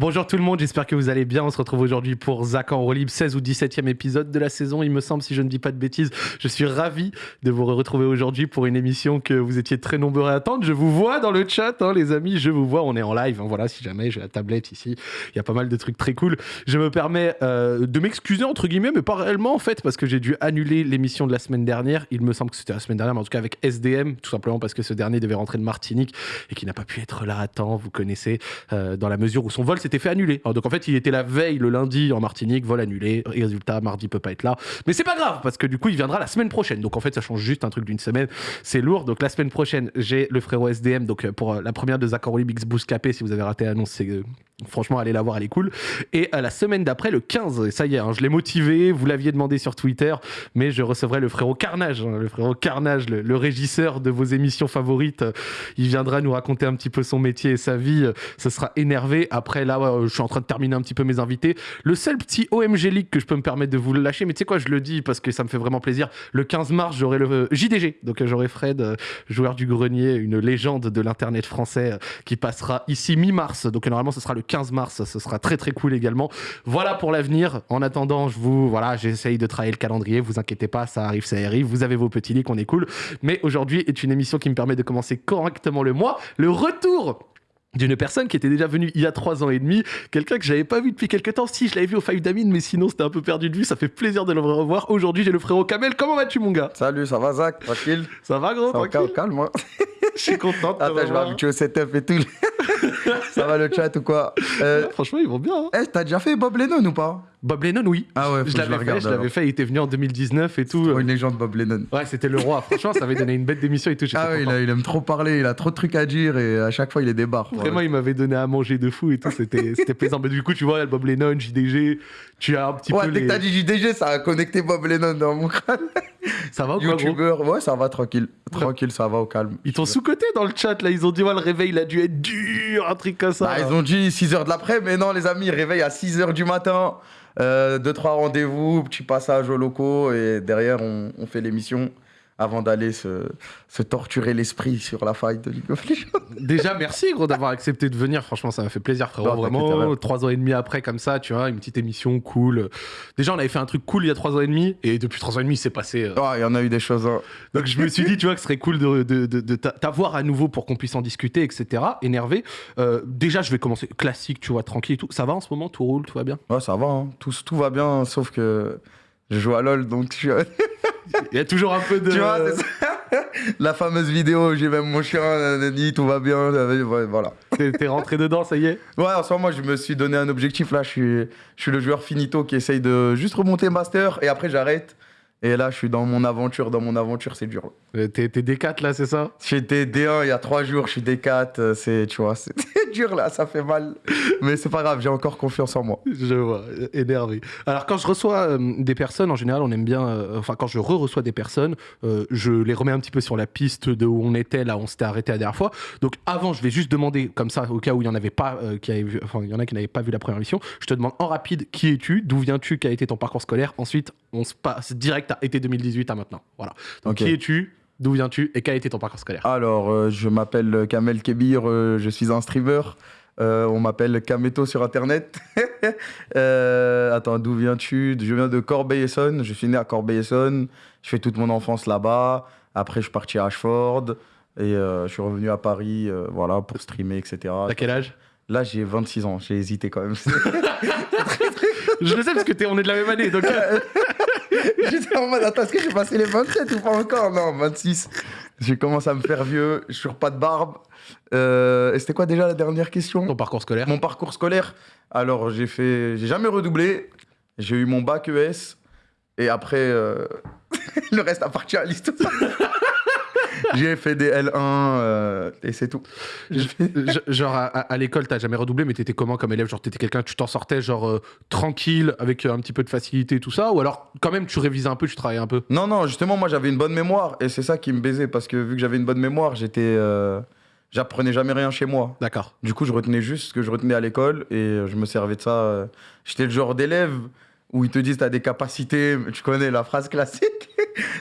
Bonjour tout le monde, j'espère que vous allez bien. On se retrouve aujourd'hui pour Zach en libre, 16 ou 17e épisode de la saison, il me semble, si je ne dis pas de bêtises. Je suis ravi de vous retrouver aujourd'hui pour une émission que vous étiez très nombreux à attendre. Je vous vois dans le chat, hein, les amis, je vous vois, on est en live. Hein, voilà, si jamais j'ai la tablette ici, il y a pas mal de trucs très cool. Je me permets euh, de m'excuser, entre guillemets, mais pas réellement en fait, parce que j'ai dû annuler l'émission de la semaine dernière. Il me semble que c'était la semaine dernière, mais en tout cas avec SDM, tout simplement parce que ce dernier devait rentrer de Martinique et qui n'a pas pu être là à temps, vous connaissez, euh, dans la mesure où son vol s'était fait annuler. Alors, donc en fait, il était la veille le lundi en Martinique, vol annulé, résultat, mardi peut pas être là. Mais c'est pas grave, parce que du coup, il viendra la semaine prochaine. Donc en fait, ça change juste un truc d'une semaine. C'est lourd. Donc la semaine prochaine, j'ai le frérot SDM. Donc euh, pour euh, la première de Zach Olympics Boost Capé, si vous avez raté l'annonce, c'est euh, Franchement, allez la voir, elle est cool. Et la semaine d'après, le 15, ça y est, hein, je l'ai motivé, vous l'aviez demandé sur Twitter, mais je recevrai le frérot Carnage, hein, le frérot Carnage, le, régisseur de vos émissions favorites. Il viendra nous raconter un petit peu son métier et sa vie. Ce sera énervé. Après, là, je suis en train de terminer un petit peu mes invités. Le seul petit OMG League que je peux me permettre de vous lâcher, mais tu sais quoi, je le dis parce que ça me fait vraiment plaisir. Le 15 mars, j'aurai le euh, JDG, donc j'aurai Fred, euh, joueur du grenier, une légende de l'internet français, euh, qui passera ici mi-mars. Donc normalement, ce sera le 15 mars, ce sera très très cool également. Voilà pour l'avenir. En attendant, je vous, voilà, j'essaye de travailler le calendrier. Vous inquiétez pas, ça arrive, ça arrive. Vous avez vos petits leaks, on est cool. Mais aujourd'hui est une émission qui me permet de commencer correctement le mois. Le retour d'une personne qui était déjà venue il y a trois ans et demi, quelqu'un que j'avais pas vu depuis quelques temps. Si, je l'avais vu au Five Damine, mais sinon c'était un peu perdu de vue. Ça fait plaisir de le revoir. Aujourd'hui, j'ai le frérot Kamel. Comment vas-tu, mon gars? Salut, ça va, Zach? Tranquille? Ça va, gros ça Calme, calme, moi. je suis content. Attends, je vais habituer au setup et tout. ça va le chat ou quoi? Euh, Franchement, ils vont bien. Hein. Eh, t'as déjà fait Bob Lennon ou pas? Bob Lennon, oui. Ah ouais, je l'avais fait, je l'avais fait. Il était venu en 2019 et tout. une légende, Bob Lennon. Ouais, c'était le roi. Franchement, ça avait donné une bête d'émission et tout. Ah ouais, il, aime trop parler. Il a trop de trucs à dire et à chaque fois, il est débarque. Vraiment, il m'avait donné à manger de fou et tout. C'était plaisant. Mais du coup, tu vois, Bob Lennon, JDG, tu as un petit peu. Ouais, dès que t'as dit JDG, ça a connecté Bob Lennon dans mon crâne. Ça va ou YouTubeur, ouais, ça va tranquille. Tranquille, ça va au calme. Ils t'ont sous-côté dans le chat là. Ils ont dit, ouais, le réveil, il a dû être dur, un truc comme ça. Bah, ils ont dit 6h de l'après, mais non, les amis, réveil à 6h du matin. Euh, deux, trois rendez-vous, petit passage aux locaux et derrière, on, on fait l'émission avant d'aller se, se, torturer l'esprit sur la faille de League of Legends. Déjà, merci gros d'avoir accepté de venir. Franchement, ça m'a fait plaisir, frérot. Vraiment, trois ans et demi après, comme ça, tu vois, une petite émission cool. Déjà, on avait fait un truc cool il y a trois ans et demi, et depuis trois ans et demi, c'est passé. Euh, il y en a eu des choses. Hein. Donc, je me suis dit, tu vois, que ce serait cool de, de, de, t'avoir à nouveau pour qu'on puisse en discuter, etc. Énervé. Euh, déjà, je vais commencer classique, tu vois, tranquille et tout. Ça va en ce moment Tout roule Tout va bien? Ouais, ça va. Hein. Tout, tout va bien, sauf que je joue à LoL, donc tu Il y a toujours un peu de. Tu vois, ça. La fameuse vidéo, j'ai même mon chien, dit tout va bien, voilà. T'es rentré dedans, ça y est? Ouais, en ce moment, je me suis donné un objectif. Là, je suis, je suis le joueur finito qui essaye de juste remonter master et après j'arrête. Et là, je suis dans mon aventure. Dans mon aventure, c'est dur. Euh, t'es D4 là, c'est ça? J'étais D1 il y a trois jours, je suis D4. Euh, c'est, tu vois, c'est dur là, ça fait mal. Mais c'est pas grave, j'ai encore confiance en moi. Je vois, énervé. Alors, quand je reçois euh, des personnes, en général, on aime bien. enfin, quand je re-reçois des personnes, je les remets un petit peu sur la piste de où on était, là, on s'était arrêté la dernière fois. Donc, avant, je vais juste demander, comme ça, au cas où il y en avait pas, qui avait vu, enfin, il y en a qui n'avaient pas vu la première mission, je te demande en rapide qui es-tu, d'où viens-tu, quel a été ton parcours scolaire? Ensuite, on se passe direct à été 2018 à maintenant. Voilà. Donc, qui es-tu D'où viens-tu et quel a été ton parcours scolaire Alors, euh, je m'appelle Kamel Kebir, euh, je suis un streamer. Euh, on m'appelle Kameto sur Internet. attends, d'où viens-tu? Je viens de Corbeil-Essonne. Je suis né à Corbeil-Essonne. Je fais toute mon enfance là-bas. Après, je suis parti à Ashford. Et je suis revenu à Paris voilà, pour streamer, etc. À quel âge? Là, j'ai 26 ans. J'ai hésité quand même. je le sais parce que es, on est de la même année. Donc... J'étais en mode, attends, est-ce que j'ai passé les 27 ou pas encore? Non, 26. J'ai commencé à me faire vieux, je suis pas de barbe. Euh, et c'était quoi déjà la dernière question? Ton parcours scolaire Mon parcours scolaire. Alors, j'ai fait. J'ai jamais redoublé. J'ai eu mon bac ES. Et après, euh, le reste appartient à l'histoire. j'ai fait des L1 euh, et c'est tout. genre à, à l'école, t'as jamais redoublé, mais t'étais comment comme élève? Genre t'étais quelqu'un, tu t'en sortais genre euh, tranquille, avec euh, un petit peu de facilité et tout ça? Ou alors quand même tu révisais un peu, tu travaillais un peu? Non, non, justement, moi j'avais une bonne mémoire et c'est ça qui me baisait parce que vu que j'avais une bonne mémoire, j'étais. J'apprenais jamais rien chez moi. D'accord. Du coup, je retenais juste ce que je retenais à l'école et je me servais de ça. J'étais le genre d'élève où ils te disent t'as des capacités, tu connais la phrase classique,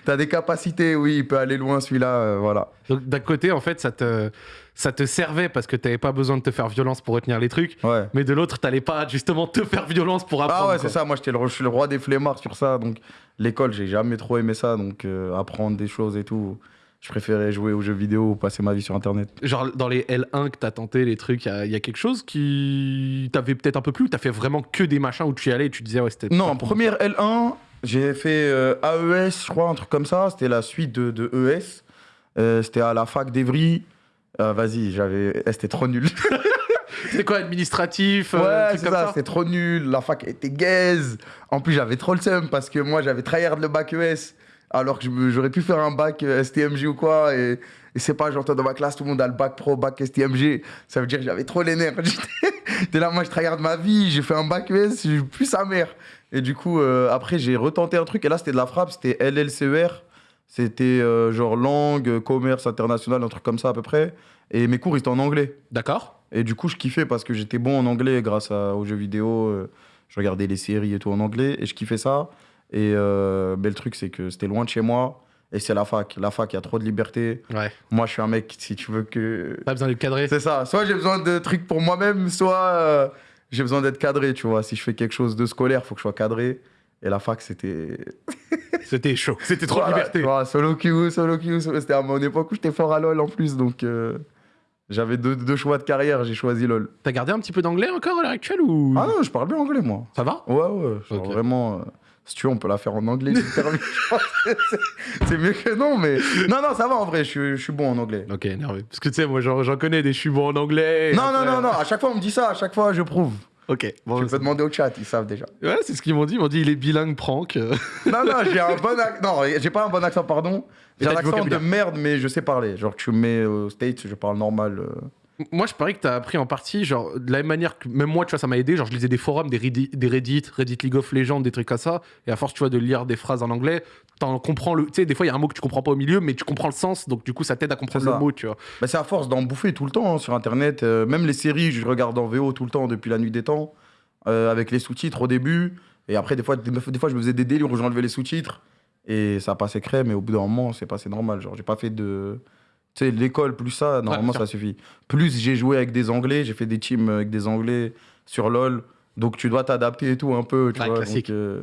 t'as des capacités, oui, il peut aller loin celui-là, euh, voilà. Donc d'un côté, en fait, ça te ça te servait parce que t'avais pas besoin de te faire violence pour retenir les trucs. Ouais. Mais de l'autre, t'allais pas justement te faire violence pour apprendre. Ah ouais, c'est ça. Moi, j'étais le, je suis le roi des flemmards sur ça. Donc, l'école, j'ai jamais trop aimé ça. Donc, euh, apprendre des choses et tout. Je préférais jouer aux jeux vidéo ou passer ma vie sur Internet. Genre dans les L1 que t'as tenté, les trucs, il y, a- y a quelque chose qui t'avait peut-être un peu plu ou t'as fait vraiment que des machins où tu y allais et tu disais ouais c'était. Non, première L1, j'ai fait euh, AES, je crois, un truc comme ça. C'était la suite de, de ES. Euh, c'était à la fac d'Evry. Euh, Vas-y, j'avais. eh, C'était trop nul. C'était quoi administratif ouais, c'est ça, ça, c'était trop nul. La fac était gaze. En plus, j'avais trop le seum parce que moi, j'avais tryhard le bac ES. Alors que j'aurais pu faire un bac STMG ou quoi. Et, et c'est pas, j'entends dans ma classe, tout le monde a le bac pro, bac STMG. Ça veut dire que j'avais trop les nerfs. J'étais là, moi, je tryhard ma vie. J'ai fait un bac ES, j'ai plus sa mère. Et du coup, euh, après, j'ai retenté un truc. Et là, c'était de la frappe. C'était LLCER. C'était euh, genre langue, commerce international, un truc comme ça à peu près. Et mes cours, ils étaient en anglais. D'accord. Et du coup, je kiffais parce que j'étais bon en anglais grâce à- aux jeux vidéo. euh, je regardais les séries et tout en anglais et je kiffais ça. Et mais le truc, c'est que c'était loin de chez moi. Et c'est la fac. La fac, il y a trop de liberté. Ouais. Moi, je suis un mec, si tu veux que. Pas besoin d'être cadré. C'est ça. Soit j'ai besoin de trucs pour moi-même, soit j'ai besoin d'être cadré, tu vois. Si je fais quelque chose de scolaire, faut que je sois cadré. Et la fac, c'était. C'était chaud. C'était trop de Voilà, liberté. vois, solo queue, solo queue. C'était à mon époque où j'étais fort à LoL en plus. Donc, euh, j'avais deux, deux choix de carrière. J'ai choisi LoL. T'as gardé un petit peu d'anglais encore à l'heure actuelle ou? Ah non, je parle bien anglais, moi. Ça va? Ouais, ouais. genre. Vraiment, euh, si tu veux, on peut la faire en anglais. l'interview. C'est- mieux que non, mais. Non, non, ça va en vrai, je suis, je suis bon en anglais. Ok, énervé. Parce que tu sais, moi j'en connais des je suis bon en anglais. et Non, non, après- non, non, à chaque fois on me dit ça, à chaque fois je prouve. Ok. Bon, tu peux demander au chat, ils savent déjà. Ouais, c'est ce qu'ils m'ont dit. Ils m'ont dit il est bilingue prank. euh. Non, non, j'ai un bon accent. Non, j'ai pas un bon accent, pardon. J'ai un accent de merde, mais je sais parler. Genre, tu me mets aux States, je parle normal. euh. Moi, je parie que t'as appris en partie, genre, de la même manière que même moi, tu vois, ça m'a aidé. Genre, je lisais des forums, des Reddit, des Reddit, Reddit League of Legends, des trucs comme ça. Et à force, tu vois, de lire des phrases en anglais, t'en comprends le. Tu sais, des fois, il y a un mot que tu comprends pas au milieu, mais tu comprends le sens. Donc, du coup, ça t'aide à comprendre le mot, tu vois. Bah, c'est à force d'en bouffer tout le temps hein, sur internet. euh, même les séries, je regarde en VO tout le temps depuis la nuit des temps, euh, avec les sous-titres au début. Et après, des fois, des, des fois je me faisais des délires où j'enlevais les sous-titres. Et ça passait crème, et au bout d'un moment, c'est passé normal. Genre, j'ai pas fait de. Tu sais, l'école, plus ça, normalement, ça suffit. Plus j'ai joué avec des Anglais, j'ai fait des teams avec des Anglais sur LoL. Donc, tu dois t'adapter et tout un peu, tu Ouais, vois. classique. donc, euh,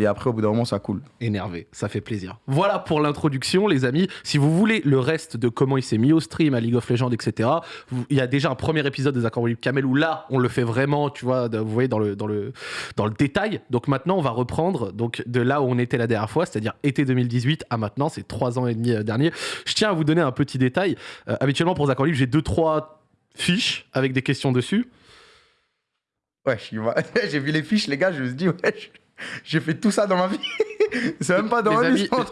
Et après, au bout d'un moment, ça coule. Énervé, ça fait plaisir. Voilà pour l'introduction, les amis. Si vous voulez le reste de comment il s'est mis au stream, à League of Legends, etc., vous- il y a déjà un premier épisode des Accords Libre Kamel où là, on le fait vraiment, tu vois, vous voyez, dans le, dans, le, dans le détail. Donc maintenant, on va reprendre donc, de là où on était la dernière fois, c'est-à-dire été 2018 à maintenant, c'est trois ans et demi euh, dernier. Je tiens à vous donner un petit détail. Euh, habituellement, pour les Accords Libres, j'ai deux, trois fiches avec des questions dessus. Ouais, j'ai vu les fiches, les gars, je me suis dit, ouais, j'ai fait tout ça dans ma vie. C'est même pas dans Les ans.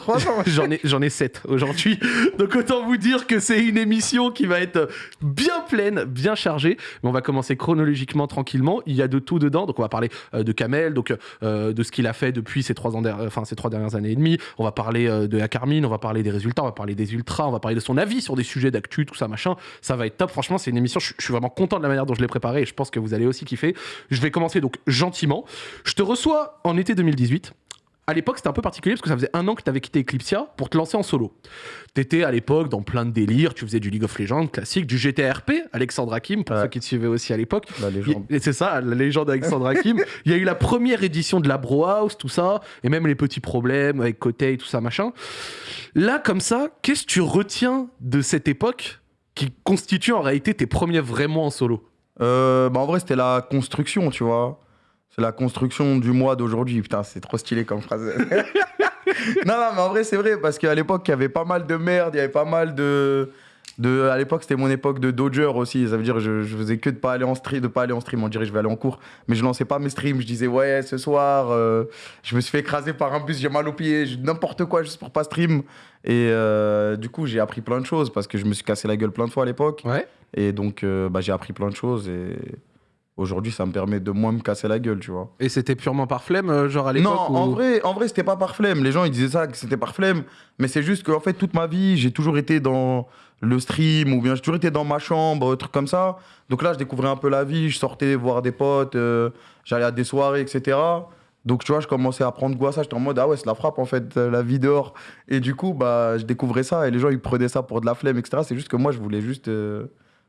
J'en ai, j'en ai 7 aujourd'hui. Donc autant vous dire que c'est une émission qui va être bien pleine, bien chargée. Mais on va commencer chronologiquement, tranquillement. Il y a de tout dedans. Donc on va parler euh, de Kamel, donc euh, de ce qu'il a fait depuis ces trois, ans der- enfin, ces trois dernières années et demie. On va parler euh, de la Carmine, on va parler des résultats, on va parler des ultras, on va parler de son avis sur des sujets d'actu, tout ça, machin. Ça va être top. Franchement, c'est une émission. Je suis vraiment content de la manière dont je l'ai préparée et je pense que vous allez aussi kiffer. Je vais commencer donc gentiment. Je te reçois en été 2018. À l'époque, c'était un peu particulier parce que ça faisait un an que tu avais quitté Eclipsia pour te lancer en solo. T'étais à l'époque dans plein de délires, tu faisais du League of Legends classique, du GTRP, Alexandre Hakim, pour Ouais. ceux qui te suivaient aussi à l'époque. La légende. Et c'est ça, la légende Alexandre Hakim. Il y a eu la première édition de la Bro House, tout ça, et même les petits problèmes avec Kotei, tout ça, machin. Là, comme ça, qu'est-ce que tu retiens de cette époque qui constitue en réalité tes premiers vraiment en solo? Euh, bah en vrai, c'était la construction, tu vois. C'est la construction du mois d'aujourd'hui. Putain, c'est trop stylé comme phrase. non, non, mais en vrai, c'est vrai, parce qu'à l'époque, il y avait pas mal de merde, il y avait pas mal de. de à l'époque, c'était mon époque de Dodger aussi. Ça veut dire, je, je faisais que de pas aller en stream, de pas aller en stream. On dirait, je vais aller en cours. Mais je lançais pas mes streams. Je disais, ouais, ce soir, euh, je me suis fait écraser par un bus, j'ai mal au pied, je- n'importe quoi juste pour pas stream. Et euh, du coup, j'ai appris plein de choses parce que je me suis cassé la gueule plein de fois à l'époque. Ouais. Et donc, euh, bah, j'ai appris plein de choses et aujourd'hui, ça me permet de moins me casser la gueule, tu vois. Et c'était purement par flemme, euh, genre à Non, l'époque en ou- vrai, en vrai, c'était pas par flemme. Les gens, ils disaient ça, que c'était par flemme. Mais c'est juste qu'en fait, toute ma vie, j'ai toujours été dans le stream ou bien j'ai toujours été dans ma chambre, trucs comme ça. Donc là, je découvrais un peu la vie. Je sortais voir des potes, euh, j'allais à des soirées, etc. Donc, tu vois, je commençais à prendre goût à ça. J'étais en mode, ah ouais, c'est la frappe, en fait, euh, la vie dehors. Et du coup, bah, je découvrais ça. Et les gens, ils prenaient ça pour de la flemme, etc. C'est juste que moi, je voulais juste euh,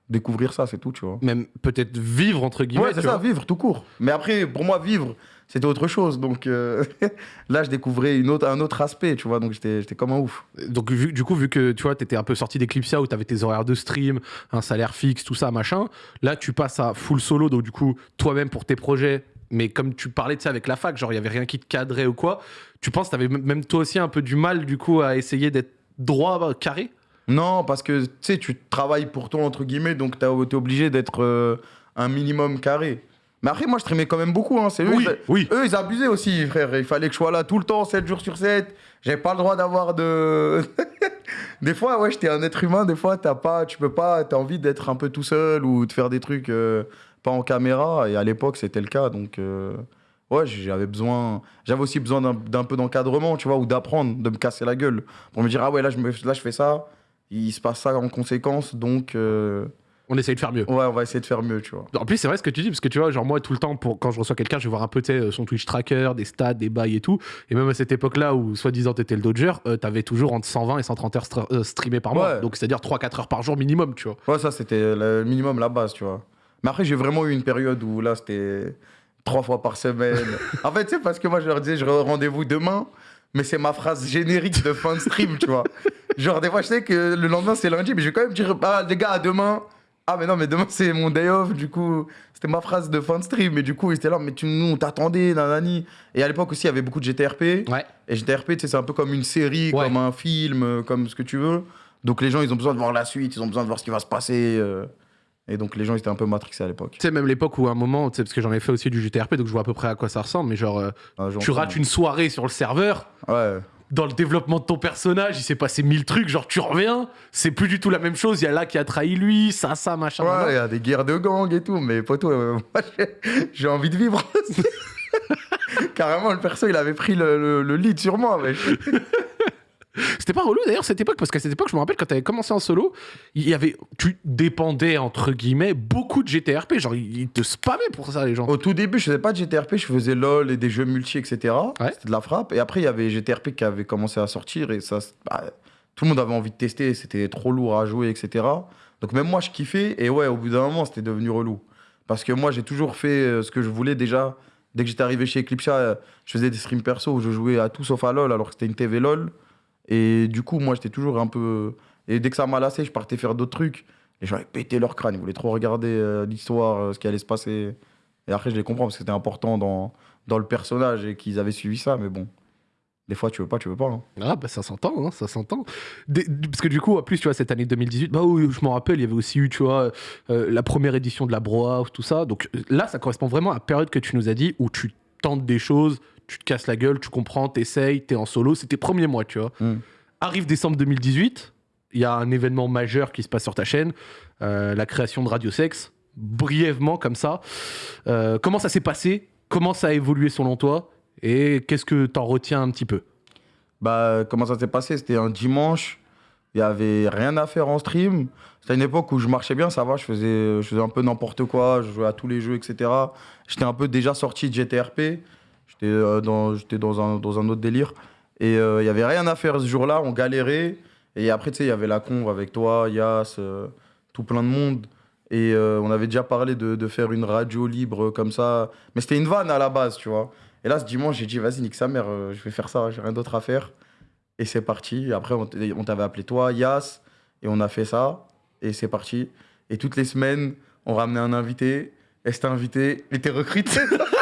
découvrir ça, c'est tout, tu vois. Même peut-être vivre, entre guillemets. Ouais, c'est tu ça, vois. vivre tout court. Mais après, pour moi, vivre, c'était autre chose. Donc euh, là, je découvrais une autre, un autre aspect, tu vois. Donc j'étais comme un ouf. Donc, vu- du coup, vu que tu vois, t'étais un peu sorti d'Eclipsia où t'avais tes horaires de stream, un salaire fixe, tout ça, machin, là, tu passes à full solo, donc du coup, toi-même pour tes projets, mais comme tu parlais de ça avec la fac, genre, il y avait rien qui te cadrait ou quoi, tu penses que t'avais même toi aussi un peu du mal, du coup, à essayer d'être droit, carré? Non, parce que tu sais, tu travailles pour toi, entre guillemets, donc t'es es obligé d'être euh, un minimum carré. Mais après, moi, je streamais quand même beaucoup. Hein. C'est eux, Oui, ils- oui. eux, ils abusaient aussi, frère. Il fallait que je sois là tout le temps, 7 jours sur 7. J'avais pas le droit d'avoir de. des fois, ouais, j'étais un être humain. Des fois, t'as pas, tu peux pas, t'as envie d'être un peu tout seul ou de faire des trucs euh, pas en caméra. Et à l'époque, c'était le cas. Donc, euh, ouais, j'avais besoin. J'avais aussi besoin d'un- d'un peu d'encadrement, tu vois, ou d'apprendre, de me casser la gueule. Pour me dire, ah ouais, là, je, me, là, je fais ça. Il se passe ça en conséquence. Donc, euh, On essaye de faire mieux. ouais, on va essayer de faire mieux, tu vois. En plus, c'est vrai ce que tu dis, parce que tu vois, genre moi, tout le temps, pour, quand je reçois quelqu'un, je vais voir un peu sais, son Twitch tracker, des stats, des bails et tout. Et même à cette époque-là où, soi-disant, t'étais le Dodger, euh, t'avais toujours entre 120 et 130 heures euh, streamées par mois. Ouais. Donc, c'est-à-dire 3-4 heures par jour minimum, tu vois. Ouais, ça, c'était le minimum, la base, tu vois. Mais après, j'ai vraiment eu une période où là, c'était trois fois par semaine. en fait, c'est parce que moi, je leur disais, je re- rendez-vous demain, mais c'est ma phrase générique de fin de stream, tu vois. Genre, des fois, je sais que le lendemain, c'est lundi, mais je vais quand même dire, ah, les gars, à demain. Ah, mais non, mais demain, c'est mon day off, du coup, c'était ma phrase de fin de stream. Et du coup, ils étaient là, mais tu, nous, on t'attendait, nanani. Et à l'époque aussi, il y avait beaucoup de GTRP. Ouais. Et GTRP, tu sais, c'est un peu comme une série, Ouais. comme un film, euh, comme ce que tu veux. Donc les gens, ils ont besoin de voir la suite, ils ont besoin de voir ce qui va se passer. euh. Et donc les gens, étaient un peu matrixés à l'époque. Tu sais, même l'époque où à un moment, parce que j'en ai fait aussi du GTRP, donc je vois à peu près à quoi ça ressemble, mais genre, euh, jour, tu rates une soirée sur le serveur, Ouais. dans le développement de ton personnage, il s'est passé mille trucs, genre tu reviens, c'est plus du tout la même chose, il y a là qui a trahi lui, ça, ça, machin. Ouais, il y a des guerres de gangs et tout, mais poteau, euh, moi, j'ai- j'ai envie de vivre. Carrément, le perso, il avait pris le, le- le lead sur moi. wesh. C'était pas relou d'ailleurs cette époque, parce qu'à cette époque, je me rappelle quand t'avais commencé en solo, il y avait, tu dépendais entre guillemets beaucoup de GTRP, genre ils te spammaient pour ça les gens. Au tout début, je faisais pas de GTRP, je faisais LOL et des jeux multi, etc. Ouais. C'était de la frappe. Et après, il y avait GTRP qui avait commencé à sortir et ça, bah, tout le monde avait envie de tester, c'était trop lourd à jouer, etc. Donc même moi, je kiffais. Et ouais, au bout d'un moment, c'était devenu relou. Parce que moi, j'ai toujours fait euh, ce que je voulais déjà. Dès que j'étais arrivé chez Eclipse, euh, je faisais des streams perso où je jouais à tout sauf à LOL, alors que c'était une TV LOL. Et du coup, moi, j'étais toujours un peu. Et dès que ça m'a lassé, je partais faire d'autres trucs. Les gens avaient pété leur crâne, ils voulaient trop regarder euh, l'histoire, euh, ce qui allait se passer. Et après, je les comprends parce que c'était important dans, dans le personnage et qu'ils avaient suivi ça, mais bon. Des fois, tu veux pas, tu veux pas. hein. Ah bah ça s'entend, hein, ça s'entend. Parce que du coup, en plus, tu vois, cette année 2018, bah oui, je m'en rappelle, il y avait aussi eu, tu vois, euh, la première édition de la Broa, tout ça. Donc là, ça correspond vraiment à la période que tu nous as dit où tu tentes des choses, tu te casses la gueule, tu comprends, t'essayes, t'es en solo. C'était premiers mois, tu vois. Mm. Arrive décembre 2018, il y a un événement majeur qui se passe sur ta chaîne, euh, la création de Radio Sex. Brièvement, comme ça. Euh, comment ça s'est passé? Comment ça a évolué selon toi? Et qu'est-ce que t'en retiens un petit peu? Bah, comment ça s'est passé? C'était un dimanche, il y avait rien à faire en stream. C'était une époque où je marchais bien, ça va, je faisais, je faisais un peu n'importe quoi, je jouais à tous les jeux, etc. J'étais un peu déjà sorti de GTRP, j'étais euh, dans, dans, un, dans un autre délire. Et euh, il y avait rien à faire ce jour-là, on galérait. Et après, tu sais, il y avait la conve avec toi, Yas, euh, tout plein de monde. Et euh, on avait déjà parlé de, de faire une radio libre comme ça. Mais c'était une vanne à la base, tu vois. Et là, ce dimanche, j'ai dit, vas-y, nique sa mère, euh, je vais faire ça, j'ai rien d'autre à faire. Et c'est parti. Après, on t'avait appelé toi, Yas, et on a fait ça. Et c'est parti. Et toutes les semaines, on ramenait un invité. Et cet invité était recruté.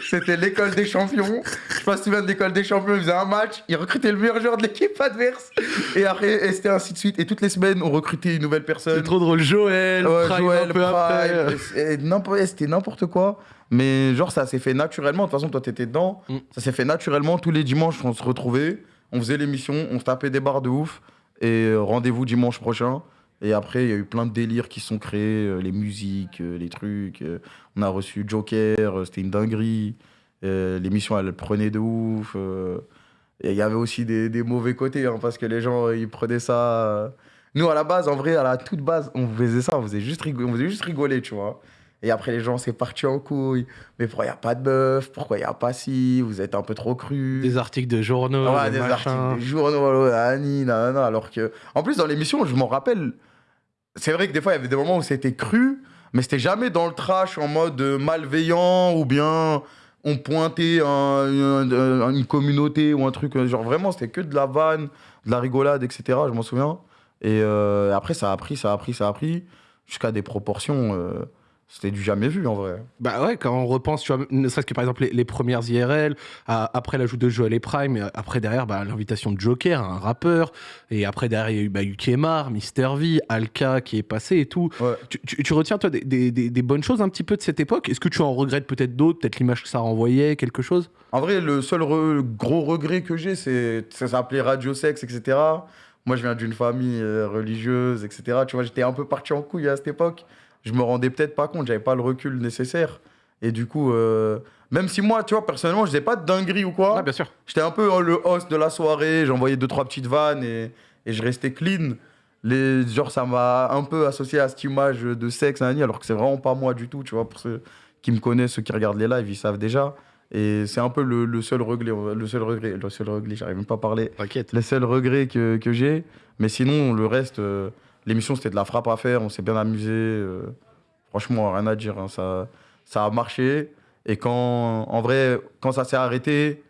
C'était l'école des champions. Je sais pas si tu viens de l'école des champions, il faisait un match, il recrutait le meilleur joueur de l'équipe adverse. Et après, c'était ainsi de suite. Et toutes les semaines, on recrutait une nouvelle personne. C'est trop drôle. Joël, Ouais, Prime Joël, un peu après. C'était n'importe quoi. Mais genre, ça s'est fait naturellement. De toute façon, toi, t'étais dedans. Mm. Ça s'est fait naturellement. Tous les dimanches, on se retrouvait. On faisait l'émission. On se tapait des barres de ouf. Et euh, rendez-vous dimanche prochain. Et après, il y a eu plein de délires qui sont créés. euh, les musiques, euh, les trucs. euh, on a reçu Joker. C'était une dinguerie. L'émission, elle prenait de ouf. et il y avait aussi des, des mauvais côtés. hein, parce que les gens, ils prenaient ça. nous, à la base, en vrai, à la toute base, on faisait ça, on faisait juste, rigo- on faisait juste rigoler, tu vois. Et après, les gens, c'est parti en couille. Mais pourquoi il n'y a pas de meuf Pourquoi il n'y a pas si Vous êtes un peu trop cru. Des articles de journaux, Ouais, des, articles, des journaux, nanani, nanana, alors que... En plus, dans l'émission, je m'en rappelle, c'est vrai que des fois, il y avait des moments où c'était cru, mais c'était jamais dans le trash en mode euh, malveillant ou bien on pointait un- un- un- une communauté ou un truc. Genre vraiment, c'était que de la vanne, de la rigolade, etc. Je m'en souviens. Et euh, après, ça a pris, ça a pris, ça a pris, jusqu'à des proportions. euh, c'était du jamais vu en vrai. Bah ouais, quand on repense, tu vois, ne serait-ce que par exemple les, les premières IRL, à- après l'ajout de Joel et Prime, et après derrière bah, l'invitation de Joker, un rappeur, et après derrière il y a eu bah, Ukemar, Mister V, Alka qui est passé et tout. Ouais. Tu, tu- tu retiens toi des, des- des- des bonnes choses un petit peu de cette époque? Est-ce que tu en regrettes peut-être d'autres, peut-être l'image que ça renvoyait, quelque chose? En vrai, le seul re- gros regret que j'ai, c'est ça s'appelait Radio Sex, etc. Moi, je viens d'une famille euh, religieuse, etc. Tu vois, j'étais un peu parti en couille à cette époque. Je me rendais peut-être pas compte, j'avais pas le recul nécessaire. Et du coup, euh, même si moi, tu vois, personnellement, je faisais pas de dinguerie ou quoi, Ouais, bien sûr. j'étais un peu euh, le host de la soirée, j'envoyais deux, trois petites vannes et, et je restais clean. Les, genre, ça m'a un peu associé à cette image de sexe, alors que c'est vraiment pas moi du tout, tu vois. Pour ceux qui me connaissent, ceux qui regardent les lives, ils savent déjà. Et c'est un peu le, le seul regret, le seul regret, le seul regret, j'arrive même pas à parler. T'inquiète. Le seul regret que, que j'ai. Mais sinon, le reste, euh, l'émission, c'était de la frappe à faire, on s'est bien amusé. euh, franchement, rien à dire, hein, ça, ça a marché. Et quand, en vrai, quand ça s'est arrêté,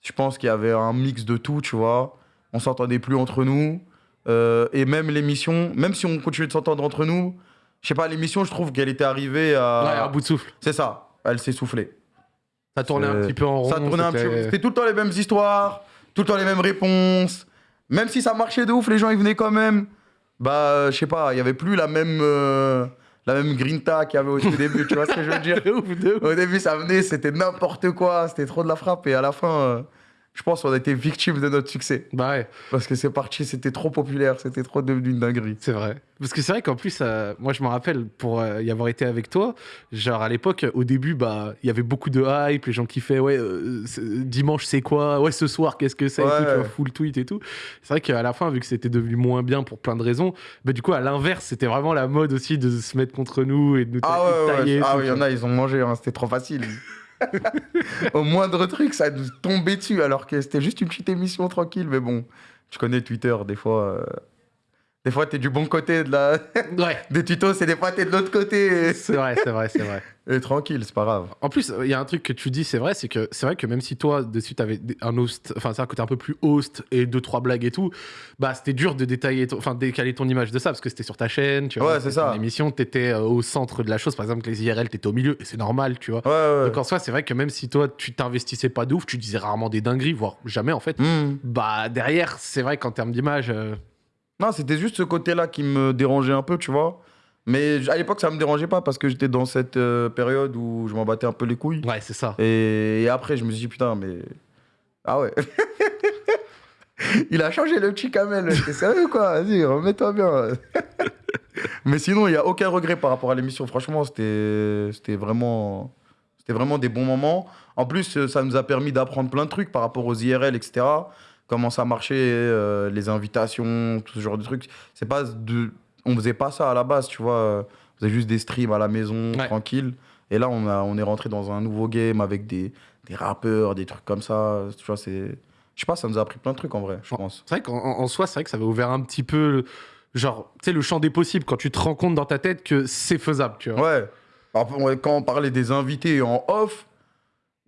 je pense qu'il y avait un mix de tout, tu vois. On s'entendait plus entre nous. Euh, et même l'émission, même si on continuait de s'entendre entre nous, je sais pas, l'émission, je trouve qu'elle était arrivée à. Ouais, un bout de souffle. C'est ça, elle s'est soufflée. Ça tournait un petit peu en rond. Ça tournait un petit peu. C'était tout le temps les mêmes histoires, tout le temps les mêmes réponses. Même si ça marchait de ouf, les gens ils venaient quand même. Bah, euh, je sais pas, il y avait plus la même, euh, la même grinta qu'il y avait au tout début, tu vois ce que je veux dire De ouf, de ouf. Au début, ça venait, c'était n'importe quoi, c'était trop de la frappe. Et à la fin, euh, je pense qu'on a été victime de notre succès. Bah ouais. Parce que c'est parti, c'était trop populaire, c'était trop devenu une dinguerie. C'est vrai. Parce que c'est vrai qu'en plus, euh, moi je me rappelle pour euh, y avoir été avec toi, genre à l'époque, au début, bah il y avait beaucoup de hype, les gens kiffaient, ouais, euh, dimanche c'est quoi? Ouais, ce soir qu'est-ce que c'est Ouais. tu vois, Full tweet et tout. C'est vrai qu'à la fin, vu que c'était devenu moins bien pour plein de raisons, bah du coup, à l'inverse, c'était vraiment la mode aussi de se mettre contre nous et de nous Ah ouais, ouais, tailler. ah oui, il y en a, ils ont mangé, hein, c'était trop facile. Au moindre truc, ça nous tombait dessus, alors que c'était juste une petite émission tranquille. Mais bon, je connais Twitter, des fois. Des fois, t'es du bon côté de la... Ouais, des tutos, c'est des fois, t'es de l'autre côté. c'est vrai, c'est vrai, c'est vrai. Et... et tranquille, c'est pas grave. En plus, il y a un truc que tu dis, c'est vrai, c'est que c'est vrai que même si toi, dessus, t'avais un host, enfin, c'est un côté un peu plus host et deux, trois blagues et tout, bah, c'était dur de détailler, enfin, décaler ton image de ça parce que c'était sur ta chaîne, tu vois. Ouais, c'est ça. ton émission, t'étais euh, au centre de la chose. Par exemple, les IRL, t'étais au milieu et c'est normal, tu vois. Ouais, ouais. Donc en soi, c'est vrai que même si toi, tu t'investissais pas de ouf, tu disais rarement des dingueries, voire jamais en fait. Hmm. Bah, derrière, c'est vrai qu'en termes d'image, euh, Non, c'était juste ce côté-là qui me dérangeait un peu, tu vois. Mais à l'époque, ça me dérangeait pas parce que j'étais dans cette euh, période où je m'en battais un peu les couilles. ouais, c'est ça. Et, et après, je me suis dit, putain, mais. Ah ouais. il a changé le petit Kamel. T'es sérieux, quoi? Vas-y, remets-toi bien. mais sinon, il n'y a aucun regret par rapport à l'émission. Franchement, c'était c'était vraiment. C'était vraiment des bons moments. En plus, euh, ça nous a permis d'apprendre plein de trucs par rapport aux IRL, etc. Comment ça marchait, euh, les invitations, tout ce genre de trucs. C'est pas de... On faisait pas ça à la base, tu vois. On faisait juste des streams à la maison, Ouais. tranquille. Et là, on, a, on est rentré dans un nouveau game avec des, des rappeurs, des trucs comme ça. Tu vois, c'est... Je sais pas, ça nous a appris plein de trucs en vrai, je pense. C'est vrai qu'en en- en soi, c'est vrai que ça avait ouvert un petit peu, le- genre, tu sais, le champ des possibles quand tu te rends compte dans ta tête que c'est faisable, tu vois. Ouais. Quand on parlait des invités en off,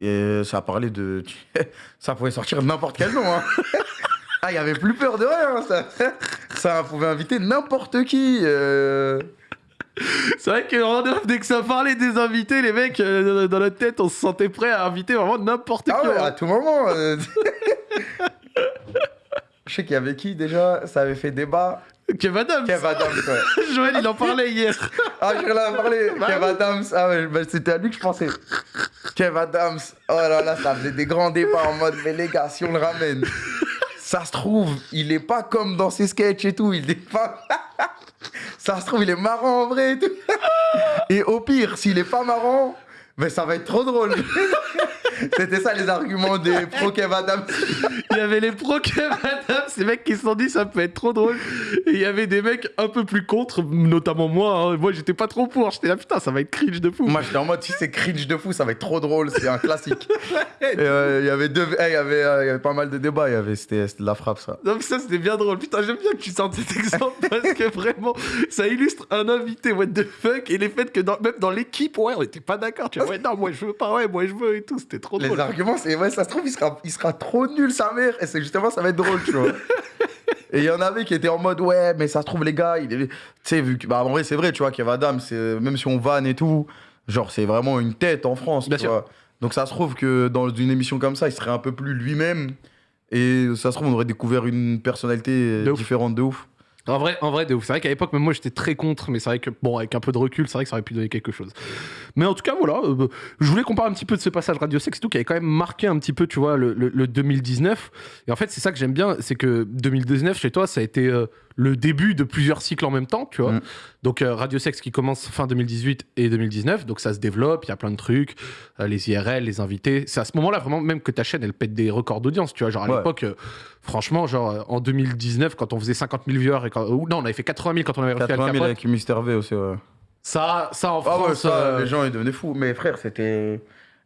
et ça parlait de... ça pouvait sortir n'importe quel nom. Hein. ah, il y avait plus peur de rien. Ça, ça pouvait inviter n'importe qui. euh. C'est vrai que dès que ça parlait des invités, les mecs, euh, dans notre tête, on se sentait prêt à inviter vraiment n'importe Ah qui. ouais, hein. à tout moment. euh. Je sais qu'il y avait qui déjà? Ça avait fait débat. Kev Adams. Kev Adams, ouais. Joël, il en parlait hier. Ah, je l'ai parlé. Bah Kev. Adams. Ah ouais, bah, c'était à lui que je pensais. Kev Adams. Oh là là, ça faisait des grands débats en mode, mais les gars, si on le ramène, ça se trouve, il est pas comme dans ses sketchs et tout. Il est pas. ça se trouve, il est marrant en vrai et tout. Et au pire, s'il est pas marrant, mais ça va être trop drôle. C'était ça les arguments des pro Kev Adams. Il y avait les pro Kev Adams, ces mecs qui se sont dit ça peut être trop drôle. Et il y avait des mecs un peu plus contre, notamment moi. hein. Moi, j'étais pas trop pour. J'étais là, putain, ça va être cringe de fou. Moi, j'étais en mode, si c'est cringe de fou, ça va être trop drôle, c'est un classique. Et, euh, Il y avait deux, eh, il y avait, euh, il y avait pas mal de débats. Il y avait, c'était, c'était de la frappe, ça. Mais ça, c'était bien drôle. Putain, j'aime bien que tu sortes cet exemple parce que vraiment, ça illustre un invité, what the fuck, et les faits que dans- même dans l'équipe, ouais, on était pas d'accord. Tu vois, ouais, non, moi je veux pas, ouais, moi je veux et tout. C'était trop drôle. Les arguments, c'est ouais, ça se trouve, il sera, il sera trop nul, sa mère. Et c'est justement, ça va être drôle, tu vois. Et il y en avait qui étaient en mode, ouais, mais ça se trouve, les gars, il est. Tu sais, vu que. Bah, en vrai, c'est vrai, tu vois, Kev c'est- même si on vanne et tout, genre, c'est vraiment une tête en France, Bien tu sûr. vois. Donc ça se trouve que dans une émission comme ça, il serait un peu plus lui-même. Et ça se trouve, on aurait découvert une personnalité De ouf. différente de ouf. En vrai, en vrai, de ouf. C'est vrai qu'à l'époque, même moi, j'étais très contre, mais c'est vrai que, bon, avec un peu de recul, c'est vrai que ça aurait pu donner quelque chose. Mais en tout cas, voilà, euh, je voulais qu'on parle un petit peu de ce passage Radio Sex et tout, qui avait quand même marqué un petit peu, tu vois, le, le- le 2019. Et en fait, c'est ça que j'aime bien, c'est que 2019, chez toi, ça a été euh, le début de plusieurs cycles en même temps, tu vois. Mm. Donc, euh, Radio Sex qui commence fin 2018 et 2019, donc ça se développe, il y a plein de trucs, euh, les IRL, les invités. C'est à ce moment-là, vraiment, même que ta chaîne, elle pète des records d'audience, tu vois. Genre, à Ouais. l'époque, euh, franchement, genre, en 2019, quand on faisait 50 000 viewers, et quand, non, on avait fait 80 000 quand on avait reçu Al 80 000 Capote. avec Mister V aussi, ouais. Ça, ça en Ah ouais, France. ça, les gens, ils devenaient fous. Mais frère, c'était.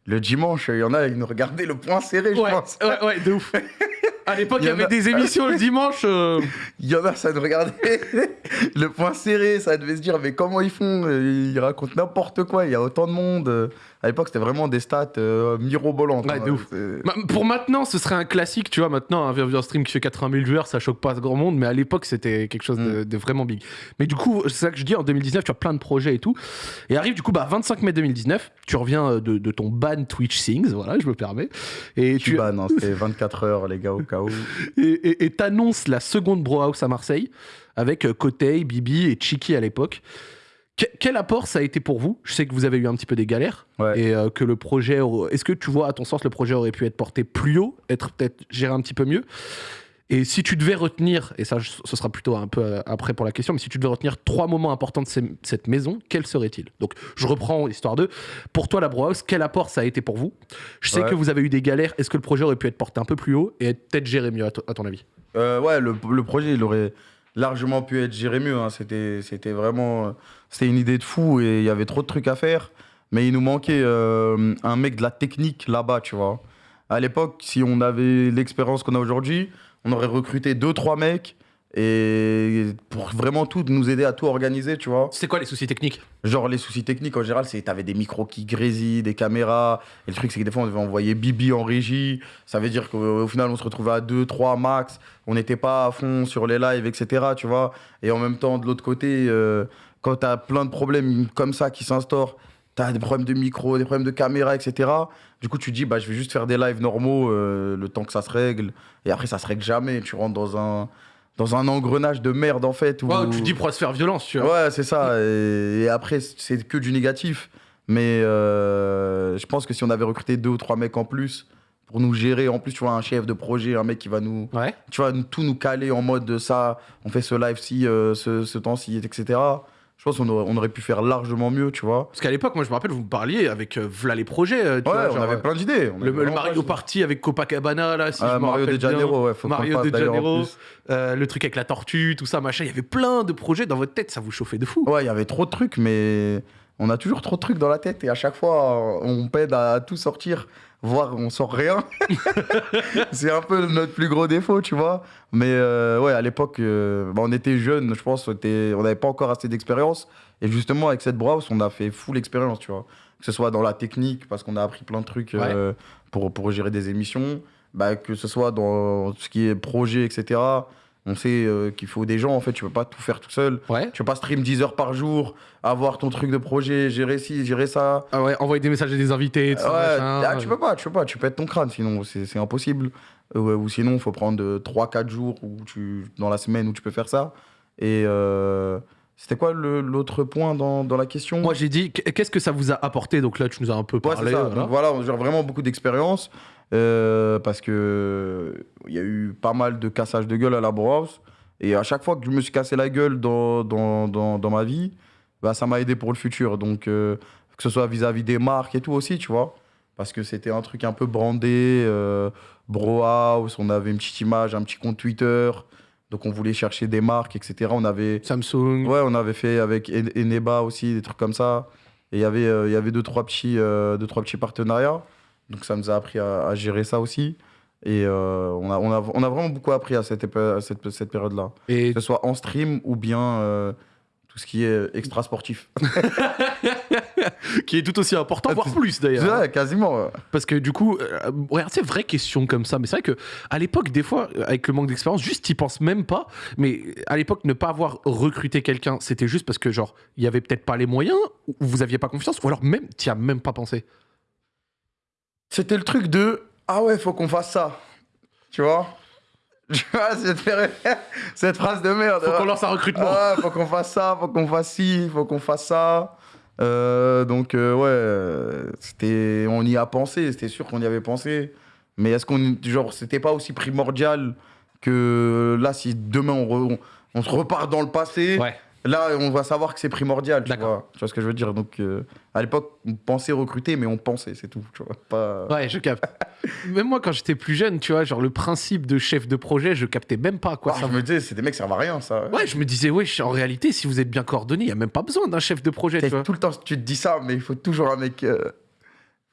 Le dimanche, il y en a, ils nous regardaient le point serré, je pense. ouais, ouais, de ouf. À l'époque, il y avait a- des émissions le dimanche. euh, Il y en a, ça nous regardait le point serré, ça devait se dire, mais comment ils font? Ils racontent n'importe quoi, il y a autant de monde. À l'époque, c'était vraiment des stats euh, mirobolantes. Ouais, hein. de ouf. C'est- bah, Pour maintenant, ce serait un classique, tu vois. Maintenant, un Stream qui fait 80 000 viewers, ça choque pas ce grand monde, mais à l'époque, c'était quelque chose de, de vraiment big. Mais du coup, c'est ça que je dis, en 2019, tu as plein de projets et tout. Et arrive, du coup, bah, 25 mai 2019, tu reviens euh, de, de ton ban Twitch Things, voilà, je me permets. Et Tu tu ban, hein, c'était 24 heures, les gars, au cas où. et t'annonces la seconde Bro House à Marseille avec euh, Kotei, Bibi et Chiki à l'époque. Que- quel apport ça a été pour vous? Je sais que vous avez eu un petit peu des galères Ouais. et euh, que le projet. Est-ce que tu vois, à ton sens, le projet aurait pu être porté plus haut, être peut-être géré un petit peu mieux? Et si tu devais retenir, et ça, ce sera plutôt un peu euh, après pour la question, mais si tu devais retenir trois moments importants de ces- cette maison, quels seraient-ils? Donc, je reprends l'histoire de. Pour toi, la Bro House, quel apport ça a été pour vous? Je sais Ouais. que vous avez eu des galères. Est-ce que le projet aurait pu être porté un peu plus haut et être peut-être géré mieux, à, to- à ton avis? Euh, ouais, le, le projet, il aurait largement pu être géré mieux. hein. C'était, c'était vraiment. C'était une idée de fou et il y avait trop de trucs à faire. Mais il nous manquait euh, un mec de la technique là-bas, tu vois. À l'époque, si on avait l'expérience qu'on a aujourd'hui, on aurait recruté deux, trois mecs et pour vraiment tout, nous aider à tout organiser, tu vois. C'est quoi les soucis techniques Genre les soucis techniques en général, c'est t'avais des micros qui grésillent, des caméras. Et le truc c'est que des fois on devait envoyer Bibi en régie. Ça veut dire qu'au au final on se retrouvait à 2, 3 max. On n'était pas à fond sur les lives, etc. Tu vois. Et en même temps de l'autre côté, euh, quand t'as plein de problèmes comme ça qui s'instaurent, t'as des problèmes de micro, des problèmes de caméra, etc. Du coup tu te dis bah je vais juste faire des lives normaux euh, le temps que ça se règle. Et après ça se règle jamais. Tu rentres dans un dans un engrenage de merde en fait. Où... Ouais, Tu dis pour se faire violence, tu vois. Ouais, c'est ça. Et, et après, c'est que du négatif. Mais euh, je pense que si on avait recruté deux ou trois mecs en plus pour nous gérer, en plus, tu vois, un chef de projet, un mec qui va nous, Ouais. tu vois, tout nous caler en mode de ça, on fait ce live-ci, euh, ce, ce temps-ci, etc. Je pense qu'on aurait, on aurait pu faire largement mieux, tu vois. Parce qu'à l'époque, moi je me rappelle, vous me parliez avec euh, v'là les projets. euh, tu Ouais, vois, on genre, avait plein d'idées. Le, Mario. Party avec Copacabana, là, si Ah, je Mario de Janeiro, ouais, faut Mario de Janeiro, euh, le truc avec la tortue, tout ça, machin. Il y avait plein de projets dans votre tête, ça vous chauffait de fou. Ouais, il y avait trop de trucs, mais on a toujours trop de trucs dans la tête et à chaque fois, on peine à tout sortir, voire on sort rien. c'est un peu notre plus gros défaut, tu vois. Mais euh, ouais, à l'époque, euh, bah, on était jeunes, je pense, on n'avait pas encore assez d'expérience. Et justement, avec cette browse, on a fait full expérience, tu vois. Que ce soit dans la technique, parce qu'on a appris plein de trucs euh, pour, pour gérer des émissions, bah, que ce soit dans tout ce qui est projet, etc. On sait euh, qu'il faut des gens, en fait, tu peux pas tout faire tout seul. Ouais. Tu peux pas stream 10 heures par jour, avoir ton truc de projet, gérer ci, gérer ça. Ah ouais, envoyer des messages à des invités, tout ça, Ouais, machin. ah, tu peux pas, tu peux pas, tu pètes ton crâne, sinon c'est impossible. Euh, ouais, ou sinon, il faut prendre 3-4 jours où tu, dans la semaine où tu peux faire ça. Et euh, c'était quoi l'autre point dans, dans la question? Moi j'ai dit, qu'est-ce que ça vous a apporté? Donc là, tu nous as un peu Ouais, parlé. ça. voilà. Donc voilà, genre vraiment beaucoup d'expérience. Euh, parce que il y a eu pas mal de cassages de gueule à la Browse. Et à chaque fois que je me suis cassé la gueule dans, dans, dans, dans ma vie, bah, ça m'a aidé pour le futur. Donc, euh, que ce soit vis-à-vis des marques et tout aussi, tu vois. parce que c'était un truc un peu brandé, euh, bro house, on avait une petite image, un petit compte Twitter, donc on voulait chercher des marques, etc. On avait, Samsung. ouais, on avait fait avec En- Eneba aussi, des trucs comme ça. Et il y avait, euh, il y avait deux, trois petits, euh, deux, trois petits partenariats. Donc ça nous a appris à, à gérer ça aussi. Et euh, on, a, on, a, on a vraiment beaucoup appris à cette, à cette, cette période-là. Et Que ce soit en stream ou bien euh, tout ce qui est extra sportif. qui est tout aussi important, voire plus d'ailleurs. Ouais, quasiment. Parce que du coup, euh, regarde, c'est vraie question comme ça. Mais c'est vrai que à l'époque, des fois, euh, avec le manque d'expérience, juste t'y penses même pas. Mais à l'époque, ne pas avoir recruté quelqu'un, c'était juste parce que genre, il y avait peut-être pas les moyens, ou vous aviez pas confiance, ou alors même, t'y as même pas pensé. C'était le truc de Ah ouais, faut qu'on fasse ça. Tu vois? Tu vois, cette, phrase de merde. Faut ouais. qu'on lance un recrutement. Ah ouais, faut qu'on fasse ça, faut qu'on fasse ci, faut qu'on fasse ça. Euh, donc, euh, ouais, c'était, on y a pensé, c'était sûr qu'on y avait pensé. Mais est-ce qu'on, genre, c'était pas aussi primordial que là, si demain on, re- on, on se repart dans le passé, Ouais. Là, on va savoir que c'est primordial, tu vois. Tu vois ce que je veux dire Donc, euh, à l'époque, on pensait recruter, mais on pensait, c'est tout, tu vois. Pas... Ouais, je capte. même moi, quand j'étais plus jeune, tu vois, genre le principe de chef de projet, je captais même pas quoi Ah, ça je me disais, c'est des mecs servent à rien, ça. Ouais, je me disais, ouais, en réalité, si vous êtes bien coordonné, il y a même pas besoin d'un chef de projet, tu T'as- vois. Tout le temps, tu te dis ça, mais il faut toujours un mec. euh,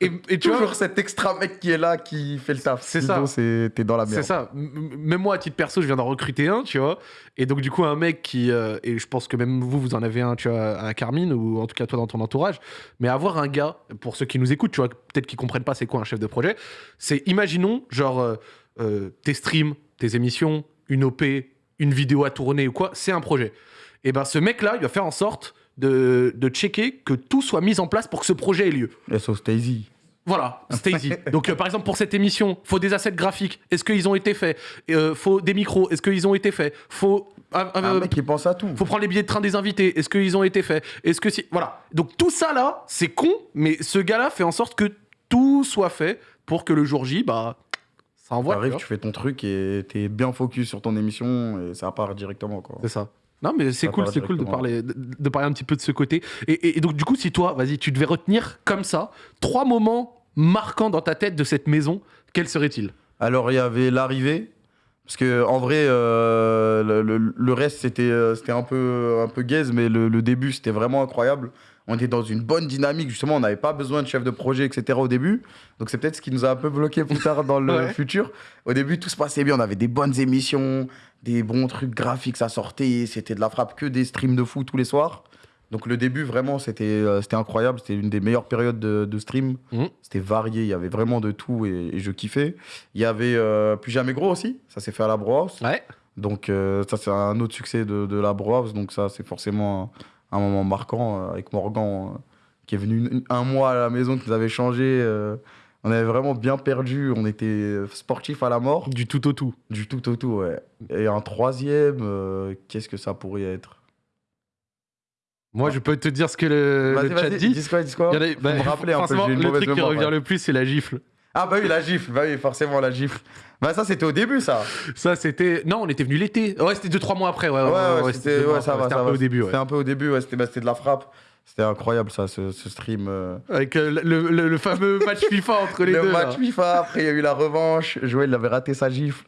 Et, et tu vois, toujours cet extra mec qui est là qui fait le taf. C'est ça. c'est- T'es dans la merde. C'est ça. Même moi, à titre perso, je viens d'en recruter un, tu vois. Et donc, du coup, un mec qui. euh, et je pense que même vous, vous en avez un, tu vois, à Carmine, ou en tout cas toi dans ton entourage. Mais avoir un gars, pour ceux qui nous écoutent, tu vois, peut-être qu'ils comprennent pas c'est quoi un chef de projet, c'est imaginons, genre, euh, euh, tes streams, tes émissions, une OP, une vidéo à tourner ou quoi, c'est un projet. Et ben, ce mec-là, il va faire en sorte de, de checker que tout soit mis en place pour que ce projet ait lieu. SO Stacy. Voilà, Stacy. Donc, euh, par exemple, pour cette émission, faut des assets graphiques. Est-ce qu'ils ont été faits? Euh, Faut des micros. Est-ce qu'ils ont été faits? Faut. euh, Un euh, mec qui pense à tout. faut prendre les billets de train des invités. Est-ce qu'ils ont été faits? Est-ce que si. Voilà. Donc, tout ça là, c'est con, mais ce gars-là fait en sorte que tout soit fait pour que le jour J, bah, ça envoie. T'arrives, tu fais ton truc et t'es bien focus sur ton émission et ça part directement. Quoi. C'est ça. Non, mais c'est cool, c'est cool de parler, de, de parler un petit peu de ce côté. Et, et- et donc, du coup, si toi, vas-y, tu devais retenir comme ça trois moments marquants dans ta tête de cette maison, quels seraient-ils? Alors, il y avait l'arrivée. Parce que en vrai, euh, le, le- le reste, c'était euh, c'était un peu, un peu gaze, mais le, le début, c'était vraiment incroyable. On était dans une bonne dynamique, justement, on n'avait pas besoin de chef de projet, etc. au début. Donc, c'est peut-être ce qui nous a un peu bloqué plus tard dans le Ouais. futur. Au début, tout se passait bien, on avait des bonnes émissions, des bons trucs graphiques, ça sortait, c'était de la frappe, que des streams de fou tous les soirs. Donc, le début, vraiment, c'était euh, c'était incroyable, c'était une des meilleures périodes de, de stream. Mhm. C'était varié, il y avait vraiment de tout et, et je kiffais. Il y avait euh, Plus Jamais Gros aussi, ça s'est fait à la Bro House. Ouais. Donc euh, ça c'est un autre succès de, de la Bro House, donc ça c'est forcément un, moment marquant euh, avec Morgan euh, qui est venu une- un mois à la maison, qui nous avait changé. euh, on avait vraiment bien perdu, on était sportif à la mort, Du tout au tout. du tout au tout, ouais. Et un troisième, euh, qu'est-ce que ça pourrait être? Moi, je peux te dire ce que le, chat dit. dis quoi, dis quoi Il y en a- Faut bah, me rappeler un peu, forcément, j'ai une le truc qui revient ouais. le plus, c'est la gifle. Ah bah oui, la gifle, bah oui, forcément la gifle. Bah ça c'était au début ça. Ça, c'était. Non, on était venu l'été. Ouais, c'était 2-3 mois après. Ouais, Ouais, ouais, ouais, c'était ouais, ça va, C'était un peu au début. C'était un peu au début, ouais, c'était bah, de la frappe. C'était incroyable ça, ce, ce stream. euh. Avec euh, le, le- le fameux match FIFA entre les le deux. match là. FIFA, après il y a eu la revanche. Joël il avait raté sa gifle.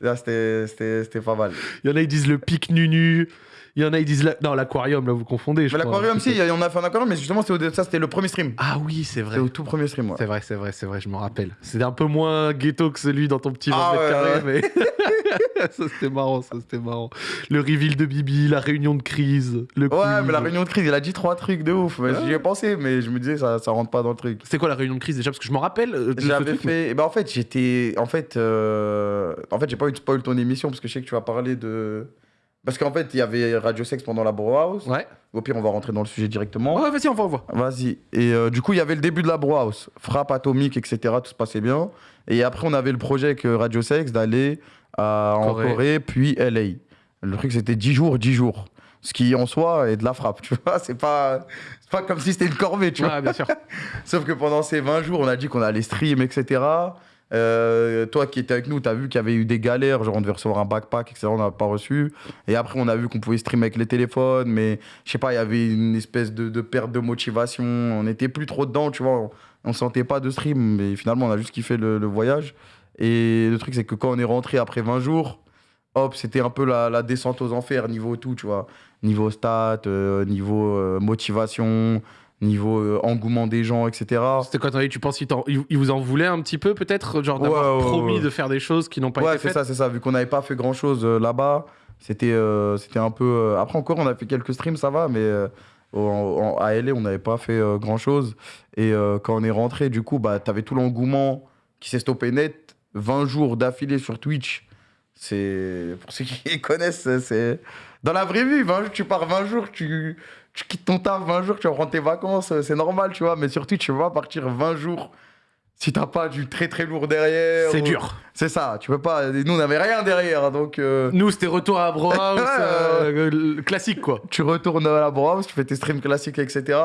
Là c'était pas mal. Il y en a, ils disent le pic nunu. Il y en a, ils disent. La... Non, l'aquarium, là, vous confondez. je Mais crois. l'aquarium, si, en a fait un aquarium, mais justement au- ça c'était le premier stream. Ah oui, c'est vrai. C'était au tout premier stream, ouais. C'est vrai, c'est vrai, c'est vrai, je me rappelle. C'était un peu moins ghetto que celui dans ton petit 20 Ah ouais, carrés, mais ça c'était marrant, ça c'était marrant. Le reveal de Bibi, la réunion de crise, le Ouais, quiz. mais la réunion de crise, il a dit trois trucs de ouf. J'y ai pensé, mais je me disais, ça, ça rentre pas dans le truc. C'est quoi la réunion de crise déjà? Parce que je me rappelle. euh, J'avais mais- fait. ben, en fait, j'étais. En fait, euh, en fait j'ai pas eu de spoil ton émission parce que je sais que tu vas parler de. Parce qu'en fait, il y avait Radio Sex pendant la Bro House. Ouais. Au pire, on va rentrer dans le sujet directement. Ouais, vas-y, on va, on va. Vas-y. Et euh, du coup, il y avait le début de la Bro House. Frappe atomique, etc. Tout se passait bien. Et après, on avait le projet avec euh, Radio Sex d'aller à- en Corée. Corée, puis LA. Le truc, c'était 10 jours, 10 jours. Ce qui, en soi, est de la frappe, tu vois. C'est pas, pas comme si c'était une corvée, tu vois. Ouais, bien sûr. Sauf que pendant ces 20 jours, on a dit qu'on allait stream, etc. Euh, toi qui étais avec nous, tu as vu qu'il y avait eu des galères, genre on devait recevoir un backpack, etc. On n'a pas reçu. Et après, on a vu qu'on pouvait streamer avec les téléphones, mais je sais pas, il y avait une espèce de, perte de motivation. On n'était plus trop dedans, tu vois. On, ne sentait pas de stream, mais finalement, on a juste kiffé le, le voyage. Et le truc, c'est que quand on est rentré après 20 jours, hop, c'était un peu la, la descente aux enfers, niveau tout, tu vois. Niveau stats, euh, niveau euh, motivation, niveau euh, engouement des gens, etc. C'était quoi ton avis Tu penses qu'ils vous en voulaient un petit peu, peut-être Genre d'avoir Ouais, ouais, promis ouais. de faire des choses qui n'ont pas Ouais, été c'est faites ça, c'est ça. Vu qu'on n'avait pas fait grand chose là-bas, c'était euh, c'était un peu. euh, Après, encore, on a fait quelques streams, ça va, mais euh, en- en- à LA, on n'avait pas fait grand chose. Et euh, quand on est rentré, du coup, bah, t'avais tout l'engouement qui s'est stoppé net. 20 jours d'affilée sur Twitch. C'est. Pour ceux qui connaissent, c'est. Dans la vraie vie, 20 jours, tu pars 20 jours, tu, tu quittes ton taf 20 jours, tu vas prendre tes vacances, c'est normal, tu vois. Mais sur Twitch, tu vas pas partir 20 jours si t'as pas du très très lourd derrière. C'est ou- dur. c'est ça, tu peux pas. Nous, on n'avait rien derrière, donc euh, Nous, c'était retour à Bro House, euh, classique, quoi. tu retournes à la Browse, tu fais tes streams classiques, etc.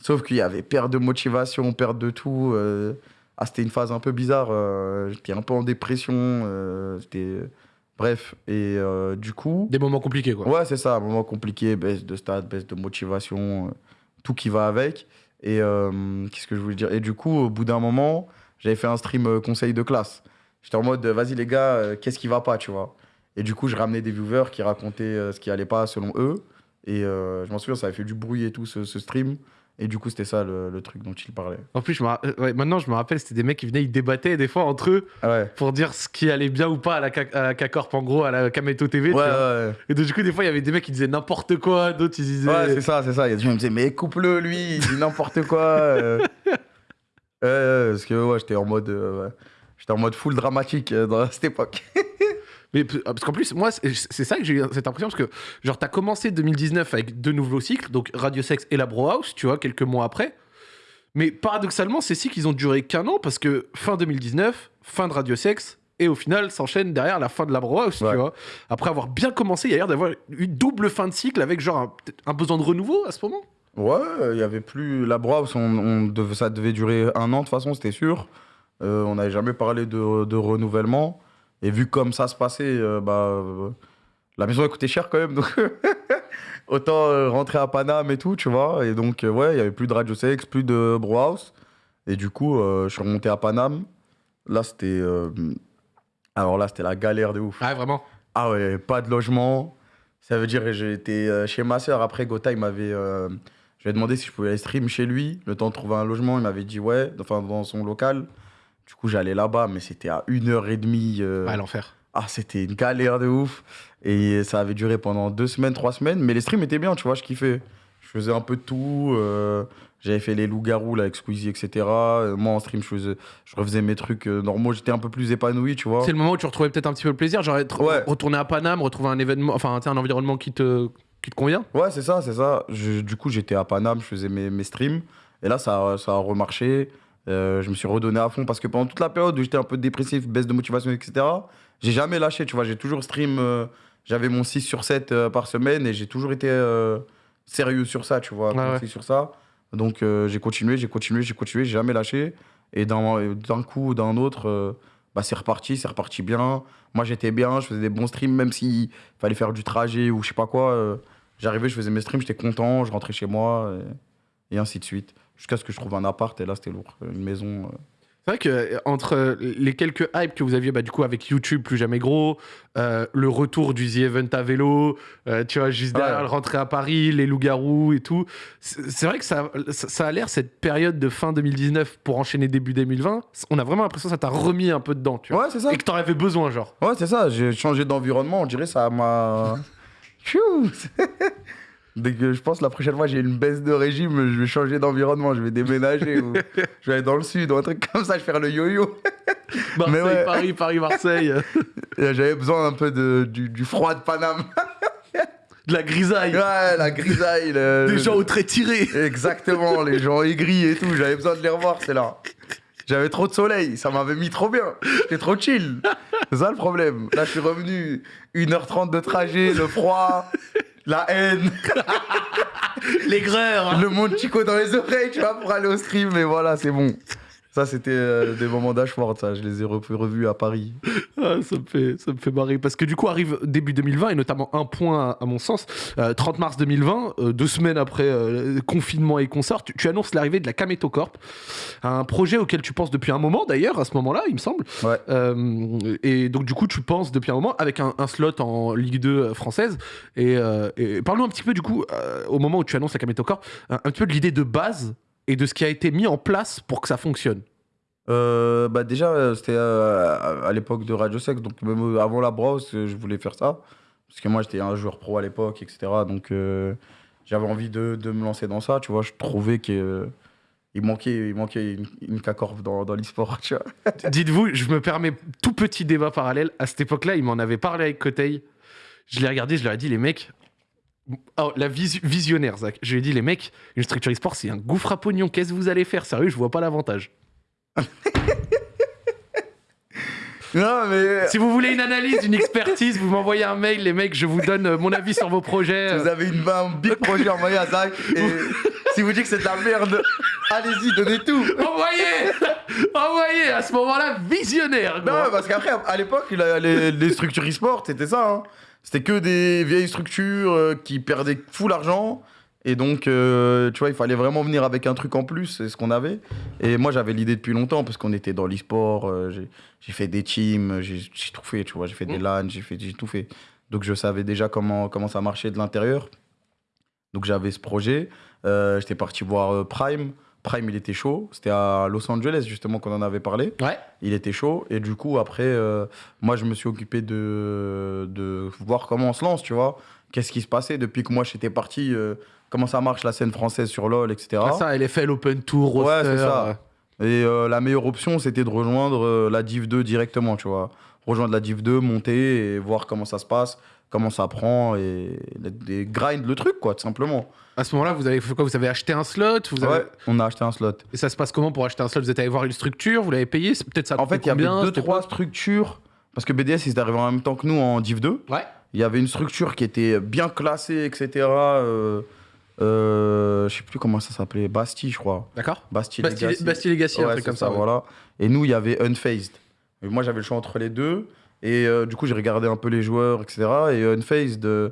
Sauf qu'il y avait perte de motivation, perte de tout. euh. Ah, c'était une phase un peu bizarre. euh, J'étais un peu en dépression. euh, C'était. Bref, et euh, du coup. Des moments compliqués, quoi. Ouais, c'est ça, un moment compliqué, baisse de stade, baisse de motivation, euh, tout qui va avec. Et euh, qu'est-ce que je voulais dire? Et du coup, au bout d'un moment, j'avais fait un stream conseil de classe. J'étais en mode, vas-y les gars, qu'est-ce qui va pas, tu vois? Et du coup, je ramenais des viewers qui racontaient ce qui allait pas selon eux. Et je m'en souviens, ça avait fait du bruit et tout, ce, ce stream. Et du coup, c'était ça le, le truc dont il parlait. En plus, je me euh, ouais, maintenant, je me rappelle, c'était des mecs qui venaient, ils débattaient des fois entre eux Ah ouais. pour dire ce qui allait bien ou pas à la, K- à la K-Corp, en gros, à la Kameto TV. Ouais, Et donc, du coup, des fois, il y avait des mecs qui disaient n'importe quoi, d'autres, ils disaient. ouais, c'est ça, c'est ça. Il y a des gens qui me disaient, mais coupe-le, lui, il dit n'importe quoi. euh. Parce que ouais, j'étais en mode. euh. J'étais en mode full dramatique euh, dans cette époque. Mais parce qu'en plus, moi, c'est ça que j'ai eu cette impression, parce que, genre, t'as commencé 2019 avec deux nouveaux cycles, donc Radio Sex et la Bro House, tu vois, quelques mois après. Mais paradoxalement, ces cycles, ils ont duré qu'un an, parce que fin 2019, fin de Radio Sex, et au final, s'enchaîne derrière la fin de la Bro House, Ouais. tu vois. Après avoir bien commencé, il y a l'air d'avoir une double fin de cycle avec, genre, un, besoin de renouveau à ce moment. Ouais, il y avait plus. La Browse, on, on devait- ça devait durer un an, de toute façon, c'était sûr. Euh, on n'avait jamais parlé de, de renouvellement. Et vu comme ça se passait, euh, bah, euh, la maison elle coûtait cher quand même. Donc, autant euh, rentrer à Paname et tout, tu vois. Et donc, ouais, il y avait plus de Radio Sex, plus de Browhouse. Et du coup, je suis remonté à Paname. Là, c'était. alors là, c'était la galère de ouf. Ouais, vraiment? Ah ouais, pas de logement. Ça veut dire que j'étais chez ma soeur. Après, Gotha, il m'avait. euh, je lui ai demandé si je pouvais aller stream chez lui, le temps de trouver un logement. Il m'avait dit ouais, enfin dans son local. Du coup, j'allais là-bas, mais c'était à une heure et demie. euh, Ouais, l'enfer. Ah, c'était une galère de ouf. Et ça avait duré pendant deux semaines, trois semaines. Mais les streams étaient bien, tu vois, je kiffais. Je faisais un peu de tout. euh, J'avais fait les loups-garous là, avec Squeezie, etc. Euh, Moi, en stream, je, faisais, je refaisais mes trucs euh, normaux. J'étais un peu plus épanoui, tu vois. C'est le moment où tu retrouvais peut-être un petit peu le plaisir, genre être Ouais. retourner à Paname, retrouver un événement, enfin, un environnement qui te, qui te convient. Ouais, c'est ça, c'est ça. Je- du coup, j'étais à Paname, je faisais mes, mes streams. Et là, ça, ça a remarché. Euh, je me suis redonné à fond parce que pendant toute la période où j'étais un peu dépressif, baisse de motivation, etc., j'ai jamais lâché, tu vois. J'ai toujours stream. euh, J'avais mon 6 sur 7 euh, par semaine et j'ai toujours été sérieux sur ça, tu vois. Ouais, concis sur ça. Donc, j'ai continué, j'ai continué, j'ai continué, j'ai jamais lâché. Et d'un d'un coup ou d'un autre, bah, c'est reparti, c'est reparti bien. Moi, j'étais bien, je faisais des bons streams, même s'il fallait faire du trajet ou je sais pas quoi. J'arrivais, je faisais mes streams, j'étais content, je rentrais chez moi, et, et ainsi de suite. Jusqu'à ce que je trouve un appart, et là, c'était lourd. Une maison. euh. C'est vrai que euh, entre les quelques hypes que vous aviez, bah, du coup, avec YouTube plus jamais gros, euh, le retour du The Event à vélo, euh, tu vois, juste derrière Ouais. le rentrée à Paris, les loups-garous et tout, c'est vrai que ça, ça, ça a l'air, cette période de fin 2019 pour enchaîner début 2020, on a vraiment l'impression que ça t'a remis un peu dedans, tu vois. Ouais, c'est ça. Et que t'en avais besoin, genre. Ouais, c'est ça. J'ai changé d'environnement, on dirait ça m'a. Dès que je pense la prochaine fois j'ai une baisse de régime, je vais changer d'environnement, je vais déménager ou je vais aller dans le sud ou un truc comme ça, je vais faire le yo-yo. Marseille, ouais. Paris, Paris, Marseille, J'avais besoin un peu de, du, du froid de Paname. de la grisaille, Ouais, la grisaille. le- des gens au trait tiré. Exactement, les gens aigris et tout, j'avais besoin de les revoir, c'est là. J'avais trop de soleil, ça m'avait mis trop bien. J'étais trop chill. C'est ça le problème. Là, je suis revenu 1h30 de trajet, le froid, la haine, L'aigreur. le monde chico dans les oreilles, tu vois, pour aller au stream, mais voilà, c'est bon. Ça, c'était euh, des moments d'Ashford, ça. Je les ai re- revus à Paris. Ah, ça, me fait, ça me fait marrer. Parce que du coup, arrive début 2020, et notamment un point à, à mon sens, euh, 30 mars 2020, euh, deux semaines après euh, confinement et consort, tu, tu annonces l'arrivée de la Kameto Corp, un projet auquel tu penses depuis un moment d'ailleurs, à ce moment-là, il me semble. Ouais. Euh, et donc, du coup, tu penses depuis un moment avec un, un slot en Ligue 2 française. Et, euh, et parle-nous un petit peu, du coup, euh, au moment où tu annonces la Kameto Corp, un, un petit peu de l'idée de base et de ce qui a été mis en place pour que ça fonctionne. Euh, bah déjà, euh, c'était euh, à l'époque de Radio Sex, donc même avant la brosse, euh, je voulais faire ça. Parce que moi, j'étais un joueur pro à l'époque, etc. Donc, euh, j'avais envie de, de me lancer dans ça. Tu vois, je trouvais que euh, il manquait, il manquait une, une K-Corp dans, dans l'e-sport, tu vois. Dites-vous, je me permets tout petit débat parallèle. À cette époque-là, il m'en avait parlé avec Coteil. Je l'ai regardé, je leur ai dit, les mecs. Oh, la vis- visionnaire, Zach. Je lui ai dit, les mecs, une structure e-sport, c'est un gouffre à pognon. Qu'est-ce que vous allez faire? Sérieux, je vois pas l'avantage. Non, mais Si vous voulez une analyse, une expertise, vous m'envoyez un mail, les mecs, je vous donne euh, mon avis sur vos projets. vous avez une, un big projet envoyé à Zach. Et si vous dites que c'est de la merde, allez-y, donnez tout. Envoyez Envoyez À ce moment-là, visionnaire Non, parce qu'après, à l'époque, les, les structures e-sport, c'était ça. hein. C'était que des vieilles structures euh, qui perdaient full argent. Et donc, euh, tu vois, il fallait vraiment venir avec un truc en plus, c'est ce qu'on avait. Et moi, j'avais l'idée depuis longtemps, parce qu'on était dans l'e-sport, euh, j'ai- fait des teams, j'ai tout fait, tu vois, j'ai fait des Mm. LAN, j'ai tout fait. Donc, je savais déjà comment, comment ça marchait de l'intérieur. Donc, j'avais ce projet. Euh, J'étais parti voir Prime. Prime, il était chaud. C'était à Los Angeles, justement, qu'on en avait parlé Ouais. il était chaud. Et du coup, après, euh, moi, je me suis occupé de, de voir comment on se lance, tu vois. Qu'est-ce qui se passait depuis que moi, j'étais parti, euh, comment ça marche la scène française sur LoL, etc. Ah, ça, LFL, Open Tour, Ouais, roster, c'est ça. euh, Et euh, la meilleure option, c'était de rejoindre la Div 2 directement, tu vois. Rejoindre la Div 2, monter et voir comment ça se passe, comment ça prend et, et grind le truc, quoi, tout simplement. À ce moment-là, vous avez quoi? Vous avez acheté un slot? Vous avez... Ouais, on a acheté un slot. Et ça se passe comment pour acheter un slot? Vous êtes allé voir une structure? Vous l'avez payé? Peut-être ça En fait, il y avait deux, trois structures. Parce que BDS, ils étaient arrivés en même temps que nous en Div 2. Ouais. Il y avait une structure qui était bien classée, etc. Euh, euh, je sais plus comment ça s'appelait. Bastille, je crois. D'accord. Bastille, Bastille, Legacy. Bastille Legacy, un Ouais, truc c'est comme ça. ouais. voilà. Et nous, il y avait Unfazed. Et moi, j'avais le choix entre les deux. Et euh, du coup, j'ai regardé un peu les joueurs, etc. Et Unfazed, euh,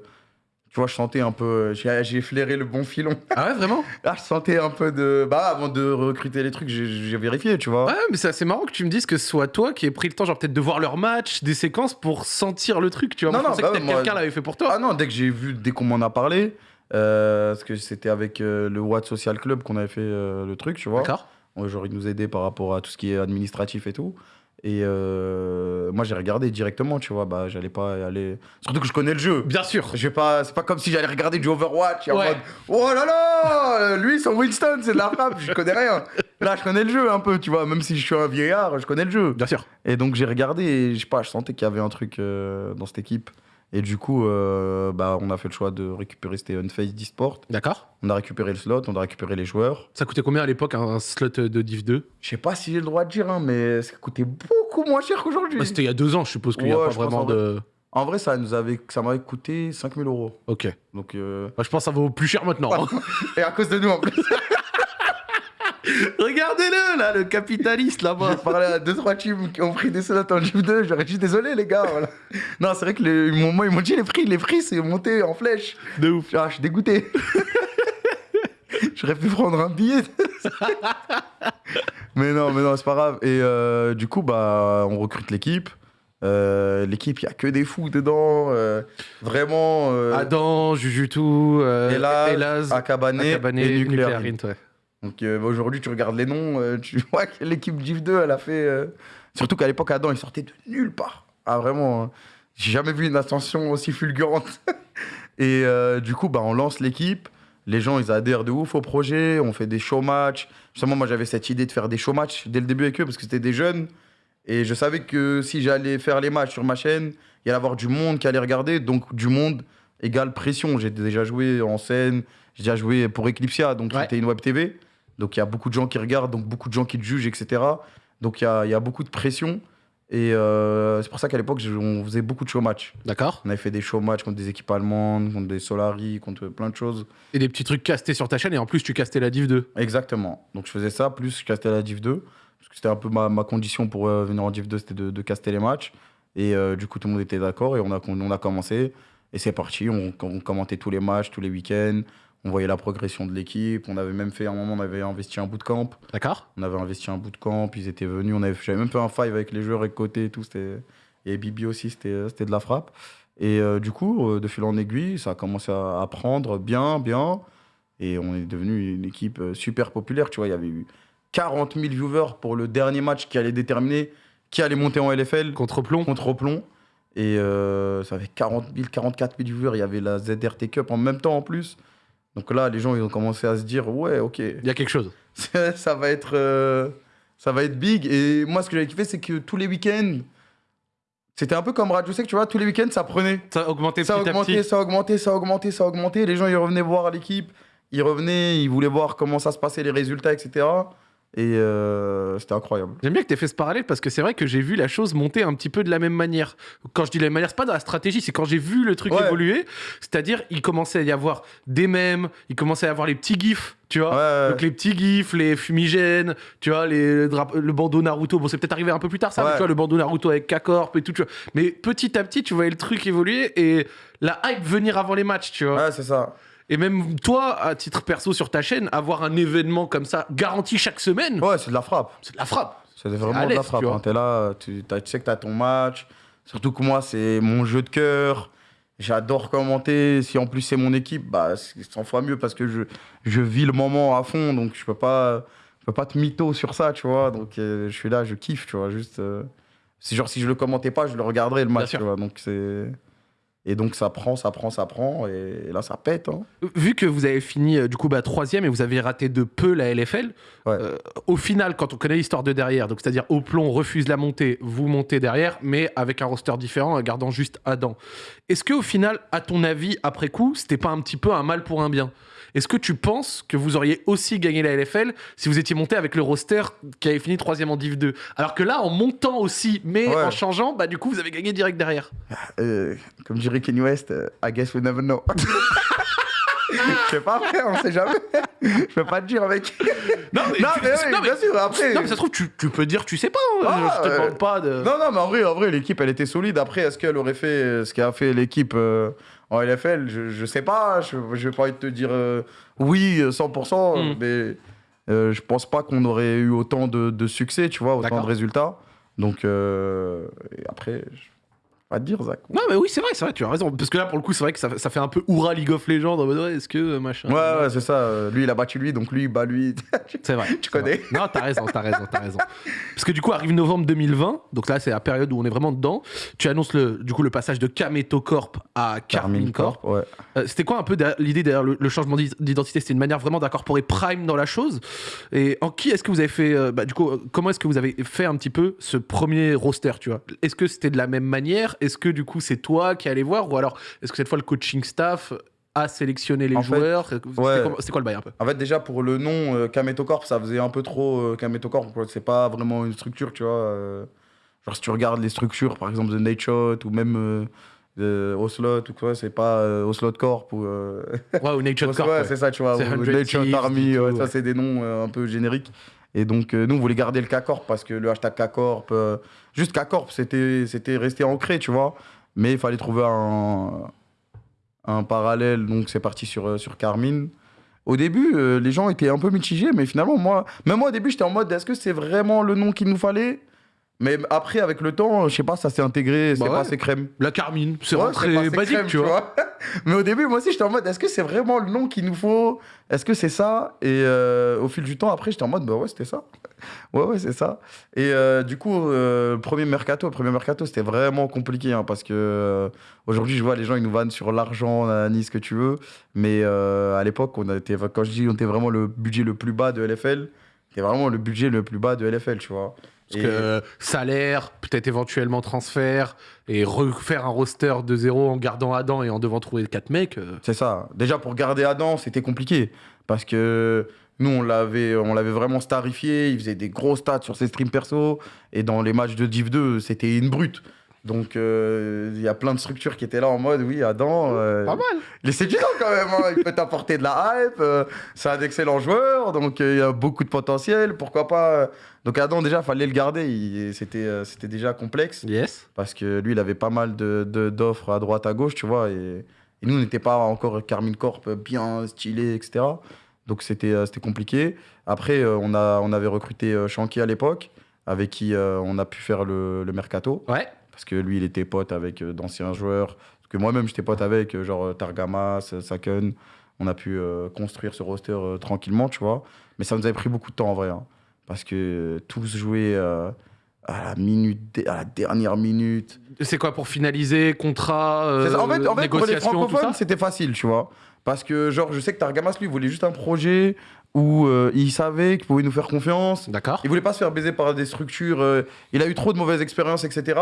tu vois, je sentais un peu. J'ai j'ai flairé le bon filon. Ah ouais, vraiment? Là, je sentais un peu de. Bah, avant de recruter les trucs, j'ai vérifié, tu vois. Ouais, mais c'est assez marrant que tu me dises que ce soit toi qui ait pris le temps, genre peut-être de voir leur match, des séquences pour sentir le truc, tu vois. Non, Moi, je non, pensais bah que moi- quelqu'un l'avait fait pour toi. Ah non, dès que j'ai vu, dès qu'on m'en a parlé, euh, parce que c'était avec euh, le Watt Social Club qu'on avait fait euh, le truc, tu vois. D'accord. Genre, ils nous aidaient par rapport à tout ce qui est administratif et tout. Et euh, moi, j'ai regardé directement, tu vois. Bah, j'allais pas aller. Surtout que je connais le jeu. Bien sûr. Je pas, c'est pas comme si j'allais regarder du Overwatch et en Ouais. mode Oh là là Lui, son Winston, c'est de la frappe, je connais rien. Là, je connais le jeu un peu, tu vois. Même si je suis un vieillard, je connais le jeu. Bien sûr. Et donc j'ai regardé et je sais pas, je sentais qu'il y avait un truc euh, dans cette équipe. Et du coup, euh, bah, on a fait le choix de récupérer, c'était Unfaced d'e-sport. D'accord. On a récupéré le slot, on a récupéré les joueurs. Ça coûtait combien à l'époque un slot de Div 2 Je sais pas si j'ai le droit de dire, hein, mais ça coûtait beaucoup moins cher qu'aujourd'hui. Bah, C'était il y a deux ans, je suppose qu'il n'y a pas vraiment en de. En vrai, ça nous avait, ça m'avait coûté 5000 euros. Ok. Donc, euh, Bah, je pense que ça vaut plus cher maintenant. hein. et à cause de nous en plus. Regardez-le là, le capitaliste là-bas. parlé à deux trois teams qui ont pris des slots en Div 2. J'aurais dit désolé les gars. Voilà. Non, c'est vrai que m'ont moi, ils m'ont dit les prix, les prix c'est monté en flèche. De ouf. Ah, je suis dégoûté. J'aurais pu prendre un billet. mais non, mais non, c'est pas grave. Et euh, du coup, bah, on recrute l'équipe. Euh, l'équipe, il y a que des fous dedans. euh, vraiment. Adam, Jujutu, euh, Elaz, Akabane, Akabane, et Nuclear. Nuclear ouais. Donc euh, bah, aujourd'hui, tu regardes les noms, euh, tu vois que l'équipe Div 2, elle a fait. euh, Surtout qu'à l'époque, Adam, il sortait de nulle part. Ah, vraiment. hein. J'ai jamais vu une ascension aussi fulgurante. et du coup, bah, on lance l'équipe. Les gens, ils adhèrent de ouf au projet. On fait des show matchs. Justement, moi, j'avais cette idée de faire des show matchs dès le début avec eux parce que c'était des jeunes. Et je savais que si j'allais faire les matchs sur ma chaîne, il y allait avoir du monde qui allait regarder. Donc, du monde égale pression. J'ai déjà joué en scène. J'ai déjà joué pour Eclipsia. Donc, Ouais. c'était une web TV. Donc, il y a beaucoup de gens qui regardent, donc beaucoup de gens qui te jugent, etc. Donc, il y a, il y a beaucoup de pression. Et euh, c'est pour ça qu'à l'époque, on faisait beaucoup de show matchs. D'accord. On avait fait des show matchs contre des équipes allemandes, contre des Solari, contre plein de choses. Et des petits trucs castés sur ta chaîne, et en plus, tu castais la Div 2. Exactement. Donc, je faisais ça, plus je castais la Div 2. Parce que c'était un peu ma, ma condition pour euh, venir en Div 2, c'était de, de caster les matchs. Et euh, du coup, tout le monde était d'accord et on a, on a commencé. Et c'est parti, on, on commentait tous les matchs, tous les week-ends. On voyait la progression de l'équipe. On avait même fait, à un moment, on avait investi un bootcamp. D'accord On avait investi un bootcamp, ils étaient venus. On avait, j'avais même fait un five avec les joueurs et côté et tout. C'était, et Bibi aussi, c'était, euh, c'était de la frappe. Et euh, du coup, euh, de fil en aiguille, ça a commencé à, à prendre bien, bien. Et on est devenu une équipe super populaire. Tu vois, il y avait eu 40 000 viewers pour le dernier match qui allait déterminer qui allait monter en LFL Contre plomb contre Oplon. Et euh, ça avait 40 000, 44 000 viewers. Il y avait la ZRT Cup en même temps en plus. Donc là, les gens ils ont commencé à se dire ouais, ok, Il y a quelque chose. ça va être euh, ça va être big. Et moi, ce que j'avais kiffé, c'est que tous les week-ends, c'était un peu comme Radio Sec, tu vois, tous les week-ends, ça prenait. Ça a augmenté Ça a petit à petit. ça a augmenté, ça a augmenté, ça a augmenté. Les gens, ils revenaient voir l'équipe. Ils revenaient, ils voulaient voir comment ça se passait, les résultats, etc. Et euh, c'était incroyable. J'aime bien que tu aies fait ce parallèle parce que c'est vrai que j'ai vu la chose monter un petit peu de la même manière. Quand je dis de la même manière, c'est pas dans la stratégie, c'est quand j'ai vu le truc Ouais. évoluer. C'est-à-dire, il commençait à y avoir des mèmes, il commençait à y avoir les petits gifs, tu vois. Ouais, Donc les petits gifs, les fumigènes, tu vois, les le bandeau Naruto. Bon, c'est peut-être arrivé un peu plus tard, ça, mais tu vois, le bandeau Naruto avec K-Corp et tout, tu vois. Mais petit à petit, tu voyais le truc évoluer et la hype venir avant les matchs, tu vois. ouais, c'est ça. Et même toi, à titre perso sur ta chaîne, avoir un événement comme ça garanti chaque semaine, Ouais, c'est de la frappe. c'est de la frappe. C'est vraiment de la frappe. tu hein. T'es là, tu, tu sais que t'as ton match. Surtout que moi, c'est mon jeu de cœur. J'adore commenter. Si en plus c'est mon équipe, bah, c'est 100 fois mieux parce que je, je vis le moment à fond. Donc je peux pas, je peux pas te mytho sur ça, tu vois. Donc euh, je suis là, je kiffe, tu vois. Juste, euh, c'est genre si je le commentais pas, je le regarderais le match, sûr. tu vois. Donc c'est. Et donc ça prend, ça prend, ça prend. Et, là, ça pète. hein. Vu que vous avez fini euh, du coup bah, troisième et vous avez raté de peu la LFL, Ouais. euh, au final, quand on connaît l'histoire de derrière, donc c'est-à-dire Oplon refuse la montée, vous montez derrière, mais avec un roster différent, en gardant juste Adam. Est-ce que au final, à ton avis, après coup, c'était pas un petit peu un mal pour un bien? Est-ce que tu penses que vous auriez aussi gagné la LFL si vous étiez monté avec le roster qui avait fini troisième en Div 2 Alors que là, en montant aussi, mais Ouais. en changeant, bah du coup, vous avez gagné direct derrière. Euh, comme dirait Kanye West, euh, I guess we never know. Je sais pas, frère, on sait jamais. Je peux pas te dire, mec. Non, Non, mais oui, bien sûr, après. Non, mais ça se trouve, tu, tu peux dire, tu sais pas. hein. Ah, je te euh, demande pas de. Non, non, mais en vrai, en vrai l'équipe, elle était solide. Après, est-ce qu'elle aurait fait euh, ce qu'a fait l'équipe euh, en LFL je, je sais pas. Je, je vais pas te dire euh, oui, euh, 100%, Mm. mais euh, je pense pas qu'on aurait eu autant de, de succès, tu vois, autant de résultats. Donc, euh, après, je pas te dire, Zach. Non, mais oui, c'est vrai, c'est vrai, tu as raison. Parce que là, pour le coup, c'est vrai que ça, ça fait un peu Oura League of Legends en mode ouais, est-ce que machin. Ouais, ouais, c'est ça. euh, Lui, il a battu lui, donc lui, il bat lui. C'est vrai. Tu vrai. connais. Non, t'as raison, t'as raison, t'as raison. Parce que du coup, arrive novembre 2020, donc là, c'est la période où on est vraiment dedans. Tu annonces le, du coup le passage de Kameto Corp à Carmine Corp. Ouais. Euh, C'était quoi un peu l'idée derrière le, le changement d'i- d'identité? C'était une manière vraiment d'incorporer Prime dans la chose? Et en qui est-ce que vous avez fait euh, bah, Du coup, comment est-ce que vous avez fait un petit peu ce premier roster Tu vois? Est-ce que c'était de la même manière? Est-ce que du coup c'est toi qui allais voir Ou alors est-ce que cette fois le coaching staff a sélectionné les En fait, joueurs ouais. comment- C'était quoi le bail un peu En fait, déjà, pour le nom euh, Kameto Corp, ça faisait un peu trop euh, Kameto Corp. C'est pas vraiment une structure, tu vois. euh. genre, si tu regardes les structures, par exemple, The Nate Shot ou même euh, Oslot ou quoi, c'est pas euh, Oslot Corp ou. euh, Ouais, ou Nature Ouais, Corp. ouais. c'est ça, tu vois. C'est ou 100 Nate Shot Army, tout, ouais, ça, c'est des noms euh, un peu génériques. Et donc, euh, nous, on voulait garder le K-Corp parce que le hashtag K-Corp, euh, juste K-Corp, c'était resté ancré, tu vois. Mais il fallait trouver un, un parallèle, donc c'est parti sur, euh, sur Carmine. Au début, les gens étaient un peu mitigés, mais finalement, moi, même moi, au début, j'étais en mode, est-ce que c'est vraiment le nom qu'il nous fallait? Mais après, avec le temps, je sais pas, ça s'est intégré, c'est Bah pas ouais. assez crème. La Carmine, c'est Ouais, rentré basique, crème, tu vois. Mais au début, moi aussi, j'étais en mode, est-ce que c'est vraiment le nom qu'il nous faut? Est-ce que c'est ça? Et euh, au fil du temps, après, j'étais en mode, bah ouais, c'était ça. ouais, ouais, c'est ça. Et euh, du coup, euh, le premier mercato, premier mercato, c'était vraiment compliqué hein, parce que euh, aujourd'hui, je vois les gens, ils nous vannent sur l'argent, nanani, ce que tu veux. Mais euh, à l'époque, on quand je dis, on était vraiment le budget le plus bas de LFL. C'était vraiment le budget le plus bas de LFL, tu vois. Parce Et- que euh, salaire, peut-être éventuellement transfert, et refaire un roster de zéro en gardant Adam et en devant trouver quatre mecs. euh, C'est ça. Déjà, pour garder Adam, c'était compliqué. Parce que nous, on l'avait, vraiment starifié. Il faisait des gros stats sur ses streams perso. Et dans les matchs de Div 2, c'était une brute. Donc, euh, il y a plein de structures qui étaient là en mode, oui, Adam, euh, Pas mal. il est séduisant quand même, hein. il peut t'apporter de la hype, euh, c'est un excellent joueur, donc il y a beaucoup de potentiel, pourquoi pas. Donc Adam, déjà, fallait le garder, c'était euh, c'était déjà complexe, Yes. parce que lui, il avait pas mal d'offres de, d'offres à droite, à gauche, tu vois, et, et nous, on n'était pas encore Carmine Corp bien stylé, etc. Donc c'était euh, c'était compliqué. Après, euh, on, a, on avait recruté Shanky à l'époque, avec qui on a pu faire le, le mercato Ouais. parce que lui, il était pote avec d'anciens joueurs. Parce que moi-même, j'étais pote avec, genre Targamas, Saken. On a pu construire ce roster tranquillement, tu vois. Mais ça nous avait pris beaucoup de temps en vrai. hein. Parce que tous jouaient euh, à, la minute, à la dernière minute. C'est quoi pour finaliser contrat, euh, en fait, en fait pour les francophones, c'était facile, tu vois. Parce que, genre, je sais que Targamas, lui, voulait juste un projet où euh, il savait qu'il pouvait nous faire confiance. D'accord. Il voulait pas se faire baiser par des structures. euh, il a eu trop de mauvaises expériences, etc.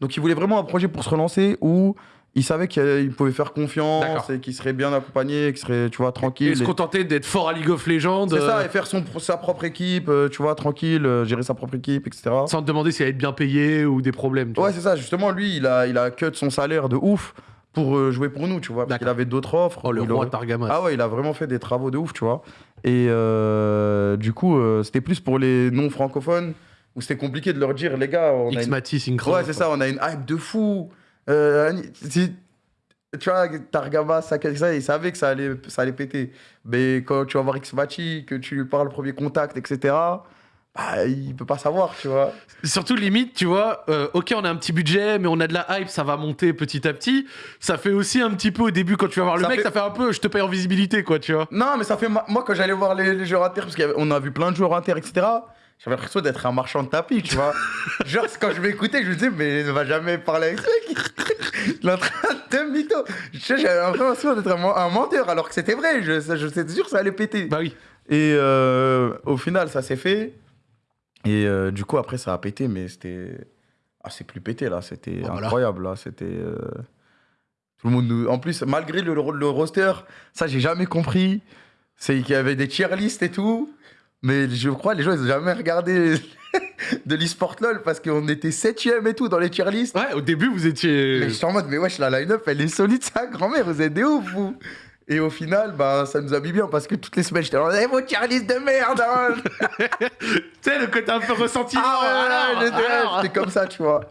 Donc il voulait vraiment un projet pour se relancer où il savait qu'il pouvait faire confiance et qu'il serait bien accompagné, qu'il serait, tu vois, tranquille. Et se contenter d'être fort à League of Legends C'est ça, euh, et faire son, sa propre équipe, euh, tu vois, tranquille, euh, gérer sa propre équipe, etc. sans te demander s'il allait être bien payé ou des problèmes. tu Ouais, c'est ça, justement, lui, il a, il a cut son salaire de ouf pour jouer pour nous, tu vois, parce qu'il avait d'autres offres. Oh, le roi Targamas. Ah ouais, il a vraiment fait des travaux de ouf, tu vois. Et euh, du coup, euh, c'était plus pour les non-francophones où c'était compliqué de leur dire, les gars, on a X une... Mati, Synchro. Ouais, c'est ça, on a une hype de fou. Euh, si- tu vois, Targama, ça, ça, il savait que ça allait, ça allait péter. Mais quand tu vas voir X-Machi, que tu lui parles premier contact, etc., bah, il peut pas savoir, tu vois. Surtout limite, tu vois, euh, ok, on a un petit budget, mais on a de la hype, ça va monter petit à petit. Ça fait aussi un petit peu au début quand tu vas voir le Ça mec, fait- ça fait un peu, je te paye en visibilité, quoi, tu vois. Non, mais ça fait. Moi, quand j'allais voir les, les joueurs inter, parce qu'on a vu plein de joueurs inter, etc., j'avais l'impression d'être un marchand de tapis, tu vois. Genre, quand je m'écoutais, je me disais, mais il ne va jamais parler avec mec. Il est en train de mytho. J'avais l'impression d'être un, men- un menteur, alors que c'était vrai. Je, je, j'étais sûr que ça allait péter. Bah oui. Et euh, au final, ça s'est fait. Et euh, du coup, après, ça a pété, mais c'était. Ah, c'est plus pété, là. C'était Bon, voilà. incroyable, là. C'était. euh, Tout le monde nous. En plus, malgré le, le roster, ça, j'ai jamais compris. C'est qu'il y avait des tier lists et tout. Mais je crois les gens, ils ont jamais regardé de l'e-sport LOL parce qu'on était 7 et tout dans les tier lists. Ouais, au début, vous étiez. Mais je suis en mode, mais wesh, la line-up, elle est solide, ça, grand-mère, vous êtes des ouf, vous. Et au final, bah, ça nous a mis bien parce que toutes les semaines, j'étais là, eh, vos tier lists de merde, hein. Tu sais, le côté un peu ressentiment. Ah j'étais alors. j'étais comme ça, tu vois.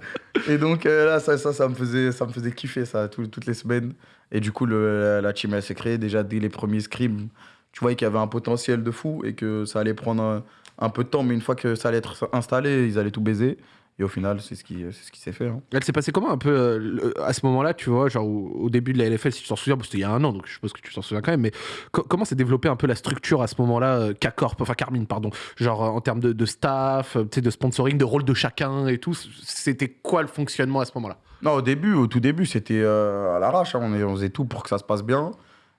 Et donc euh, là, ça, ça, ça, me faisait, ça me faisait kiffer, ça, tout- toutes les semaines. Et du coup, le, la team, elle s'est créée déjà dès les premiers scrims. Tu voyais qu'il y avait un potentiel de fou et que ça allait prendre un, un peu de temps, mais une fois que ça allait être installé, ils allaient tout baiser. Et au final, c'est ce qui, c'est ce qui s'est fait. hein. Elle s'est passé comment un peu euh, à ce moment-là, tu vois, genre au, au début de la LFL, si tu t'en souviens, parce que c'était il y a un an, donc je suppose que tu t'en souviens quand même, mais co- comment s'est développée un peu la structure à ce moment-là, euh, K-Corp, enfin Carmine, pardon, genre euh, en termes de, de staff, euh, de sponsoring, de rôle de chacun et tout, c'était quoi le fonctionnement à ce moment-là? Non, au début, au tout début, c'était euh, à l'arrache. hein. On, on faisait tout pour que ça se passe bien.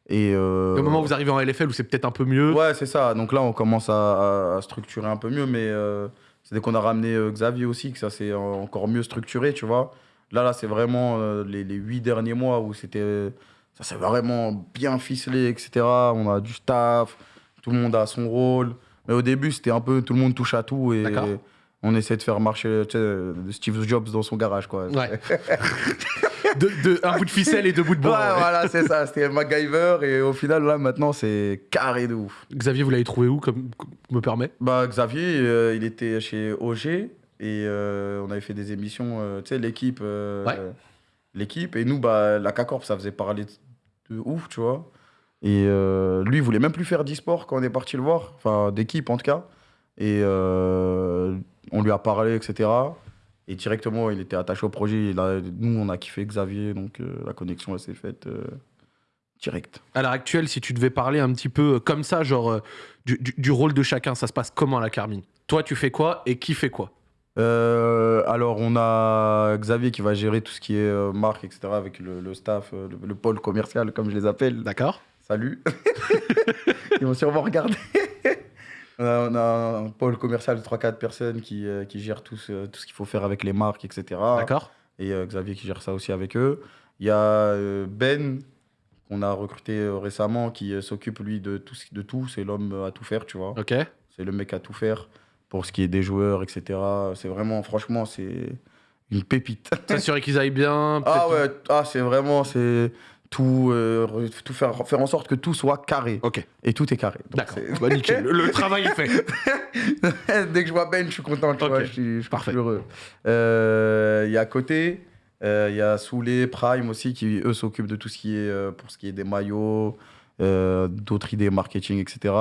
Et, euh, Et Au moment où vous arrivez en LFL, où c'est peut-être un peu mieux, Ouais, c'est ça. Donc là, on commence à, à- à structurer un peu mieux, mais euh, c'est dès qu'on a ramené euh, Xavier aussi que ça s'est encore mieux structuré, tu vois. Là, là, c'est vraiment les, les huit derniers mois où c'était, ça s'est vraiment bien ficelé, etc. On a du staff, tout le monde a son rôle. Mais au début, c'était un peu tout le monde touche à tout et D'accord. On essaie de faire marcher tu sais, de Steve Jobs dans son garage, quoi. Ouais. de, de- un bout de ficelle et deux bouts de bois. ouais. voilà, c'est ça. C'était MacGyver et au final, là, maintenant, c'est carré de ouf. Xavier, vous l'avez trouvé où, comme me permet? Bah, Xavier, euh, il était chez OG et euh, on avait fait des émissions, euh, tu sais, l'équipe. euh, Ouais. L'équipe. Et nous, bah, la K-Corp, ça faisait parler de, ouf, tu vois. Et euh, lui, il voulait même plus faire d'e-sport quand on est parti le voir, enfin, d'équipe en tout cas. Et euh, on lui a parlé, etc. Et directement, il était attaché au projet. Il a- nous, on a kiffé Xavier, donc euh, la connexion, elle s'est faite euh, direct. À l'heure actuelle, si tu devais parler un petit peu euh, comme ça, genre euh, du, du- du rôle de chacun, ça se passe comment à la Carmine? Toi, tu fais quoi? Et qui fait quoi? Euh, alors, on a Xavier qui va gérer tout ce qui est marque, etc., avec le, le staff, le, le pôle commercial, comme je les appelle. D'accord Salut. Ils vont sûrement regarder. On, a, on a un pôle commercial de 3-4 personnes qui, euh, qui gèrent tout ce, tout ce qu'il faut faire avec les marques, etc. D'accord Et euh, Xavier qui gère ça aussi avec eux. Il y a euh, Ben, qu'on a recruté euh, récemment, qui s'occupe, lui, de tout. ce- De tout. C'est l'homme à tout faire, tu vois. Ok. C'est le mec à tout faire pour ce qui est des joueurs, etc. C'est vraiment, franchement, c'est une pépite. S'assurer qu'ils aillent bien. Ah peut-être- ouais, ah, c'est vraiment, c'est tout, euh, tout faire, faire en sorte que tout soit carré. Ok, Et tout est carré. Donc, d'accord. c'est- Bah, nickel. Le, le travail est fait. Dès que je vois Ben, je suis content, tu Ok, vois, je suis, je suis parfait. heureux. Euh, Il y a à côté, euh, il y a Soulé, Prime aussi, qui eux s'occupent de tout ce qui est, euh, pour ce qui est des maillots, euh, d'autres idées marketing, etc.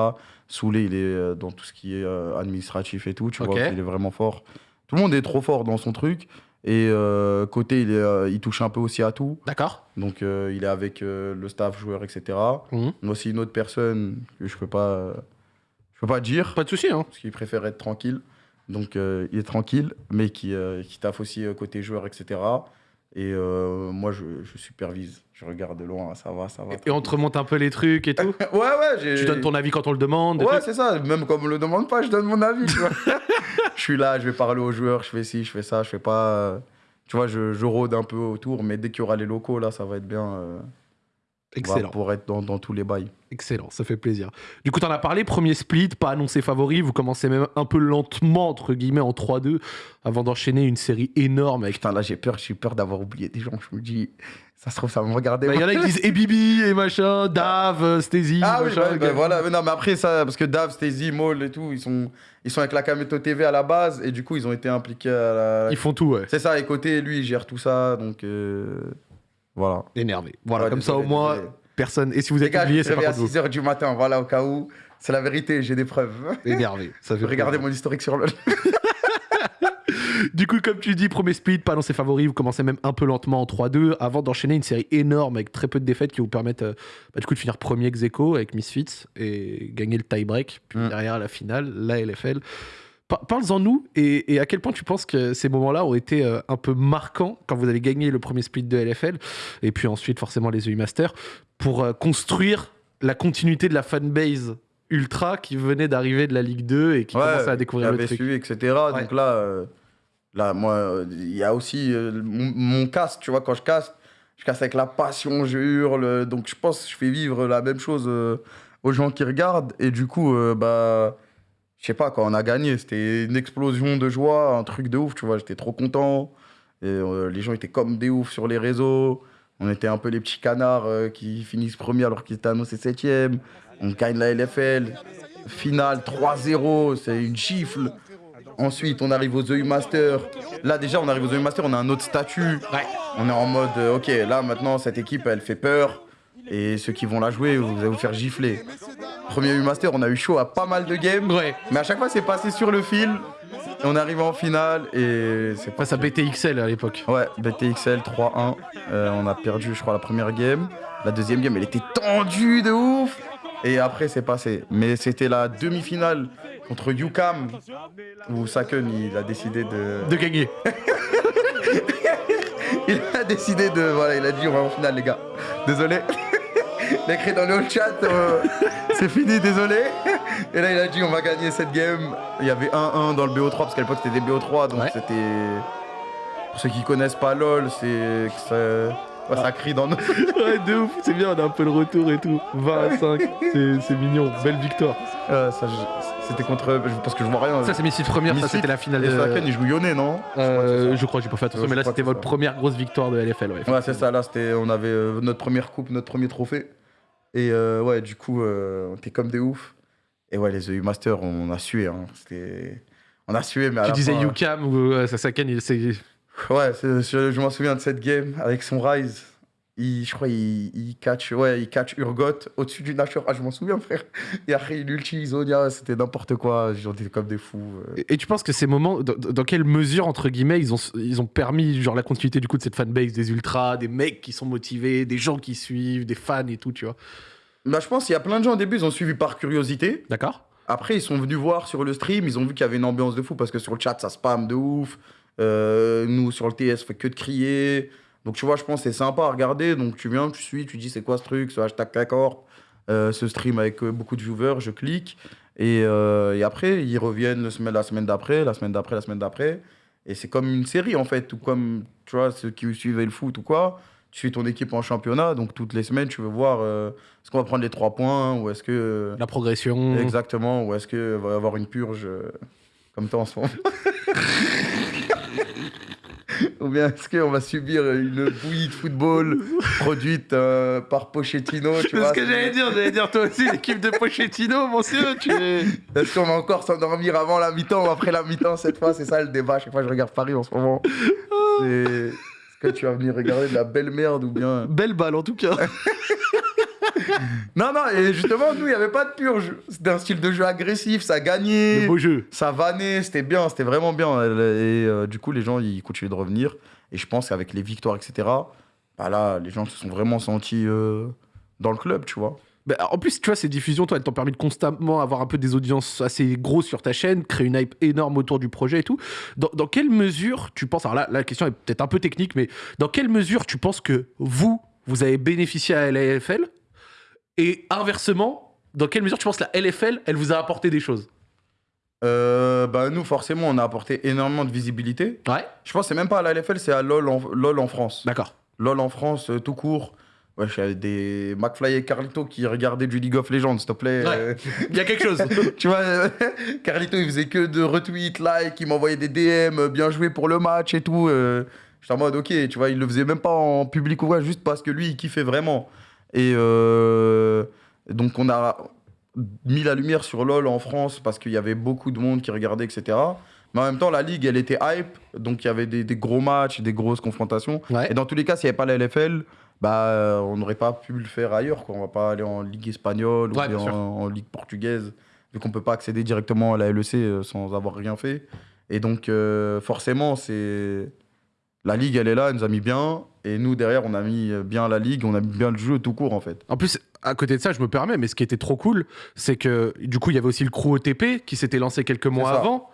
Soulé, il est euh, dans tout ce qui est euh, administratif et tout, tu Ok. vois, il est vraiment fort. Tout le monde est trop fort dans son truc. Et euh, côté, il, est, euh, il touche un peu aussi à tout. D'accord. Donc, euh, il est avec euh, le staff, joueur, etc. Mhm. Mais aussi une autre personne que je peux pas, je peux pas dire Pas de souci, hein. parce qu'il préfère être tranquille. Donc il est tranquille, mais qui, qui taffe aussi côté joueur, etc. Et euh, moi, je, je supervise. Je regarde de loin, ça va, ça va. Et on te remonte un peu les trucs et tout. Ouais, ouais. Tu donnes ton avis quand on le demande. Ouais, c'est ça. Même comme on me le demande pas, je donne mon avis, tu vois. je suis là, je vais parler aux joueurs, je fais ci, je fais ça, je fais pas... euh, Tu vois, je, je rôde un peu autour, mais dès qu'il y aura les locaux, là, ça va être bien... euh, Excellent. Pour être dans, dans tous les bails. Excellent, ça fait plaisir. Du coup, t'en as parlé, premier split, pas annoncé favori, vous commencez même un peu lentement, entre guillemets, en 3-2, avant d'enchaîner une série énorme avec... Putain, là, j'ai peur, j'ai peur d'avoir oublié des gens. Je me dis, ça se trouve, ça va me regarder. Bah, Il y en a qui disent et Bibi, et machin, Dave, euh, Stacey, Ah oui, machin, bah, bah, gars. voilà. Mais non, mais après ça, parce que Dave, Stacey, Maul et tout, ils sont, ils sont avec la Kameto TV à la base et du coup, ils ont été impliqués à la. Ils font tout, ouais. C'est ça, et côté, lui, il gère tout ça, donc euh, voilà. Énervé. Voilà, Ouais, comme ça au moins, désolé. personne... Et si vous Les êtes oublié, c'est pas à grave. 6h du matin, voilà, au cas où. C'est la vérité, j'ai des preuves. Énervé, ça fait Regardez mon historique sur le. Du coup, comme tu dis, premier split, pas annoncé favori, vous commencez même un peu lentement en 3-2, avant d'enchaîner une série énorme avec très peu de défaites qui vous permettent euh, bah, du coup de finir premier ex avec Misfits et gagner le tie-break, puis Mm. derrière la finale, la LFL. Par- Parle-en nous et, et à quel point tu penses que ces moments-là ont été euh, un peu marquants quand vous avez gagné le premier split de LFL et puis ensuite forcément les EU Masters pour euh, construire la continuité de la fanbase ultra qui venait d'arriver de la Ligue 2 et qui commençait à découvrir il le avait truc. suivi, etc. Donc là, euh, là, moi, il y a aussi euh, mon, mon cast, tu vois, quand je caste, je casse avec la passion, je hurle. Donc je pense que je fais vivre la même chose euh, aux gens qui regardent. Et du coup, bah, je sais pas, quand on a gagné, c'était une explosion de joie, un truc de ouf, tu vois. J'étais trop content. Et euh, les gens étaient comme des oufs sur les réseaux. On était un peu les petits canards euh, qui finissent premier alors qu'ils étaient annoncés septième. On gagne la LFL. Finale 3-0, c'est une gifle. Ensuite, on arrive aux EU Masters. Là, déjà, on arrive aux EU Masters, on a un autre statut. Ouais. On est en mode, euh, ok, là, maintenant, cette équipe, elle fait peur. Et ceux qui vont la jouer, vous allez vous faire gifler. Premier EU Master, on a eu chaud à pas mal de games. Ouais. Mais à chaque fois, c'est passé sur le fil. Et on arrive en finale et c'est pas Face à BTXL à l'époque. Ouais, BTXL 3-1. Euh, on a perdu, je crois, la première game. La deuxième game, elle était tendue de ouf. Et après, c'est passé. Mais c'était la demi-finale contre UCAM où Saken, il a décidé de. De gagner. Il a décidé de. Voilà, il a dit on va en finale, les gars. Désolé. Il a écrit dans le chat, euh, c'est fini, désolé. Et là, il a dit on va gagner cette game. Il y avait 1-1 dans le BO3 parce qu'à l'époque c'était des BO3, donc Ouais. c'était. Pour ceux qui connaissent pas LOL, c'est ça, ouais, ça crie dans nos. Ouais, de ouf, c'est bien, on a un peu le retour et tout. 20 à 5, c'est mignon, belle victoire. Euh, ça, je- c'était contre. Parce que je vois rien. Ça, c'est Misfits première, ça Misfits c'était la finale Et de. Saken, il joue non? Euh, je crois, j'ai pas fait attention, mais là c'était votre ça. première grosse victoire de LFL. Ouais. Ouais, c'est ça, là, c'était, on avait euh, notre première coupe, notre premier trophée. Et euh, ouais, du coup, euh, on était comme des oufs. Et ouais, les EU Masters, on a sué. Hein. C'était... On a sué, mais à Tu la disais fin- UCAM ou euh, Sasaken, il c'est. Ouais, je m'en souviens de cette game avec son Rise. Il, je crois il, il catch, ouais, il catch Urgot au-dessus du Nashor. Ah, je m'en souviens, frère. Et après, il ulti Isonia, c'était n'importe quoi. J'en étais comme des fous. euh. Et et tu penses que ces moments, dans, dans quelle mesure, entre guillemets, ils ont, ils ont permis genre, la continuité du coup de cette fanbase, des ultras, des mecs qui sont motivés, des gens qui suivent, des fans et tout, tu vois? Bah, je pense qu'il y a plein de gens au début, ils ont suivi par curiosité. D'accord Après, ils sont venus voir sur le stream, ils ont vu qu'il y avait une ambiance de fou parce que sur le chat, ça spam de ouf. Euh, nous, sur le TS, on fait que de crier. Donc, tu vois, je pense que c'est sympa à regarder. Donc, tu viens, tu suis, tu dis c'est quoi ce truc, ce hashtag d'accord, euh, ce stream avec euh, beaucoup de viewers, je clique. Et, euh, et après, ils reviennent le semaine, la semaine d'après, la semaine d'après, la semaine d'après. Et c'est comme une série, en fait, ou comme, tu vois, ceux qui suivaient le foot ou quoi. Tu suis ton équipe en championnat, donc toutes les semaines, tu veux voir euh, est-ce qu'on va prendre les trois points ou est-ce que. La progression. Exactement, ou est-ce qu'il va y avoir une purge euh, comme toi en ce moment? Ou bien est-ce qu'on va subir une bouillie de football produite euh, par Pochettino C'est ce que j'allais dire, j'allais dire toi aussi, l'équipe de Pochettino, monsieur, tu es... Est-ce qu'on va encore s'endormir avant la mi-temps ou après la mi-temps cette fois C'est ça le débat. Chaque fois que je regarde Paris en ce moment. Est-ce que tu vas venir regarder de la belle merde ou bien. Belle balle en tout cas. Non, non, et justement, nous, il n'y avait pas de purge. C'était un style de jeu agressif, ça gagnait. Le beau jeu. ça vannait, c'était bien, c'était vraiment bien. Et euh, du coup, les gens, ils continuaient de revenir. Et je pense qu'avec les victoires, etc., bah là, les gens se sont vraiment sentis euh, dans le club, tu vois. Bah, en plus, tu vois, ces diffusions, toi, elles t'ont permis de constamment avoir un peu des audiences assez grosses sur ta chaîne, créer une hype énorme autour du projet et tout. Dans, dans quelle mesure tu penses, alors là, la question est peut-être un peu technique, mais dans quelle mesure tu penses que vous, vous avez bénéficié à la LFL Et inversement, dans quelle mesure tu penses que la LFL, elle vous a apporté des choses? Euh, bah, nous, forcément, on a apporté énormément de visibilité. Ouais. Je pense que c'est même pas à la LFL, c'est à LOL en, LOL en France. D'accord. LOL en France, euh, tout court. Ouais, j'avais des McFly et Carlito qui regardaient du League of Legends, s'il te plaît. Ouais. Euh, Il y a quelque chose. tu vois, euh, Carlito, il faisait que de retweets, likes, il m'envoyait des DM, bien joué pour le match et tout. J'étais en mode, ok, tu vois, il le faisait même pas en public ou quoi, juste parce que lui, il kiffait vraiment. Et euh, donc, on a mis la lumière sur LoL en France parce qu'il y avait beaucoup de monde qui regardait, etc. Mais en même temps, la ligue, elle était hype, donc il y avait des, des gros matchs, des grosses confrontations. Ouais. Et dans tous les cas, s'il n'y avait pas la LFL, bah, euh, on n'aurait pas pu le faire ailleurs. Quoi. On va pas aller en Ligue espagnole Ouais, ou en, en Ligue portugaise, vu qu'on peut pas accéder directement à la LEC euh, sans avoir rien fait. Et donc, euh, forcément, c'est la Ligue, elle est là, elle nous a mis bien. Et nous, derrière, on a mis bien la Ligue, on a mis bien le jeu tout court, en fait. En plus, à côté de ça, je me permets, mais ce qui était trop cool, c'est que du coup, il y avait aussi le crew OTP qui s'était lancé quelques mois avant.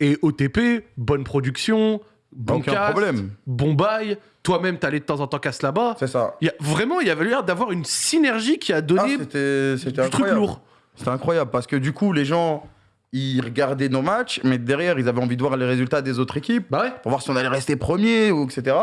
Et OTP, bonne production, bon Aucun cast, problème. bon bail. Toi-même, t'allais de temps en temps casse là-bas. C'est ça. Il y a, vraiment, il y avait l'air d'avoir une synergie qui a Ah, donné c'était du truc lourd. C'était incroyable parce que du coup, les gens, ils regardaient nos matchs, mais derrière, ils avaient envie de voir les résultats des autres équipes. Bah ouais. pour voir si on allait rester premier ou etc.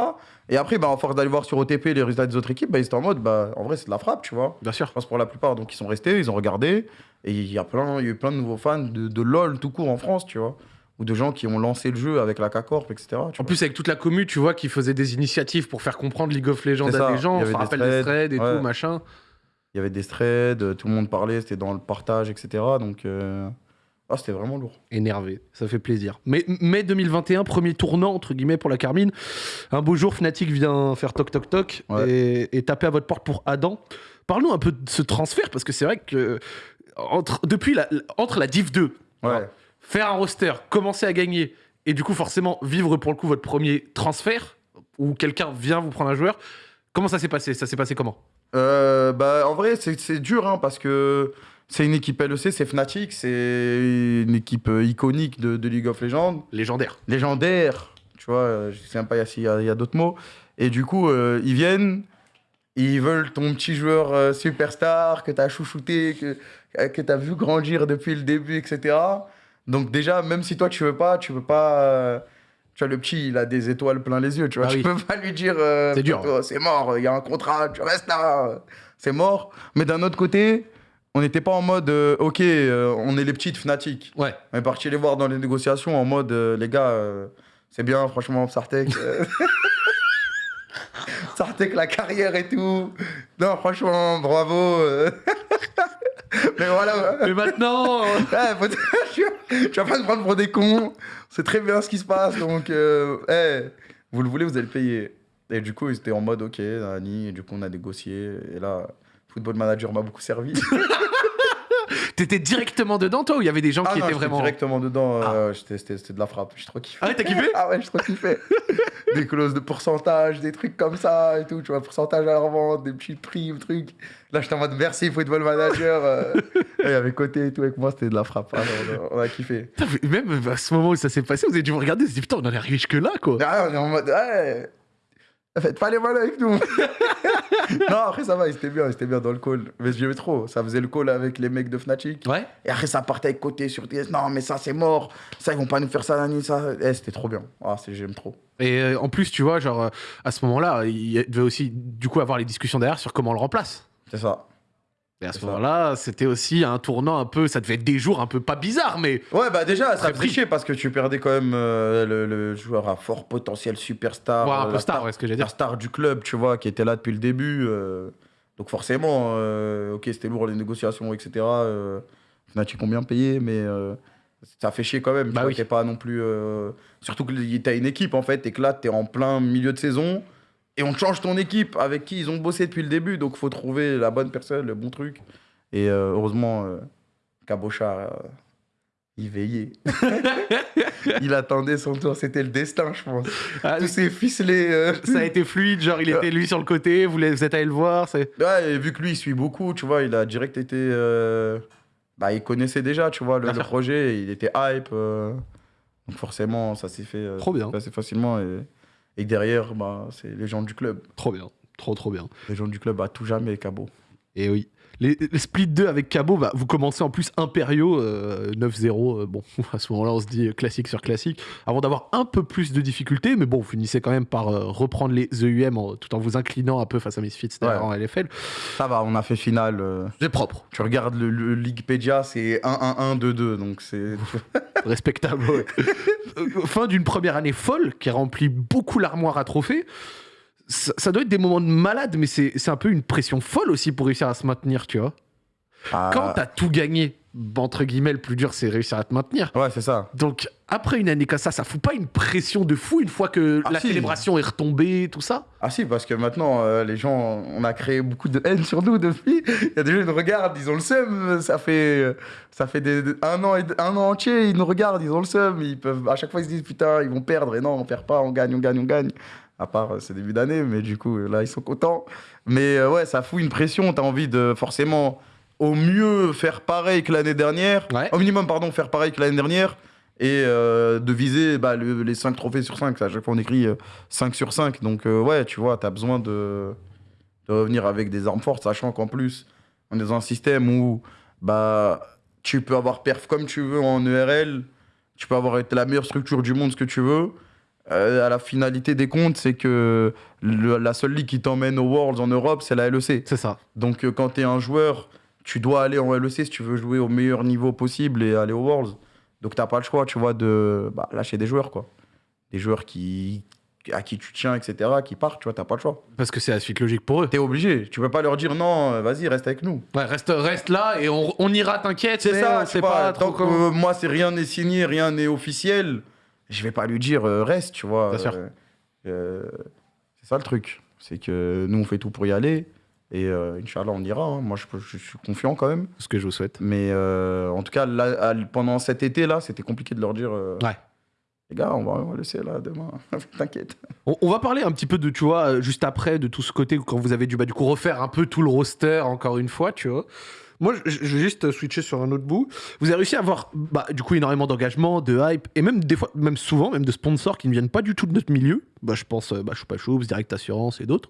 Et après, bah, en force d'aller voir sur OTP les résultats des autres équipes, bah, ils étaient en mode, bah, en vrai, c'est de la frappe, tu vois. Bien sûr. Je pense pour la plupart, donc ils sont restés, ils ont regardé. Et il y a, plein, il y a eu plein de nouveaux fans de, de LoL tout court en France, tu vois. Ou de gens qui ont lancé le jeu avec la K-Corp, etc. tu En vois. plus, avec toute la commu, tu vois, qui faisait des initiatives pour faire comprendre League of Legends à des gens. Il y On avait se des rappelle des threads, et ouais. tout, machin. Il y avait des threads, euh, tout le monde parlait, c'était dans le partage, etc. Donc, euh, ah, c'était vraiment lourd. Énervé, ça fait plaisir. Mais mai 2021, premier tournant entre guillemets pour la Carmine. Un beau jour, Fnatic vient faire toc toc toc Ouais. et, et taper à votre porte pour Adam. Parle-nous un peu de ce transfert parce que c'est vrai que entre, depuis la, entre la Div 2, Ouais. alors, faire un roster, commencer à gagner et du coup forcément vivre pour le coup votre premier transfert où quelqu'un vient vous prendre un joueur, comment ça s'est passé? Ça s'est passé comment? Euh, bah, en vrai, c'est c'est dur hein, parce que c'est une équipe LEC, c'est Fnatic, c'est une équipe euh, iconique de, de League of Legends. Légendaire. légendaire, tu vois, euh, je sais même pas s'il y a, d'autres mots. Et du coup, euh, ils viennent, ils veulent ton petit joueur euh, superstar que tu as chouchouté, que, que tu as vu grandir depuis le début, etc. Donc déjà, même si toi tu veux pas, tu peux pas... euh, tu vois, le petit, il a des étoiles plein les yeux, tu vois. Ah tu oui. peux pas lui dire... C'est dur, oh, C'est mort, il y a un contrat, tu restes là. C'est mort. Mais d'un autre côté, on n'était pas en mode, euh, ok, euh, on est les petits de Fnatic. Ouais. On est parti les voir dans les négociations en mode euh, les gars, c'est bien, franchement, Sartek. Sartek, la carrière et tout. Non, franchement, bravo. Mais voilà. Mais maintenant, ouais, faut- tu, vas, pas te prendre pour des cons. C'est très bien ce qui se passe. Donc, hey, vous le voulez, vous allez le payer. Et du coup, ils étaient en mode ok, Nani. Et du coup, on a négocié. Et là, Football Manager m'a beaucoup servi. T'étais directement dedans toi ou il y avait des gens Ah qui non, étaient vraiment. directement dedans. euh, j'étais- C'était de la frappe. J'ai trop kiffé. Ah ouais, t'as kiffé Ah ouais, j'ai trop kiffé. des clauses de pourcentage, des trucs comme ça et tout, tu vois, pourcentage à la revente, des petits primes, trucs. Là, j'étais en mode merci, football manager. euh. Et il y avait côté et tout avec moi, c'était de la frappe. Ah, non, on, a, on a kiffé. Même à ce moment où ça s'est passé, vous avez dû vous regarder, vous avez dit putain, on en est arrivé jusque là quoi. Ah, on est en mode, ouais, faites pas les malins avec nous. non, après, ça va, c'était bien, c'était bien dans le call. Mais j'aimais trop. Ça faisait le call avec les mecs de Fnatic. Ouais. Et après, ça partait avec côté sur DS. Non, mais ça, c'est mort. Ça, ils vont pas nous faire ça, Nani, ça. Eh, c'était trop bien. Ah, c'est- j'aime trop. Et euh, en plus, tu vois, genre euh, à ce moment-là, il devait aussi du coup avoir les discussions derrière sur comment on le remplace. C'est ça. Et à ce moment-là, c'était aussi un tournant un peu. Ça devait être des jours un peu pas bizarres, mais. Ouais, bah déjà, ça chier parce que tu perdais quand même euh, le, le joueur à fort potentiel superstar. Ouais, un euh, peu la star, ouais, ce que la dire. star du club, tu vois, qui était là depuis le début. euh, donc forcément, euh, ok, c'était lourd les négociations, etc. Euh, Fnatic combien payé, mais ça fait chier quand même. Bah tu vois, oui. pas non plus. Surtout que t'as une équipe en fait, et que là, t'es en plein milieu de saison. Et on change ton équipe avec qui ils ont bossé depuis le début. Donc faut trouver la bonne personne, le bon truc. Et euh, heureusement, euh, Cabochard, euh, il veillait. il attendait son tour. C'était le destin, je pense. Ah, Tous ces ficelés. euh, ça a été fluide, genre il était lui sur le côté, vous, êtes allé le voir. Ouais, et vu que lui, il suit beaucoup, tu vois, il a direct été. Bah, il connaissait déjà, tu vois, le, projet, il était hype. Donc forcément, ça s'est fait Trop bien. assez facilement. Et, et derrière, bah, c'est les gens du club. Trop bien, trop trop bien. Les gens du club à tout jamais, Cabo. Et oui. Les, les split 2 avec Cabo, bah, vous commencez en plus impériaux, euh, 9-0. euh, bon, à ce moment-là, on se dit euh, classique sur classique. Avant d'avoir un peu plus de difficultés, mais bon, vous finissez quand même par euh, reprendre les EUM en- tout en vous inclinant un peu face à Misfits Ouais. en LFL. Ça va, on a fait finale. euh, C'est propre, Tu regardes le, le Leaguepedia, c'est 1-1-1-2-2. Donc c'est. respectable. ouais. Fin d'une première année folle qui remplit beaucoup l'armoire à trophées. Ça, ça doit être des moments de malade, mais c'est un peu une pression folle aussi pour réussir à se maintenir, tu vois. Ah, Quand t'as tout gagné, entre guillemets, le plus dur, c'est réussir à te maintenir. Ouais, c'est ça. Donc, après une année comme ça, ça fout pas une pression de fou une fois que Ah, la si. célébration est retombée, tout ça? Ah si, parce que maintenant, euh, les gens, on a créé beaucoup de haine sur nous depuis. Il y a des gens qui nous regardent, ils ont le seum. Ça fait, euh, ça fait des- un, an et- un an entier, ils nous regardent, ils ont le seum. Ils peuvent, à chaque fois, ils se disent putain, ils vont perdre. Et non, on perd pas, on gagne, on gagne, on gagne. À part, euh, c'est début d'année, mais du coup, euh, là, ils sont contents. Mais euh, ouais, ça fout une pression. T'as envie de forcément, au mieux, faire pareil que l'année dernière. Ouais. Au minimum, pardon, faire pareil que l'année dernière. Et euh, de viser bah, le- les 5 trophées sur 5. À chaque fois, on écrit euh, 5 sur 5. Donc, euh, ouais, tu vois, tu as besoin de, de revenir avec des armes fortes, sachant qu'en plus, on est dans un système où bah, tu peux avoir perf comme tu veux en ERL, tu peux avoir la meilleure structure du monde, ce que tu veux. Euh, à la finalité des comptes, c'est que le- la seule ligue qui t'emmène aux Worlds en Europe, c'est la LEC. C'est ça. Donc, euh, quand tu es un joueur, tu dois aller en LEC si tu veux jouer au meilleur niveau possible et aller aux Worlds. Donc, tu pas le choix, tu vois, de bah, lâcher des joueurs, quoi. Des joueurs qui, à qui tu tiens, etc., qui partent, tu vois, t'as pas le choix. Parce que c'est la suite logique pour eux. T'es obligé. Tu peux pas leur dire non, euh, vas-y, reste avec nous. Ouais, reste, reste là et on, on ira, t'inquiète. C'est ça, vois, pas tant trop que euh, moi, c'est rien n'est signé, rien n'est officiel, je vais pas lui dire euh, reste, tu vois. Bien sûr. Euh, euh, c'est ça le truc. C'est que nous, on fait tout pour y aller. Et euh, Inch'Allah, on ira. hein. Moi, je, suis confiant quand même. Ce que je vous souhaite. Mais euh, en tout cas, là, pendant cet été-là, c'était compliqué de leur dire euh, Ouais. les gars, on va, on va laisser là demain. T'inquiète. On, on va parler un petit peu de, tu vois, juste après, de tout ce côté, quand vous avez dû, bah, du coup, refaire un peu tout le roster, encore une fois, tu vois. Moi, je, vais juste switcher sur un autre bout. Vous avez réussi à avoir, bah, du coup, énormément d'engagement, de hype, et même des fois, même souvent, même de sponsors qui ne viennent pas du tout de notre milieu. Bah, je pense, euh, bah, Choupa Choups, Direct Assurance et d'autres.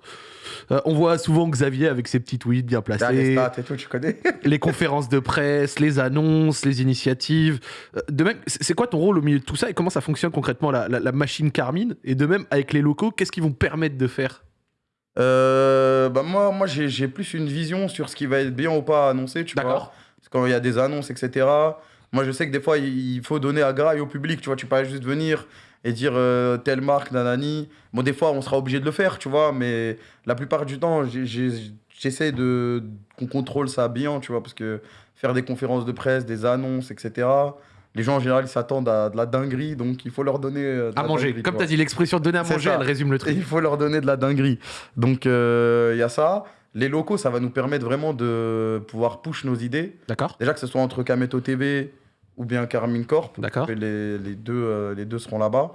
Euh, on voit souvent Xavier avec ses petits tweets bien les placés, stats et tout, tu connais. les conférences de presse, les annonces, les initiatives. Euh, De même, c'est c'est quoi ton rôle au milieu de tout ça et comment ça fonctionne concrètement la, la- la machine Carmine? Et de même, avec les locaux, qu'est-ce qu'ils vont permettre de faire? Euh, bah moi, moi j'ai plus une vision sur ce qui va être bien ou pas annoncé, tu vois. D'accord. Parce que quand il y a des annonces, etc. Moi, je sais que des fois, il faut donner à graille au public, tu vois. Tu peux pas juste venir et dire euh, telle marque, nanani. Bon, des fois, on sera obligé de le faire, tu vois. Mais la plupart du temps, j'essaie de qu'on contrôle ça bien, tu vois. Parce que faire des conférences de presse, des annonces, etc. Les gens en général s'attendent à de la dinguerie, donc il faut leur donner euh, de À la manger. dinguerie, Comme tu as dit l'expression donner à manger, ça. elle résume le Et truc. il faut leur donner de la dinguerie. Donc euh, il y a ça. Les locaux, ça va nous permettre vraiment de pouvoir push nos idées. D'accord Déjà que ce soit entre Kameto TV ou bien Carmine Corp, D'accord. les, les deux, euh, les deux seront là-bas.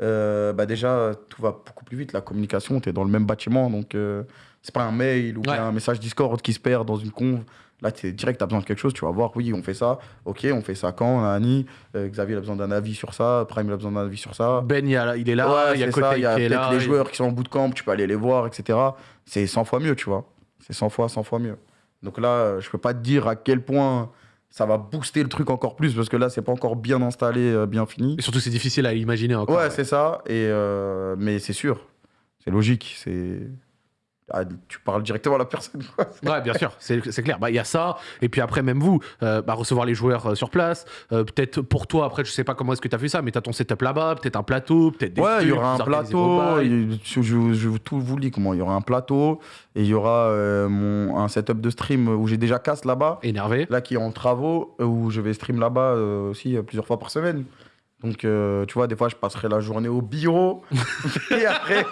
Euh, bah déjà, tout va beaucoup plus vite. La communication, tu es dans le même bâtiment, donc euh, c'est pas un mail ou Ouais. un message Discord qui se perd dans une conve. Là, tu direct, tu as besoin de quelque chose, tu vas voir, oui, on fait ça, ok, on fait ça quand, Nani, euh, Xavier il a besoin d'un avis sur ça, Prime il a besoin d'un avis sur ça. Ben, il, a- il est là, Ouais, il y a Côté ça, il y a peut-être là. les et- joueurs qui sont en bootcamp, tu peux aller les voir, etc. C'est 100 fois mieux, tu vois. C'est 100 fois, 100 fois mieux. Donc là, euh, je peux pas te dire à quel point ça va booster le truc encore plus, parce que là, c'est pas encore bien installé, euh, bien fini. Et surtout, c'est difficile à imaginer encore. Ouais, c'est ça. Et euh, mais c'est sûr, c'est logique. C'est ah, tu parles directement à la personne. quoi. Ouais, bien sûr, c'est clair. Bah, Il y a ça, et puis après, même vous, euh, bah, recevoir les joueurs euh, sur place. euh, peut-être pour toi, après, je sais pas comment est-ce que tu as fait ça, mais tu as ton setup là-bas, peut-être un plateau, peut-être des. Ouais, il y aura un plateau. il- Je, je- je tout vous le dis comment. Il y aura un plateau et il y aura mon, un setup de stream où j'ai déjà casse là-bas. Énervé. Là, qui est en travaux, où je vais stream là-bas aussi plusieurs fois par semaine. Donc, euh, tu vois, des fois, je passerai la journée au bureau. et après,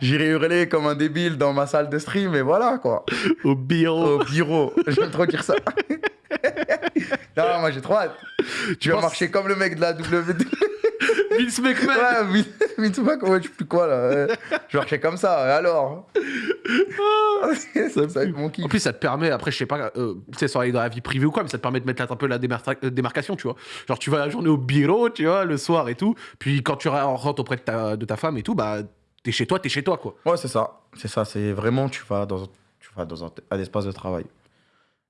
j'irai hurler comme un débile dans ma salle de stream. Et voilà, quoi. Au bureau. Au bureau. J'aime trop dire ça. non, moi, j'ai trop hâte. Tu vas marcher comme le mec de la WWE. Vince McMahon. Ouais, mais tu vois comment tu plus quoi là Je marchais comme ça, et alors ça, va être mon kiff. En plus, ça te permet, après, je sais pas, euh, tu sais, sans aller dans la vie privée ou quoi, mais ça te permet de mettre un peu la démar- euh, démarcation, tu vois. Genre, tu vas la journée au bureau, tu vois, le soir et tout. Puis quand tu rentres auprès de ta, de ta femme et tout, bah, t'es chez toi, t'es chez toi, quoi. Ouais, c'est ça. C'est ça, c'est vraiment, tu vas dans, tu vas dans un, un espace de travail.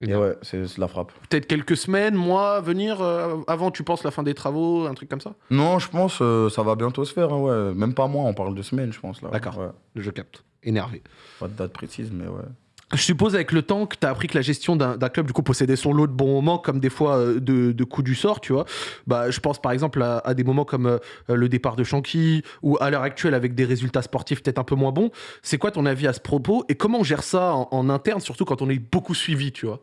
Et ouais, c'est la frappe. Peut-être quelques semaines, mois, venir euh, avant, tu penses, la fin des travaux, un truc comme ça? Non, je pense euh, ça va bientôt se faire, hein, ouais. Même pas moi, on parle de semaines, je pense. là. D'accord. Ouais. Le jeu capte. Énervé. Pas de date précise, mais ouais. Je suppose avec le temps que tu as appris que la gestion d'un d'un club du coup possédait son lot de bons moments comme des fois euh, de, de coups du sort, tu vois. Bah, je pense par exemple à, à des moments comme euh, le départ de Shanky ou à l'heure actuelle avec des résultats sportifs peut-être un peu moins bons. C'est quoi ton avis à ce propos et comment on gère ça en, en interne, surtout quand on est beaucoup suivi, tu vois?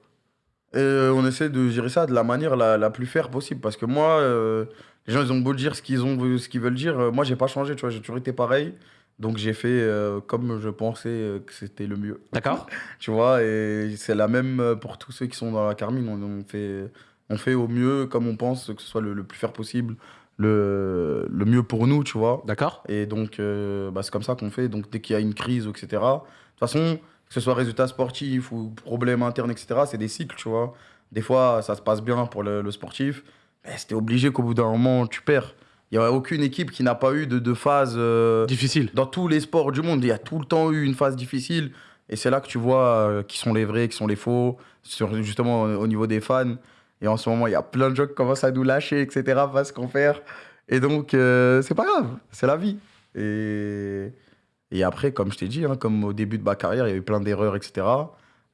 Euh, on essaie de gérer ça de la manière la, la plus fair possible. Parce que moi, euh, les gens, ils ont beau dire ce qu'ils ont, ce qu'ils veulent dire. euh, moi, j'ai pas changé, tu vois. J'ai toujours été pareil. Donc, j'ai fait euh, comme je pensais que c'était le mieux. D'accord Tu vois, et c'est la même pour tous ceux qui sont dans la Carmine. On, on fait, on fait au mieux, comme on pense, que ce soit le, le plus fair possible, le, le mieux pour nous, tu vois. D'accord Et donc, euh, bah, c'est comme ça qu'on fait. Donc, dès qu'il y a une crise, etc. De toute façon, que ce soit résultat sportif ou problème interne, etc., c'est des cycles, tu vois. Des fois, ça se passe bien pour le, le sportif. Mais c'était obligé qu'au bout d'un moment, tu perds. Il n'y a aucune équipe qui n'a pas eu de, de phase. euh, Difficile. dans tous les sports du monde, il y a tout le temps eu une phase difficile. Et c'est là que tu vois euh, qui sont les vrais, qui sont les faux, sur, justement au, au niveau des fans. Et en ce moment, il y a plein de gens qui commencent à nous lâcher, etc., parce qu'on faire. Et donc, euh, c'est pas grave, c'est la vie. Et, et après, comme je t'ai dit, hein, comme au début de ma carrière, il y a eu plein d'erreurs, etc.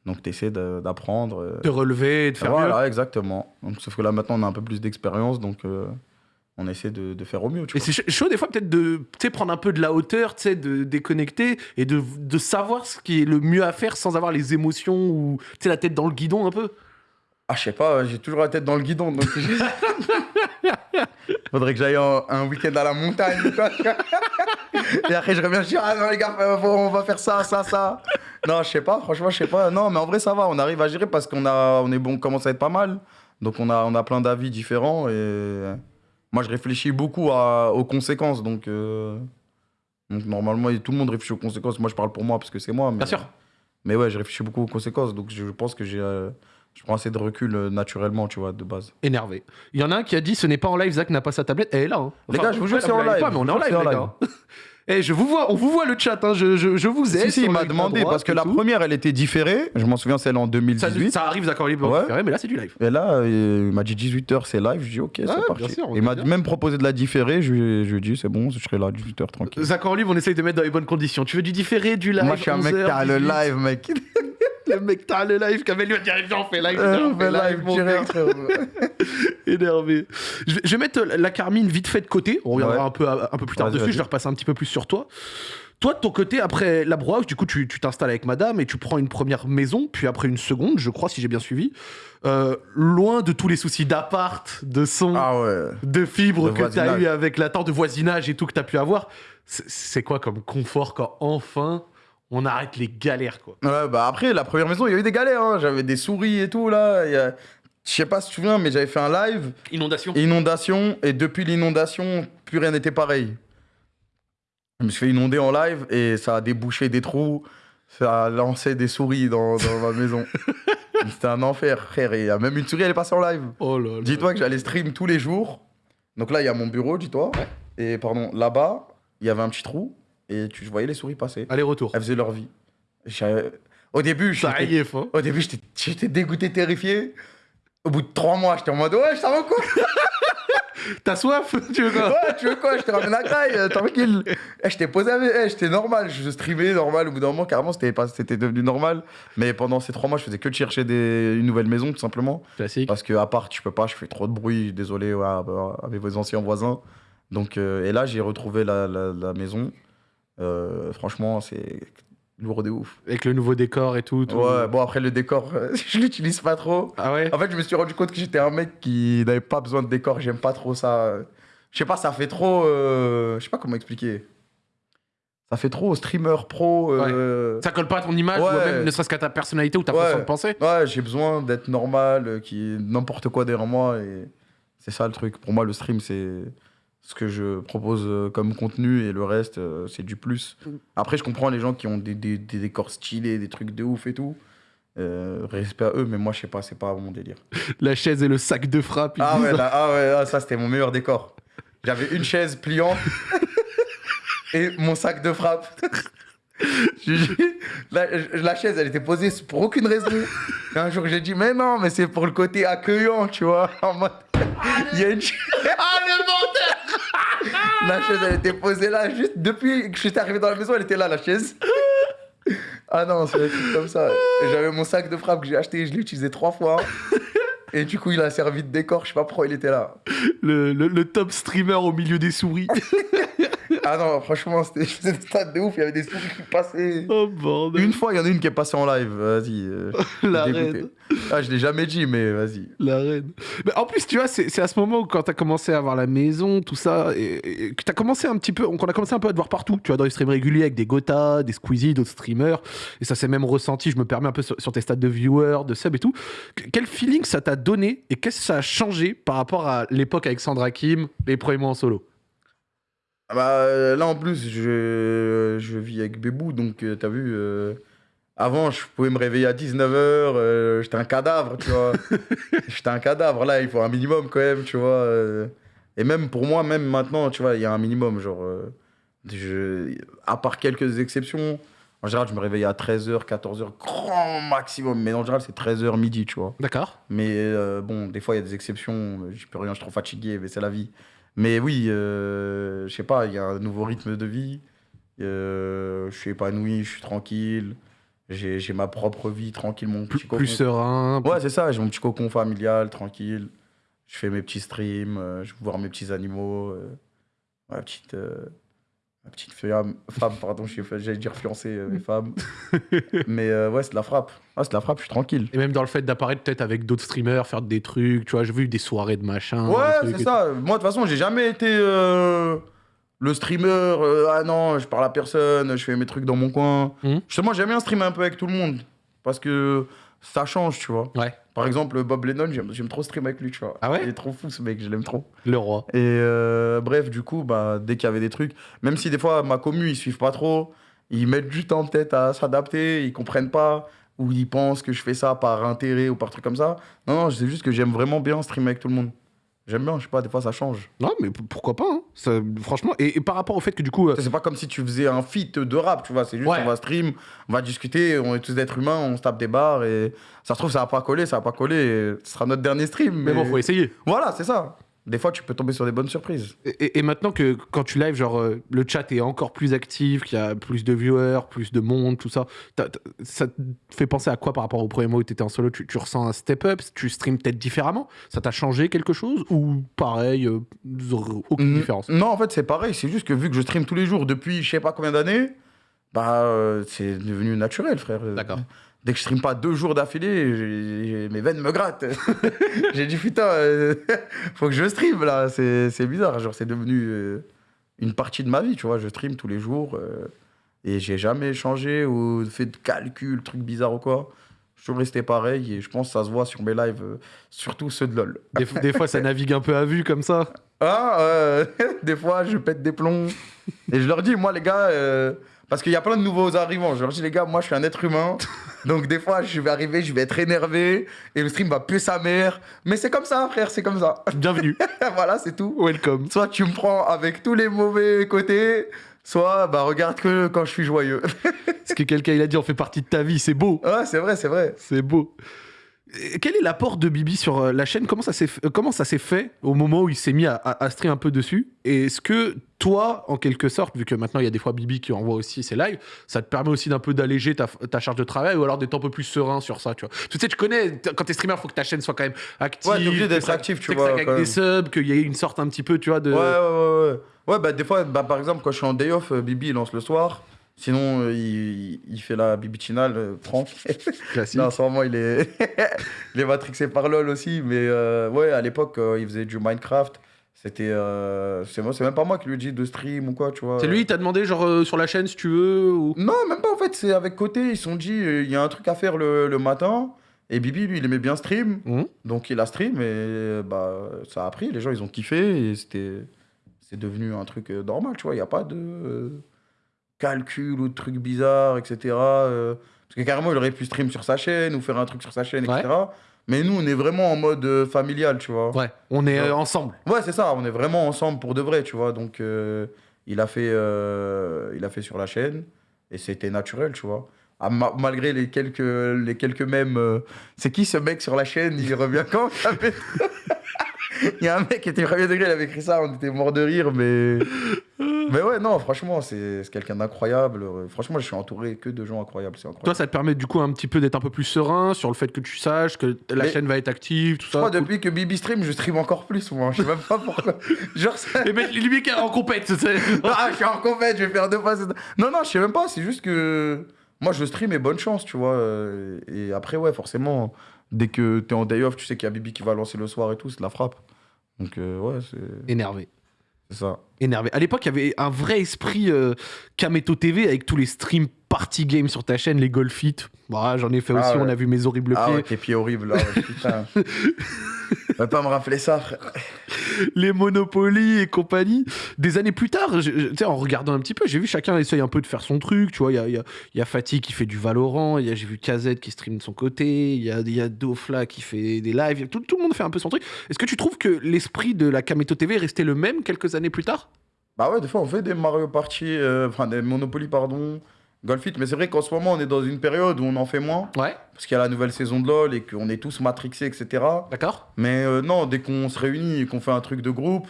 Donc, tu essaies d'apprendre. euh, De relever, de faire mieux. voilà, exactement. Donc, sauf que là, maintenant, on a un peu plus d'expérience, donc euh, on essaie de, de faire au mieux. Tu Et c'est ch- chaud des fois peut-être de prendre un peu de la hauteur, de déconnecter et de, de savoir ce qui est le mieux à faire sans avoir les émotions ou la tête dans le guidon un peu. Ah, je sais pas, j'ai toujours la tête dans le guidon. Donc Faudrait que j'aille un week-end à la montagne. Et après, je reviens, je dis, ah non, les gars, on va faire ça, ça, ça. Non, je sais pas, franchement, je sais pas. Non, mais en vrai, ça va, on arrive à gérer parce qu'on a, on est bon, on commence à être pas mal. Donc, on a, on a plein d'avis différents et moi, je réfléchis beaucoup à- aux conséquences. Donc, euh, donc, normalement, tout le monde réfléchit aux conséquences. Moi, je parle pour moi parce que c'est moi. Mais, Bien sûr. Mais ouais, je réfléchis beaucoup aux conséquences. Donc, je pense que j'ai, euh, je prends assez de recul euh, naturellement, tu vois, de base. Énervé. Il y en a un qui a dit ce n'est pas en live, Zach n'a pas sa tablette. Elle est là. hein. Les gars, je vous jure, c'est en l'avez live. Pas, mais on est en Je vous live, jure, les c'est gars. en Eh, je vous vois, on vous voit le chat, hein, je, je, je vous aide. Si, si, il m'a demandé parce que la tout. première, elle était différée. Je m'en souviens, celle en Ça, 2018. ça arrive, d'accord, libre, Ouais. préféré, mais là c'est du live. Et là, euh, il m'a dit 18h, c'est live. Je dis, ok, c'est parti. sûr, on il m'a même proposé de la différer. Je, lui ai- je lui ai dit, c'est bon, je serai là à 18h tranquille. Zach en live, on essaye de mettre dans les bonnes conditions. Tu veux du différé, du live Moi, je suis un mec 11h, qui a le 18. live, mec. Le mec, t'as le live. Kamel lui a dit viens, on fait live. Euh, on fait live mon direct. Énervé. Je vais, je vais mettre la Carmine vite fait de côté. On reviendra Ouais. un, peu, un peu plus tard dessus. Je vais repasser un petit peu plus sur toi. Toi, de ton côté, après la brouhaha, du coup, tu t'installes avec madame et tu prends une première maison, puis après une seconde, je crois, si j'ai bien suivi. Euh, loin de tous les soucis d'appart, de son, Ah ouais. de fibres que tu as eu avec la temps de voisinage et tout que tu as pu avoir. C'est quoi comme confort quand enfin on arrête les galères, quoi Ouais, bah après, la première maison, il y a eu des galères. hein. J'avais des souris et tout, là. Il y a- Je sais pas si tu te souviens, mais j'avais fait un live. Inondation. Inondation, et depuis l'inondation, plus rien n'était pareil. Je me suis fait inonder en live et ça a débouché des trous, ça a lancé des souris dans, dans ma maison. C'était un enfer, frère. Et il y a même une souris, elle est passée en live. Oh là là. Dis-toi que j'allais stream tous les jours. Donc là, il y a mon bureau, dis-toi. Et pardon, là-bas, il y avait un petit trou et tu je voyais les souris passer. Allez-retour. Elles faisaient leur vie. J'ai- Au début, j'étais au début, j'étais- j'étais dégoûté, terrifié. Au bout de trois mois, j'étais en mode ouais, ça va quoi? T'as soif Tu veux quoi? Ouais, tu veux quoi? Je te ramène à Graille, euh, tranquille. Eh, je t'ai posé avec. eh, j'étais normal. Je streamais normal. Au bout d'un moment, carrément, c'était pas- c'était devenu normal. Mais pendant ces trois mois, je faisais que de chercher des... une nouvelle maison, tout simplement. Classique. Parce que à part, je peux pas, je fais trop de bruit. Désolé ouais, bah, avec vos anciens voisins. Donc, euh, et là, j'ai retrouvé la, la- la maison. Euh, franchement, c'est lourd de ouf. Avec le nouveau décor et tout. tout. Ouais, bon, après, le décor, euh, je l'utilise pas trop. Ah ouais? En fait, je me suis rendu compte que j'étais un mec qui n'avait pas besoin de décor. J'aime pas trop ça. Je sais pas, ça fait trop. euh, Je sais pas comment expliquer. Ça fait trop streamer pro. euh, Ça colle pas à ton image, ou même ne serait-ce qu'à ta personnalité ou ta Ouais. façon de penser Ouais, j'ai besoin d'être normal, euh, qui n'importe quoi derrière moi. Et c'est ça le truc. Pour moi, le stream, c'est ce que je propose euh, comme contenu et le reste, euh, c'est du plus. Après, je comprends les gens qui ont des, des- des décors stylés, des trucs de ouf et tout. Euh, respect à eux, mais moi, je sais pas, c'est pas mon délire. La chaise et le sac de frappe. Ah disent. ouais, là, ah ouais, ah, ça c'était mon meilleur décor. J'avais une chaise pliante et mon sac de frappe. La, la chaise, elle était posée pour aucune raison. Et un jour, j'ai dit, mais non, mais c'est pour le côté accueillant, tu vois. En mode, il y a une chaise. Ah le menteur La chaise, elle était posée là, juste depuis que j'étais arrivé dans la maison, elle était là, la chaise. Ah non, c'est truc comme ça. J'avais mon sac de frappe que j'ai acheté, je l'ai utilisé trois fois. Et du coup, il a servi de décor, je sais pas pourquoi il était là. le, le- le top streamer au milieu des souris. Ah non, franchement, c'était des stades de ouf, il y avait des souris qui passaient. oh bordel. Une fois, il y en a une qui est passée en live, vas-y. euh, La reine. Ah, je l'ai jamais dit, mais vas-y. La reine. Mais en plus, tu vois, c'est à ce moment où quand t'as commencé à avoir la maison, tout ça, et, et que t'as commencé un petit peu, qu'on a commencé un peu à te voir partout, tu vois, dans les streams réguliers avec des Gotha, des Squeezie, d'autres streamers, et ça s'est même ressenti, je me permets un peu sur, sur tes stats de viewers, de sub et tout. Que- Quel feeling ça t'a donné et qu'est-ce que ça a changé par rapport à l'époque avec Sandra Kim, les premiers mois en solo? Bah, euh, là, en plus, je, je vis avec Bébou, donc euh, t'as vu, euh, avant, je pouvais me réveiller à 19h, j'étais un cadavre, tu vois. j'étais un cadavre, là, il faut un minimum quand même, tu vois. euh. et même pour moi, même maintenant, tu vois, il y a un minimum, genre, euh, je, à part quelques exceptions, en général, je me réveille à 13h, 14h, grand maximum, mais en général, c'est 13h midi, tu vois. D'accord Mais euh, bon, des fois, il y a des exceptions. Je peux rien, je suis trop fatigué, mais c'est la vie. Mais oui, euh, je sais pas, il y a un nouveau rythme de vie. Euh, je suis épanoui, je suis tranquille. J'ai ma propre vie, tranquille, mon Plus, petit cocon. plus serein. Ouais, c'est ça, j'ai mon petit cocon familial, tranquille. Je fais mes petits streams, euh, je vais voir mes petits animaux. ma petite. Ma petite femme, femme pardon, j'allais dire fiancée, euh, mais femme. mais euh, ouais, c'est de la frappe. Ah, c'est de la frappe, je suis tranquille. Et même dans le fait d'apparaître peut-être avec d'autres streamers, faire des trucs, tu vois, j'ai vu des soirées de machin. Ouais, c'est ça. Moi, de toute façon, j'ai jamais été euh, le streamer. euh, ah non, je parle à personne, je fais mes trucs dans mon coin. Mhm. Justement, j'aime bien streamer un peu avec tout le monde. Parce que ça change, tu vois. Ouais, Par exemple, Bob Lennon, j'aime trop streamer avec lui, tu vois. Ah ouais Il est trop fou, ce mec, je l'aime trop. le roi. Et euh, bref, du coup, bah, dès qu'il y avait des trucs, même si des fois, ma commu, ils suivent pas trop, ils mettent du temps peut-être à s'adapter, ils comprennent pas, ou ils pensent que je fais ça par intérêt ou par truc comme ça. Non, non, c'est juste que j'aime vraiment bien streamer avec tout le monde. J'aime bien, je sais pas, des fois ça change. Non, mais pourquoi pas, hein. Ça, franchement. Et, et par rapport au fait que du coup. euh, C'est pas comme si tu faisais un feat de rap, tu vois. C'est juste, Ouais. on va stream, on va discuter, on est tous des êtres humains, on se tape des barres et ça se trouve, ça va pas coller, ça va pas coller. et ce sera notre dernier stream. mais bon, faut essayer. Voilà, c'est ça. Des fois, tu peux tomber sur des bonnes surprises. Et, et- et maintenant que quand tu live, genre euh, le chat est encore plus actif, qu'il y a plus de viewers, plus de monde, tout ça, ça te fait penser à quoi par rapport au premier mois où tu étais en solo? Tu, tu ressens un step up? Tu streams peut-être différemment? Ça t'a changé quelque chose? Ou pareil, euh, aucune différence? Non, en fait, c'est pareil. C'est juste que vu que je stream tous les jours depuis je sais pas combien d'années, bah, euh, c'est devenu naturel, frère. D'accord. Dès que je stream pas deux jours d'affilée, j'ai- j'ai- mes veines me grattent. j'ai dit, putain, euh, faut que je stream là. C'est c'est bizarre. Genre, c'est devenu euh, une partie de ma vie, tu vois. Je stream tous les jours euh, et j'ai jamais changé ou fait de calcul, truc bizarre ou quoi. Je suis toujours resté pareil et je pense que ça se voit sur mes lives, euh, surtout ceux de LoL. des, f- des fois, ça navigue un peu à vue comme ça. Ah, euh, des fois, je pète des plombs. Et je leur dis, moi, les gars, euh, parce qu'il y a plein de nouveaux arrivants. Je leur dis, les gars, moi, je suis un être humain. Donc, des fois, je vais arriver, je vais être énervé. Et le stream va puer sa mère. Mais c'est comme ça, frère, c'est comme ça. Bienvenue, voilà, c'est tout. welcome. Soit tu me prends avec tous les mauvais côtés, soit, bah, regarde que quand je suis joyeux. Ce que quelqu'un il a dit, on fait partie de ta vie, c'est beau. ouais, c'est vrai, c'est vrai. C'est beau. Euh, Quel est l'apport de Bibi sur euh, la chaîne? Comment ça s'est fait, euh, comment ça s'est fait au moment où il s'est mis à, à, à stream un peu dessus? Et est-ce que toi, en quelque sorte, vu que maintenant il y a des fois Bibi qui envoie aussi ses lives, ça te permet aussi d'un peu d'alléger ta, ta charge de travail ou alors d'être un peu plus serein sur ça, tu vois? Tu sais, tu connais, quand t'es streamer, faut que ta chaîne soit quand même active. Ouais, obligé d'être actif, tu vois, quand des subs, qu'il y ait une sorte un petit peu, tu vois, de. Ouais, ouais, ouais, ouais. Ouais, bah des fois, bah, par exemple, quand je suis en day off, Bibi il lance le soir. Sinon, euh, il, il fait la bibitinale, euh, Franck. Classique. non, en ce moment, il est, il est matrixé par LoL aussi. Mais euh, ouais, à l'époque, euh, il faisait du Minecraft. C'était. euh, c'est moi- c'est même pas moi qui lui ai dit de stream ou quoi, tu vois. C'est lui, il t'a demandé, genre, euh, sur la chaîne, si tu veux ou... Non, même pas en fait, c'est avec côté. Ils se sont dit, euh, il y a un truc à faire le, le matin. Et Bibi, lui, il aimait bien stream. Mhm. Donc il a stream et bah, ça a pris. Les gens, ils ont kiffé et c'était. C'est devenu un truc normal, tu vois. Il n'y a pas de euh, calcul ou de trucs bizarres, etc. euh, parce que carrément, il aurait pu stream sur sa chaîne ou faire un truc sur sa chaîne, etc. Mais nous, on est vraiment en mode euh, familial, tu vois. Ouais, on est euh, ensemble. Ouais, c'est ça, on est vraiment ensemble pour de vrai, tu vois. Donc, il, a fait, il a fait sur la chaîne et c'était naturel, tu vois. Ah, ma- malgré les quelques, les quelques mèmes. c'est qui ce mec sur la chaîne? Il revient quand? Il y a un mec qui était premier degré, il avait écrit ça, on était mort de rire, mais. Mais ouais, non, franchement, c'est c'est quelqu'un d'incroyable. Franchement, je suis entouré que de gens incroyables, Toi, ça te permet du coup un petit peu d'être un peu plus serein sur le fait que tu saches que la Mais- chaîne va être active, tout Je ça. crois cool. depuis que Bibi stream, je stream encore plus, moi. Je sais même pas pourquoi. Genre, ça- Et ben, lui qui est en compète, tu sais. Ah, je suis en compète, je vais faire deux fois. cette- Non, non, je sais même pas, c'est juste que moi je stream et bonne chance, tu vois. Et après, ouais, forcément, dès que t'es en day off, tu sais qu'il y a Bibi qui va lancer le soir et tout, c'est de la frappe. Donc, euh, ouais, c'est Énervé. C'est ça. Énervé. À l'époque, il y avait un vrai esprit euh, Kameto TV avec tous les streams party game sur ta chaîne, les golfit. Voilà, j'en ai fait Ah aussi, ouais. on a vu mes horribles Ah pieds. ouais, tes pieds horribles là, putain. Va pas me rappeler ça, frère. les Monopoly et compagnie. Des années plus tard, je- je- en regardant un petit peu, j'ai vu chacun essaye un peu de faire son truc. Tu vois, il y a, y, a, y a Fatih qui fait du Valorant, j'ai vu KZ qui stream de son côté, il y a, y a Dofla qui fait des lives, tout, tout le monde fait un peu son truc. Est-ce que tu trouves que l'esprit de la Kameto TV est resté le même quelques années plus tard? Bah ouais, des fois on fait des Mario Party, euh, enfin des Monopoly, pardon, Golfit, mais c'est vrai qu'en ce moment on est dans une période où on en fait moins, Ouais, parce qu'il y a la nouvelle saison de LoL et qu'on est tous matrixés, etc. d'accord. Mais euh, non, dès qu'on se réunit et qu'on fait un truc de groupe,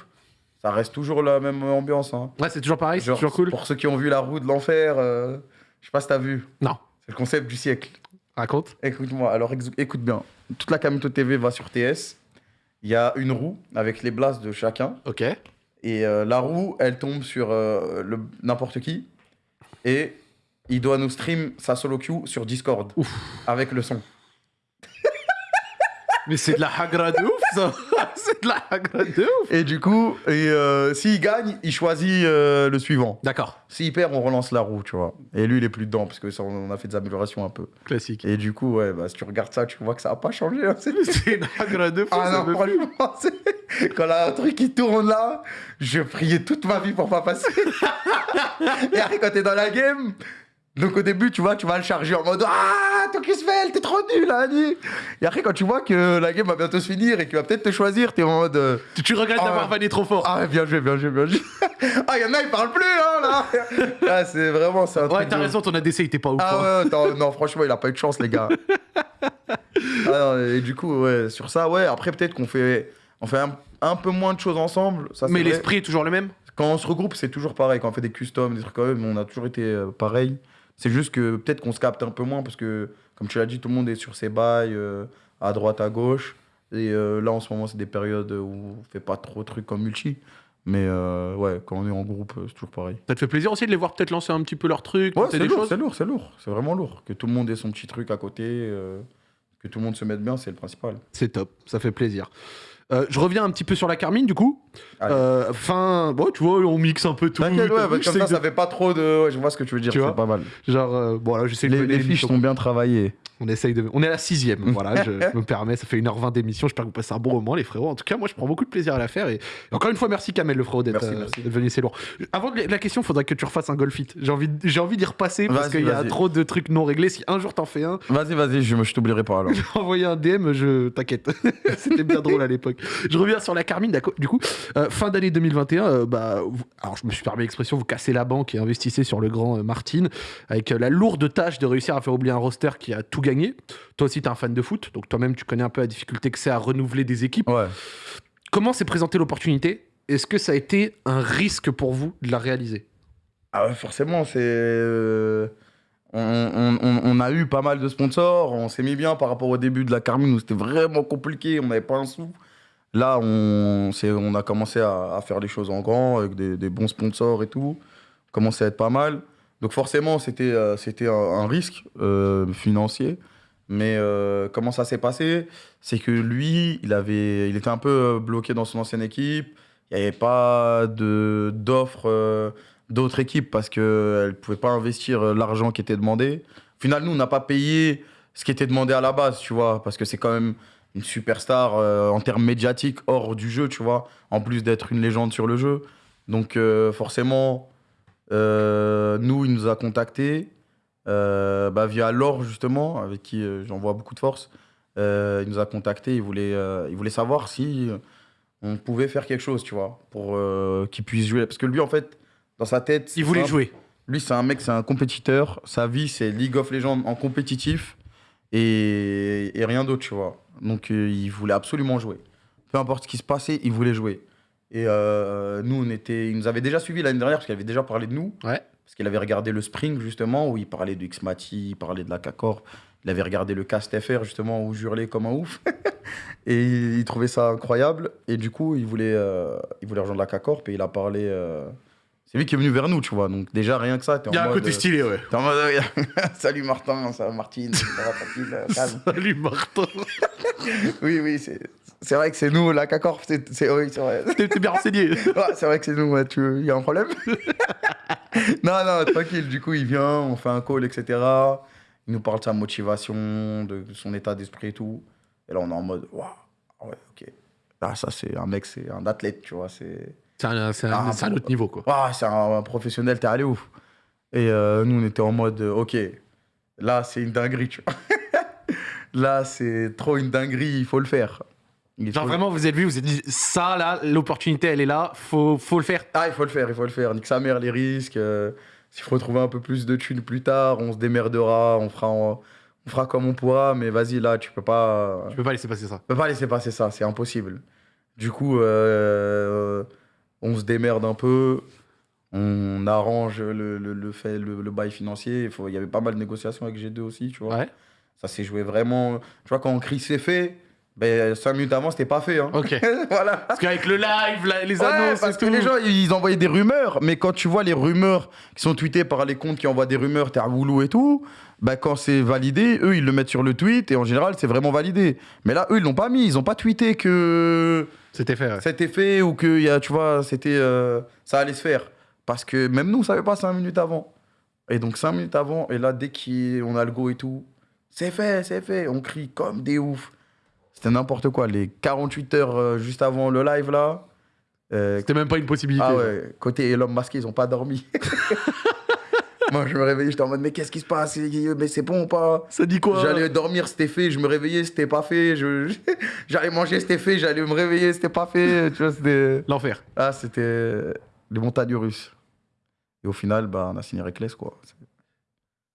ça reste toujours la même ambiance. Hein. Ouais, c'est toujours pareil, c'est toujours cool. Pour ceux qui ont vu la roue de l'enfer, euh, je sais pas si t'as vu. Non, C'est le concept du siècle. raconte. Écoute-moi, alors écoute bien. Toute la Kamito TV va sur TS. Il y a une roue avec les blasts de chacun. Ok. Et euh, la roue, elle tombe sur euh, le- n'importe qui. Et il doit nous stream sa solo queue sur Discord. Ouf. Avec le son. Mais c'est de la hagra de ouf, ça C'est de la hagra de ouf Et du coup, et, euh, s'il gagne, il choisit euh, le suivant. D'accord, S'il perd, on relance la roue, tu vois. Et lui, il est plus dedans, parce que ça, on a fait des améliorations un peu. classique. Et du coup, ouais, bah, si tu regardes ça, tu vois que ça a pas changé. hein, c'est- une hagra de fou, Ah non, franchement, quand là, un truc qui tourne là, je priais toute ma vie pour pas passer. Et après, quand t'es dans la game, donc au début, tu vois, tu vas le charger en mode Ah, Tokisvel, t'es trop nul, Annie. Et après, quand tu vois que la game va bientôt se finir et qu'il va peut-être te choisir, t'es en mode euh, Tu, tu regrettes Ah d'avoir ouais. vanné trop fort. Ah, ouais, bien joué, bien joué, bien joué. ah, il y en a, ils parlent plus, hein, là. Ah, c'est vraiment, c'est un ouais, t'as raison, ton ADC il était pas ouf. hein. ah ouais, attends, non, franchement, il a pas eu de chance, les gars. Ah et du coup, ouais, sur ça, ouais, après, peut-être qu'on fait, on fait un, un peu moins de choses ensemble. Ça, Mais l'esprit est toujours le même? Quand on se regroupe, c'est toujours pareil. Quand on fait des customs, des trucs comme ça, on a toujours été euh, pareil. C'est juste que peut-être qu'on se capte un peu moins parce que, comme tu l'as dit, tout le monde est sur ses bails, euh, à droite, à gauche. Et euh, là, en ce moment, c'est des périodes où on fait pas trop de trucs comme multi. Mais euh, ouais, quand on est en groupe, c'est toujours pareil. Ça te fait plaisir aussi de les voir peut-être lancer un petit peu leur truc, Ouais, c'est lourd, c'est lourd, c'est lourd. C'est vraiment lourd. Que tout le monde ait son petit truc à côté, euh, que tout le monde se mette bien, c'est le principal. C'est top, ça fait plaisir. Euh, je reviens un petit peu sur la Carmine du coup. Allez. Euh, Fin, bon, tu vois, on mixe un peu tout. T'inquiète, ouais, comme ça, que- ça fait pas trop de. Ouais, je vois ce que tu veux dire, c'est pas mal. Genre, euh, bon là, j'essaie de Les, les fiches sont bien travaillées. On essaye de. On est à la sixième, voilà, je, je me permets, ça fait 1h20 d'émission, j'espère que vous passez un bon moment, les frérots. En tout cas, moi, je prends beaucoup de plaisir à la faire. Et, et encore une fois, merci Kamel, le frérot, d'être euh, venu, c'est lourd. Avant la question, faudrait que tu refasses un golf fit. J'ai envie, d'y repasser parce qu'il y a trop de trucs non réglés. Si un jour t'en fais un, Vas-y, vas-y, je, je t'oublierai pas alors. envoyer un DM, je t'inquiète. C'était bien drôle à l'époque. Je reviens sur la Carmine. Du coup, euh, fin d'année 2021, euh, bah, vous- alors je me suis permis l'expression, vous cassez la banque et investissez sur le grand euh, Martin, avec la lourde tâche de réussir à faire oublier un roster qui a tout gagné. Toi aussi, tu es un fan de foot, donc toi-même, tu connais un peu la difficulté que c'est à renouveler des équipes. Ouais. Comment s'est présentée l'opportunité? Est-ce que ça a été un risque pour vous de la réaliser? Ah ouais, forcément, c'est. On, on- on- on a eu pas mal de sponsors, on s'est mis bien par rapport au début de la Carmine où c'était vraiment compliqué, on n'avait pas un sou. Là, on, a commencé à, faire les choses en grand avec des, bons sponsors et tout. On commençait à être pas mal. Donc forcément, c'était euh, un, risque euh, financier. Mais euh, comment ça s'est passé? C'est que lui, il, il était un peu bloqué dans son ancienne équipe. Il n'y avait pas d'offres d'autres équipes parce qu'elles ne pouvaient pas investir l'argent qui était demandé. Au final, nous, on n'a pas payé ce qui était demandé à la base, tu vois, parce que c'est quand même une superstar euh, en termes médiatiques hors du jeu, tu vois, en plus d'être une légende sur le jeu. Donc euh, forcément, euh, nous, il nous a contactés bah, via Laure, justement, avec qui j'envoie beaucoup de force. Il nous a contactés, il voulait, il voulait savoir si on pouvait faire quelque chose, tu vois, pour qu'il puisse jouer. Parce que lui, en fait, dans sa tête... Il voulait simple. jouer. Lui, c'est un mec, c'est un compétiteur. Sa vie, c'est League of Legends en compétitif et, et rien d'autre, tu vois. Donc, euh, il voulait absolument jouer. Peu importe ce qui se passait, il voulait jouer. Et euh, nous, on était, il nous avait déjà suivi l'année dernière parce qu'il avait déjà parlé de nous. Ouais. Parce qu'il avait regardé le Spring, justement, où il parlait de Xmati, il parlait de la K-Corp. Il avait regardé le Cast FR, justement, où je hurlais comme un ouf. et il, il trouvait ça incroyable. Et du coup, il voulait, euh, il voulait rejoindre la K-Corp et il a parlé. C'est lui qui est venu vers nous, tu vois. Donc, déjà, rien que ça, t'es en Il y a un mode, côté stylé, ouais. T'es en mode, euh, salut Martin, ça va Martine, ça va tranquille, euh, calme. Salut Martin. Oui, oui, c'est c'est vrai que c'est nous, la K-Corp, c'est c'est- oui, c'est vrai. T'es t'es bien renseigné. Ouais, c'est vrai que c'est nous, ouais, tu il y a un problème Non, non, tranquille, du coup, il vient, on fait un call, etc. Il nous parle de sa motivation, de son état d'esprit et tout. Et là, on est en mode, waouh, ouais, ok. Là, ça, c'est un mec, c'est un athlète, tu vois, c'est... C'est un, c'est un- Ah, c'est un autre niveau, quoi. Waouh, c'est un, un professionnel, t'es allé ouf. Et euh, nous, on était en mode, euh, ok, là, c'est une dinguerie, tu vois. là, c'est trop une dinguerie, il faut le faire. Il Genre faut- vraiment, vous êtes vu, vous êtes dit, ça là, l'opportunité, elle est là, faut, faut le faire. Ah, il faut le faire, il faut le faire. Nique sa mère, les risques. euh, S'il faut trouver un peu plus de thunes plus tard, on se démerdera, on fera, on fera comme on pourra, mais vas-y, là, tu peux pas, Je peux pas laisser passer ça. tu peux pas laisser passer ça, c'est impossible. Du coup, euh, on se démerde un peu, on arrange le, le, le fait, le, le bail financier. Il faut- il y avait pas mal de négociations avec G2 aussi, tu vois. Ouais. Ça s'est joué vraiment. Tu vois, quand on crie c'est fait, ben, cinq minutes avant, c'était pas fait. Hein. Ok. voilà. Parce qu'avec le live, la- les Ouais, annonces, parce et que tout. les gens, ils envoyaient des rumeurs, mais quand tu vois les rumeurs qui sont tweetées par les comptes qui envoient des rumeurs, t'es à Woulou et tout, bah quand c'est validé, eux, ils le mettent sur le tweet, et en général, c'est vraiment validé. Mais là, eux, ils l'ont pas mis, ils ont pas tweeté que C'était fait. ouais. c'était fait ou que, y a, tu vois, c'était, euh, ça allait se faire. Parce que même nous, on savait pas cinq minutes avant. Et donc, cinq minutes avant, et là, dès qu'on a le go et tout, c'est fait, c'est fait, on crie comme des oufs. C'était n'importe quoi. Les 48 heures euh, juste avant le live, là, euh, C'était même pas une possibilité. ah ouais, côté l'homme masqué, ils ont pas dormi. Moi, je me réveillais, j'étais en mode, mais qu'est-ce qui se passe? Mais c'est bon ou pas? Ça dit quoi? J'allais dormir, c'était fait. Je me réveillais, c'était pas fait. Je... J'allais manger, c'était fait. J'allais me réveiller, c'était pas fait. Tu vois, c'était. L'enfer. Ah, c'était les montagnes russes. Et au final, bah, on a signé Reckless, quoi.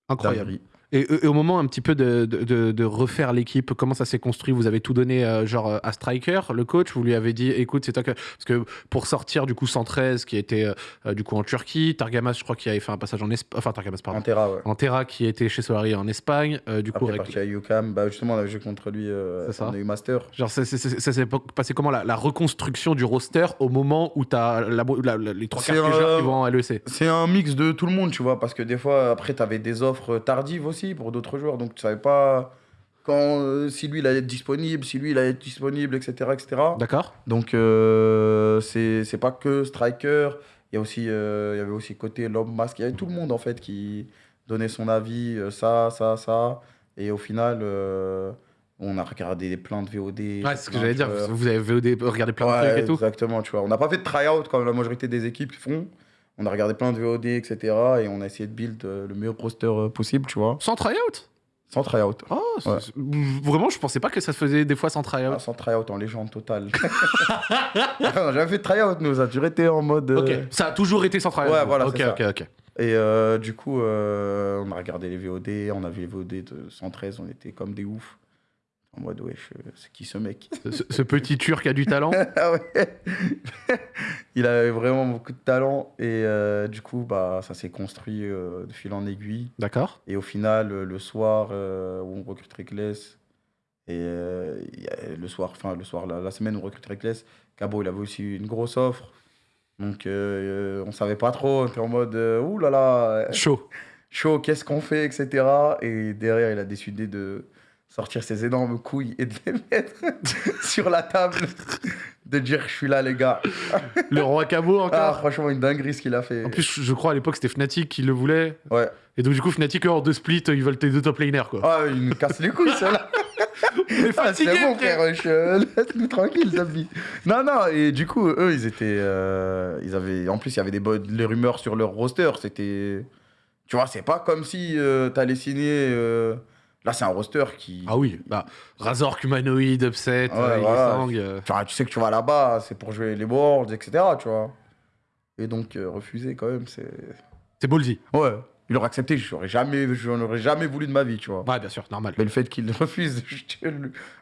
Incroyable. Et, et au moment un petit peu de, de- refaire l'équipe, comment ça s'est construit? Vous avez tout donné euh, genre euh, à Striker, le coach? Vous lui avez dit, écoute, c'est toi que... Parce que pour sortir du coup 113 qui était euh, du coup en Turquie, Targamas, je crois qu'il avait fait un passage en Espagne, enfin Targamas, pardon. Antera, ouais. Antera qui était chez Solari en Espagne, euh, du coup Après, avec- parti à UCAM. Bah, justement, on avait joué contre lui. Ça. on a eu Master. Genre, ça, s'est passé comment la, la reconstruction du roster au moment où tu as les trois quarts des joueurs qui vont en LEC C'est un mix de tout le monde, tu vois, parce que des fois, après, tu avais des offres tardives aussi pour d'autres joueurs, donc tu savais pas quand, euh, si lui, il allait être disponible, si lui, il allait être disponible, etc. etc. D'accord Donc, euh, c'est pas que Striker, il y, a aussi, euh, il y avait aussi côté l'homme masque, il y avait tout le monde, en fait, qui donnait son avis, euh, ça, ça, ça, et au final, on a regardé plein de VOD. Ouais, c'est ce que j'allais dire. Vous avez VOD, regardé plein de trucs et tout. Exactement, tu vois. On n'a pas fait de try-out comme la majorité des équipes font. On a regardé plein de VOD, etc. Et on a essayé de build euh, le meilleur roster euh, possible, tu vois. Sans tryout? Sans try-out. Oh, Ouais. Vraiment, je pensais pas que ça se faisait des fois sans try Ah, sans try-out en légende totale. on n'a jamais fait de try-out, nous. Ça a toujours été en mode. euh, Ok, ça a toujours été sans try Ouais, voilà, Ok, ça. ok. Et euh, du coup, euh, on a regardé les VOD, on a vu les VOD de 113, on était comme des oufs. En mode, wesh, euh, c'est qui ce mec? Ce, ce petit turc a du talent? Ah ouais Il avait vraiment beaucoup de talent. Et euh, du coup, bah, ça s'est construit euh, de fil en aiguille. D'accord. Et au final, le soir euh, où on recrute Reckless, et le soir, enfin le soir, la, la semaine où on recrute Reckless, Cabo, il avait aussi une grosse offre. Donc on savait pas trop, on était en mode, ouh là là, Chaud. chaud, qu'est-ce qu'on fait, etc. Et derrière, il a décidé de sortir ses énormes couilles et de les mettre sur la table, de dire, je suis là les gars. Le roi Cabo Ah, encore. franchement, une dinguerie ce qu'il a fait. en plus, je crois à l'époque c'était Fnatic qui le voulait. Ouais. Et donc, du coup, Fnatic, hors de split, ils veulent tes deux top laners quoi. Ah, il nous casse les couilles. On est Ah, fatigué, c'est bon, frère. je- Laisse-nous tranquille, Zabi. Non, non, et du coup, eux, ils étaient. euh, ils avaient... En plus, il y avait des bonnes... les rumeurs sur leur roster. C'était. Tu vois, c'est pas comme si euh, t'allais signer. euh, Là, c'est un roster qui. Ah oui, bah, Razor, Humanoid, Upset, Ouais, euh, voilà. Euh, Tu, sais que tu vas là-bas, c'est pour jouer les Worlds, etc. Tu vois. Et donc, euh, refuser quand même, c'est. C'est ballsy. Ouais. Il aurait accepté, j'aurais jamais, j'en aurais jamais voulu de ma vie, tu vois. Ouais, bien sûr, normal. Mais le fait qu'il refuse, je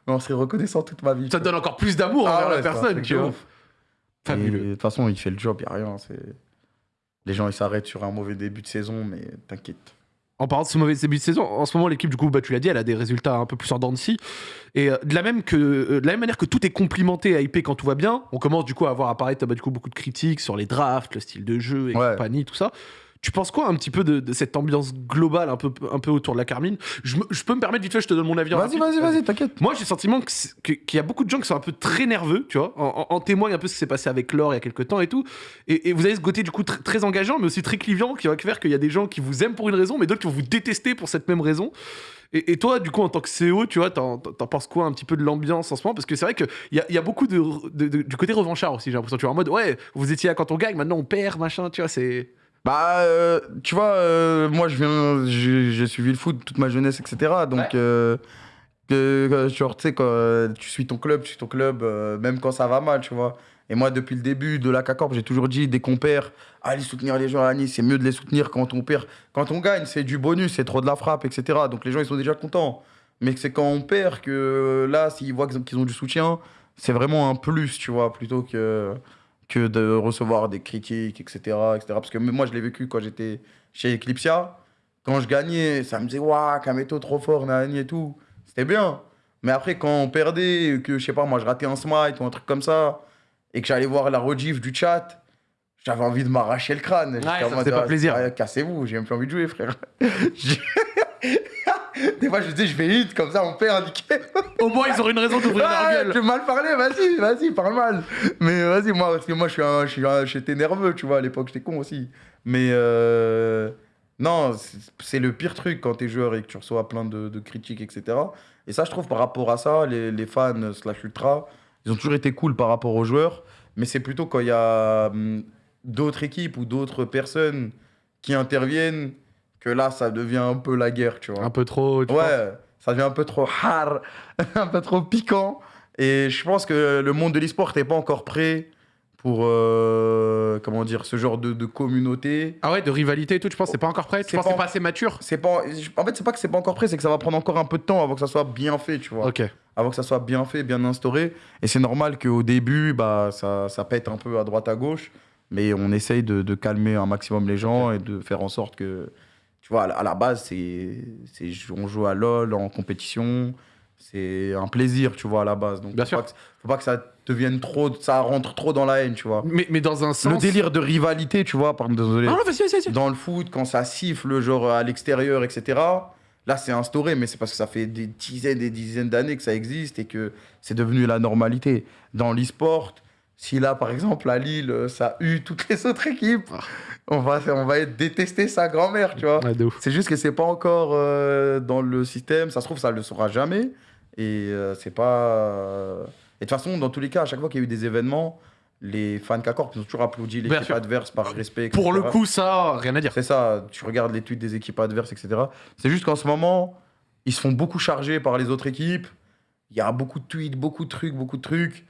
on serait reconnaissant toute ma vie. Ça te donne encore plus d'amour Ah envers ouais, la personne, tu vois. Fabuleux. De toute façon, il fait le job, il n'y a rien. Les gens, ils s'arrêtent sur un mauvais début de saison, mais t'inquiète. En parlant de ce mauvais début de saison, en ce moment, l'équipe, du coup, bah, tu l'as dit, elle a des résultats un peu plus en dents de scie. Et euh, de, la même que, euh, de la même manière que tout est complimenté et hypé quand tout va bien, on commence du coup à avoir apparaître bah, du coup, beaucoup de critiques sur les drafts, le style de jeu et Ouais. compagnie, tout ça. Tu penses quoi un petit peu de, de cette ambiance globale un peu, un peu autour de la Carmine? Je, me- je peux me permettre vite fait, je te donne mon avis. Vas-y, vas-y, vas-y, t'inquiète. Moi, j'ai le sentiment qu'il y a beaucoup de gens qui sont un peu très nerveux, tu vois. En, en- en témoigne un peu ce qui s'est passé avec Laure il y a quelques temps et tout. Et, et vous avez ce côté, du coup, tr- très engageant, mais aussi très clivant, qui va faire qu'il y a des gens qui vous aiment pour une raison, mais d'autres qui vont vous détester pour cette même raison. Et, et toi, du coup, en tant que CEO, tu vois, t'en, penses quoi un petit peu de l'ambiance en ce moment? Parce que c'est vrai qu'il y a, y a beaucoup de, de- de- du côté revanchard aussi, j'ai l'impression. Tu vois, en mode, ouais, vous étiez là quand on gagne, maintenant on perd, machin, tu vois, c'est. Bah, euh, tu vois, euh, moi, je viens, j'ai suivi le foot toute ma jeunesse, etc. Donc, Ouais. euh, que, que, genre, tu sais, quand tu suis ton club, tu suis ton club, même quand ça va mal, tu vois. Et moi, depuis le début de la CACORP, j'ai toujours dit, dès qu'on perd, allez soutenir les gens à Nice, c'est mieux de les soutenir quand on perd. Quand on gagne, c'est du bonus, c'est trop de la frappe, etc. Donc, les gens, ils sont déjà contents. Mais c'est quand on perd que là, s'ils voient qu'ils ont- qu'ils ont du soutien, c'est vraiment un plus, tu vois, plutôt que que de recevoir des critiques, etc. etc. Parce que moi, je l'ai vécu quand j'étais chez Eclipsia. Quand je gagnais, ça me disait, waouh, Kameto trop fort, nani et tout. C'était bien. Mais après, quand on perdait, que je sais pas, moi, je ratais un smite ou un truc comme ça, et que j'allais voir la rediff du chat, j'avais envie de m'arracher le crâne. J'étais ça faisait pas ah, plaisir. ah, Cassez-vous, j'ai même plus envie de jouer, frère. Des fois, je disais, je vais hit, comme ça, on perd, nickel. Au moins, ils auront une raison d'ouvrir Ah, leur gueule. tu veux mal parler, vas-y, vas-y, parle mal. Mais vas-y, moi, parce que moi, je suis un- je suis un- j'étais nerveux, tu vois, à l'époque, j'étais con aussi. Mais euh, non, c'est- le pire truc quand t'es joueur et que tu reçois plein de, de critiques, etc. Et ça, je trouve, par rapport à ça, les, les fans slash ultra, ils ont toujours été cool par rapport aux joueurs. Mais c'est plutôt quand il y a hum, d'autres équipes ou d'autres personnes qui interviennent que là, ça devient un peu la guerre, tu vois. Un peu trop. tu Ouais, ça devient un peu trop hard, un peu trop piquant. Et je pense que le monde de l'e-sport n'est pas encore prêt pour, euh, comment dire, ce genre de, de communauté. Ah ouais, de rivalité et tout, tu penses que c'est pas encore prêt? Tu penses c'est pas assez mature? C'est pas, en fait, c'est pas que c'est pas encore prêt, c'est que ça va prendre encore un peu de temps avant que ça soit bien fait, tu vois. Ok. Avant que ça soit bien fait, bien instauré. Et c'est normal qu'au début, bah, ça, ça pète un peu à droite, à gauche. Mais on essaye de, de calmer un maximum les gens et de faire en sorte que, tu vois, à la- base, c'est, c'est, on joue à LoL en compétition. C'est un plaisir, tu vois, à la base. Donc, Bien faut sûr. Pas que, faut pas que ça devienne trop, ça rentre trop dans la haine, tu vois. Mais, mais dans un sens. Le délire de rivalité, tu vois, pardon, désolé. Ah non, vas-y, vas-y, vas-y. Dans le foot, quand ça siffle, genre à l'extérieur, etc., là, c'est instauré, mais c'est parce que ça fait des dizaines et des dizaines d'années que ça existe et que c'est devenu la normalité. Dans l'e-sport, si là, par exemple, à Lille, ça hue toutes les autres équipes, Ah. on, va, on va détester sa grand-mère, tu vois. Ouais. C'est juste que c'est pas encore euh, dans le système. Ça se trouve, ça le sera jamais. Et euh, c'est pas. euh, Et de toute façon, dans tous les cas, à chaque fois qu'il y a eu des événements, les fans K-Corp ils ont toujours applaudi l'équipe adverse par respect. Pour le coup, ça, rien à dire. C'est ça, tu regardes les tweets des équipes adverses, etc. C'est juste qu'en ce moment, ils se font beaucoup charger par les autres équipes. Il y a beaucoup de tweets, beaucoup de trucs, beaucoup de trucs.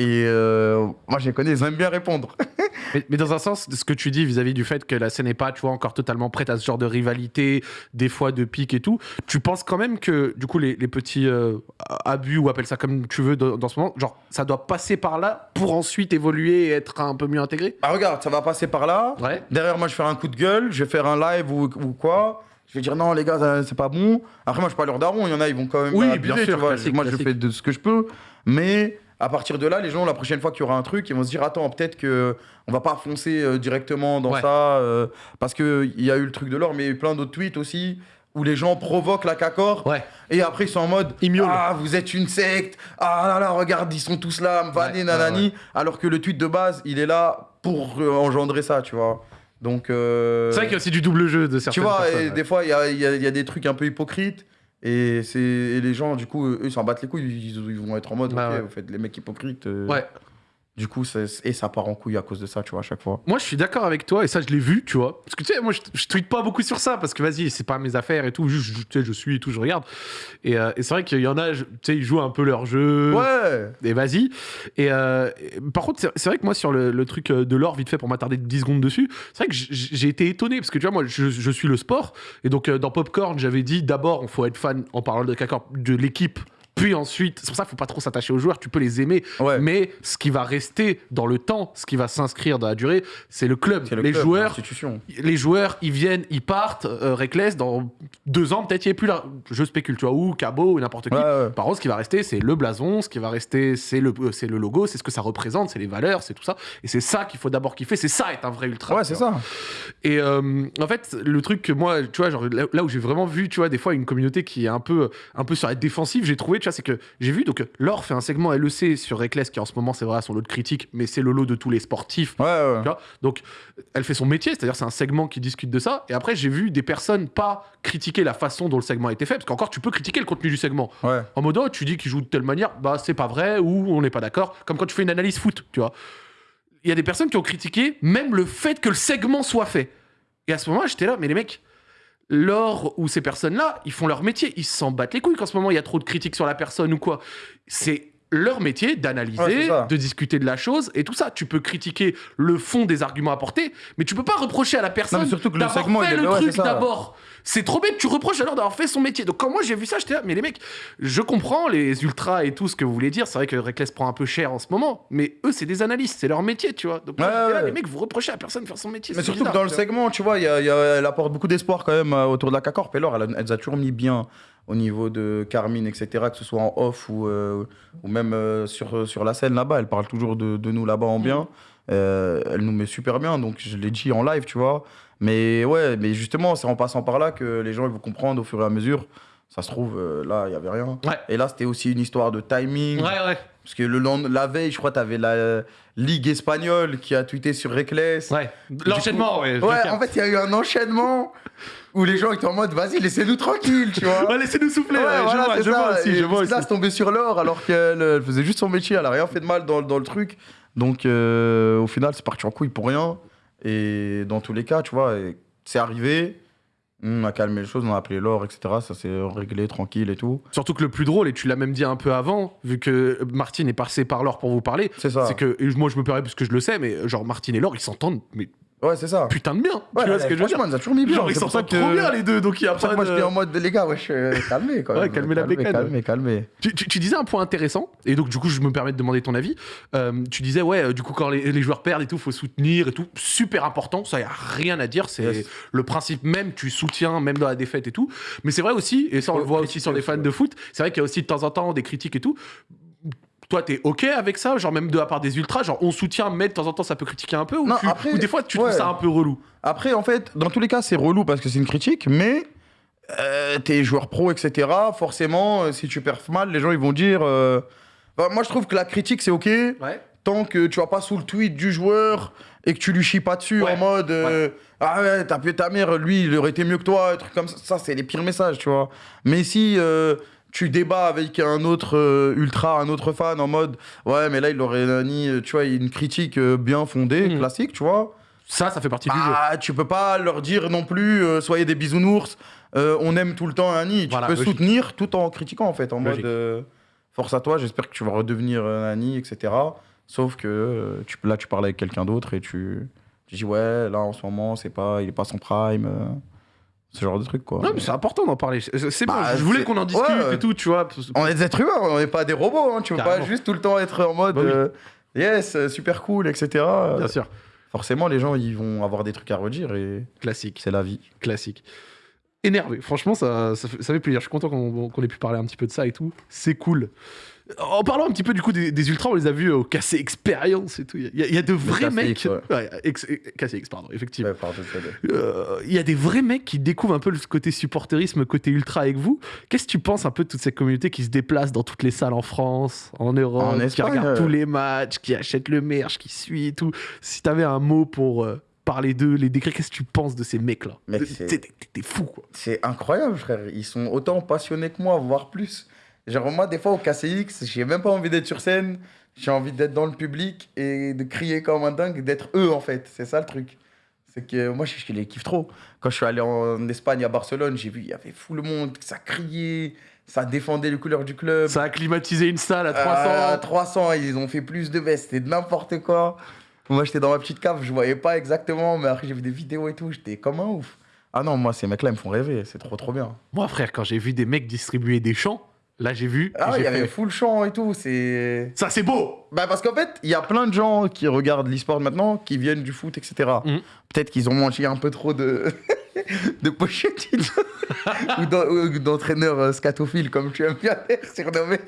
Et euh, moi, je les connais, ils aiment bien répondre. Mais, mais dans un sens, ce que tu dis vis-à-vis du fait que la scène n'est pas, tu vois, encore totalement prête à ce genre de rivalité, des fois de pique et tout, tu penses quand même que, du coup, les, les petits euh, abus, ou appelle ça comme tu veux dans, dans ce moment, genre, ça doit passer par là pour ensuite évoluer et être un peu mieux intégré? Ah, regarde, ça va passer par là. Ouais. Derrière, moi, je vais faire un coup de gueule, je vais faire un live ou, ou quoi. Je vais dire non, les gars, ça, c'est pas bon. Après, moi, je suis pas leur daron. Il y en a, ils vont quand même Oui, abuser, bien sûr, tu vois. moi, je fais de ce que je peux. Mais à partir de là, les gens, la prochaine fois qu'il y aura un truc, ils vont se dire attends, peut-être que on va pas foncer euh, directement dans Ouais. ça. euh, parce qu'il y a eu le truc de l'or, mais il y a eu plein d'autres tweets aussi où les gens provoquent la cacor. Ouais. Et après, ils sont en mode. Ah, vous êtes une secte. Ah là là, regarde, ils sont tous là, me vanner, Ouais, nanani. ouais, Alors que le tweet de base, il est là pour euh, engendrer ça, tu vois. Donc. euh, C'est vrai qu'il y a aussi du double jeu de tu certaines vois, personnes. et ouais. des fois, y y il y a des trucs un peu hypocrites. Et, c'est, et les gens, du coup, eux, ils s'en battent les couilles. Ils, ils vont être en mode, Ouais, ok, ouais. vous faites les mecs hypocrites. euh, Ouais. Du coup, et ça part en couille à cause de ça, tu vois, à chaque fois. Moi, je suis d'accord avec toi, et ça, je l'ai vu, tu vois. Parce que, tu sais, moi, je, je tweete pas beaucoup sur ça, parce que, vas-y, c'est pas mes affaires et tout. Juste, je- tu sais, je suis et tout, je regarde. Et, euh, et c'est vrai qu'il y en a, tu sais, ils jouent un peu leur jeu. Ouais Et vas-y. Et, euh, et par contre, c'est vrai que moi, sur le, le truc euh, de l'or, vite fait, pour m'attarder 10 secondes dessus, c'est vrai que j'ai été étonné, parce que, tu vois, moi, je, je suis le sport. Et donc, euh, dans Popcorn, j'avais dit, d'abord, il faut être fan, en parlant de de l'équipe. Puis ensuite, c'est pour ça qu'il faut pas trop s'attacher aux joueurs, tu peux les aimer, Ouais. mais ce qui va rester dans le temps, ce qui va s'inscrire dans la durée, c'est le club. Le les club, joueurs, les joueurs, ils viennent, ils partent. Euh, Reckless, dans deux ans, peut-être il n'y a plus là. Je spécule, tu vois, ou Cabo, ou n'importe qui. Ouais, ouais. Par contre, ce qui va rester, c'est le blason, ce qui va rester, c'est le, euh, c'est le logo, c'est ce que ça représente, c'est les valeurs, c'est tout ça. Et c'est ça qu'il faut d'abord kiffer, c'est ça être un vrai ultra. Ouais, c'est ça. Et euh, en fait, le truc que moi, tu vois, genre, là, là où j'ai vraiment vu, tu vois, des fois une communauté qui est un peu, un peu sur la défensive, j'ai trouvé, tu vois, c'est que j'ai vu, donc, Laure fait un segment LEC sur Reckless, qui en ce moment, c'est vrai, son lot de critique, mais c'est le lot de tous les sportifs. Ouais, ouais. Tu vois donc, elle fait son métier, c'est-à-dire c'est un segment qui discute de ça. Et après, j'ai vu des personnes pas critiquer la façon dont le segment a été fait, parce qu'encore, tu peux critiquer le contenu du segment. Ouais. En mode, oh, tu dis qu'il joue de telle manière, bah c'est pas vrai, ou on n'est pas d'accord. Comme quand tu fais une analyse foot, tu vois. Il y a des personnes qui ont critiqué même le fait que le segment soit fait. Et à ce moment-là, j'étais là, mais les mecs, Laure ou ces personnes-là, ils font leur métier. Ils s'en battent les couilles qu'en ce moment, il y a trop de critiques sur la personne ou quoi. C'est leur métier d'analyser, de discuter de la chose et tout ça. Tu peux critiquer le fond des arguments apportés, mais tu peux pas reprocher à la personne d'avoir fait le ouais, truc d'abord. C'est trop bête, tu reproches alors d'avoir fait son métier. Donc quand moi j'ai vu ça, j'étais là, mais les mecs, je comprends les ultras et tout ce que vous voulez dire. C'est vrai que Reckless prend un peu cher en ce moment, mais eux c'est des analystes, c'est leur métier, tu vois. Donc Ouais, là, ouais. les mecs, vous reprochez à personne de faire son métier. Mais surtout que dans le segment, tu vois, il y a- y a- elle apporte beaucoup d'espoir quand même euh, autour de la Cacorp. Et Laure, elle, a- elle a toujours mis bien au niveau de Carmine, etc., que ce soit en off ou, euh, ou même euh, sur, sur la scène là-bas. Elle parle toujours de, de nous là-bas en bien. Euh, elle nous met super bien, donc je l'ai dit en live, tu vois. Mais ouais, mais justement, c'est en passant par là que les gens ils vont comprendre au fur et à mesure. Ça se trouve, euh, là, il n'y avait rien. Ouais. Et là, c'était aussi une histoire de timing. Ouais, ouais, Parce que le lend- la veille, je crois, tu avais la euh, Ligue espagnole qui a tweeté sur Reckless. ouais. L'enchaînement, ouais. Ouais, en fait, il y a eu un enchaînement où les gens étaient en mode vas-y, laissez-nous tranquille, tu vois. Ouais, laissez-nous souffler. Ouais, ouais, voilà, je vois, c'est je vois ça. aussi, Et je vois Là, aussi. c'est tombé sur l'or alors qu'elle elle faisait juste son métier, elle a rien fait de mal dans, dans le truc. Donc, euh, au final, c'est parti en couille pour rien. Et dans tous les cas, tu vois, c'est arrivé. On a calmé les choses, on a appelé l'or, etc. Ça s'est réglé tranquille et tout. Surtout que le plus drôle, et tu l'as même dit un peu avant, vu que Martine est passé par l'or pour vous parler, C'est ça. c'est que, et moi je me permets parce que je le sais, mais genre Martine et Laure, ils s'entendent, mais Ouais, c'est ça. putain de bien. Ouais, tu vois ce que je veux dire franchement, nous a toujours mis bien. Genre, ils s'entendent ça que- trop bien les deux, donc il y a pas que moi, de- j'étais en mode, les gars, wesh, euh, calmez quand même. Ouais, calmez la bécane. Calmez, calmez. Tu, tu- tu disais un point intéressant, et donc du coup je me permets de demander ton avis. Euh, tu disais, ouais, euh, du coup quand les, les joueurs perdent et tout, faut soutenir et tout. Super important, ça y a rien à dire, c'est Yes. le principe même, tu soutiens même dans la défaite et tout. Mais c'est vrai aussi, et ça on le voit aussi sur les fans ouais. de foot, c'est vrai qu'il y a aussi de temps en temps des critiques et tout. Toi, t'es OK avec ça Genre, même de la part des ultras, genre, on soutient, mais de temps en temps, ça peut critiquer un peu Ou, Non, tu- après, ou des fois, tu trouves ouais. ça un peu relou? Après, en fait, dans tous les cas, c'est relou parce que c'est une critique, mais euh, t'es joueur pro, etc. Forcément, euh, si tu perfs mal, les gens ils vont dire. euh, enfin, moi, je trouve que la critique, c'est ok Ouais. tant que tu vas pas sous le tweet du joueur et que tu lui chies pas dessus Ouais. en mode ah ouais t'as pu ta mère lui il aurait été mieux que toi un truc comme ça ça c'est les pires messages tu vois mais si tu débats avec un autre euh, ultra un autre fan en mode ouais mais là il aurait mis euh, tu vois une critique euh, bien fondée Mhm. classique tu vois Ça, ça fait partie du jeu. ah, tu peux pas leur dire non plus, euh, soyez des bisounours. on aime tout le temps Nani. Tu Voilà, peux logique. soutenir tout en critiquant, en fait, en Logique. mode force à toi, j'espère que tu vas redevenir Nani, etc. Sauf que tu, là, tu parles avec quelqu'un d'autre et tu, tu dis, ouais, là, en ce moment, c'est pas, il est pas son prime. Euh, ce genre de truc, quoi. Non, mais c'est important d'en parler. C'est Bah, bon, je voulais qu'on en discute ouais. et tout, tu vois. On est des êtres humains, on n'est pas des robots. hein. Tu Carrément. pas juste tout le temps être en mode Bah oui. euh, yes, euh, super cool, etc. Bien sûr. Forcément, les gens, ils vont avoir des trucs à redire et Classique, c'est la vie. classique. Énervé. Franchement, ça, ça, fait, ça fait plaisir. Je suis content qu'on qu'on ait pu parler un petit peu de ça et tout. C'est cool. En parlant un petit peu du coup des, des ultras, on les a vus au KC Experience et tout. Il y, a- il y a de vrais mecs. ouais. Ouais, ex- KCX, pardon, effectivement. Ouais, pardon. Euh, Il y a des vrais mecs qui découvrent un peu le côté supporterisme, côté ultra avec vous. Qu'est-ce que tu penses un peu de toute cette communauté qui se déplace dans toutes les salles en France, en Europe, En qui regarde euh. tous les matchs, qui achète le merch, qui suit et tout Si t'avais un mot pour euh, parler d'eux, les décrire, qu'est-ce que tu penses de ces mecs-là? Mec, t'es fou, quoi. C'est incroyable, frère. Ils sont autant passionnés que moi, voire plus. Genre, moi, des fois, au KCX, j'ai même pas envie d'être sur scène. J'ai envie d'être dans le public et de crier comme un dingue, d'être eux, en fait. C'est ça le truc. C'est que moi, je, je les kiffe trop. Quand je suis allé en Espagne, à Barcelone, j'ai vu, il y avait fou le monde, ça criait, ça défendait les couleurs du club. Ça a climatisé une salle à 300. À 300, ils ont fait plus de vestes, c'était n'importe quoi. Moi, j'étais dans ma petite cave, je voyais pas exactement, mais après, j'ai vu des vidéos et tout, j'étais comme un ouf. Ah non, moi, ces mecs-là, ils me font rêver, c'est trop, trop bien. Moi, frère, quand j'ai vu des mecs distribuer des chants, là, j'ai vu. Ah ouais, il y avait fait, full champ et tout, c'est. Ça, c'est beau Bah, parce qu'en fait, il y a plein de gens qui regardent l'e-sport maintenant, qui viennent du foot, etc. Peut-être qu'ils ont mangé un peu trop de. de ou d'en- ou d'entraîneurs euh, scatophiles, comme tu aimes bien les surnommer.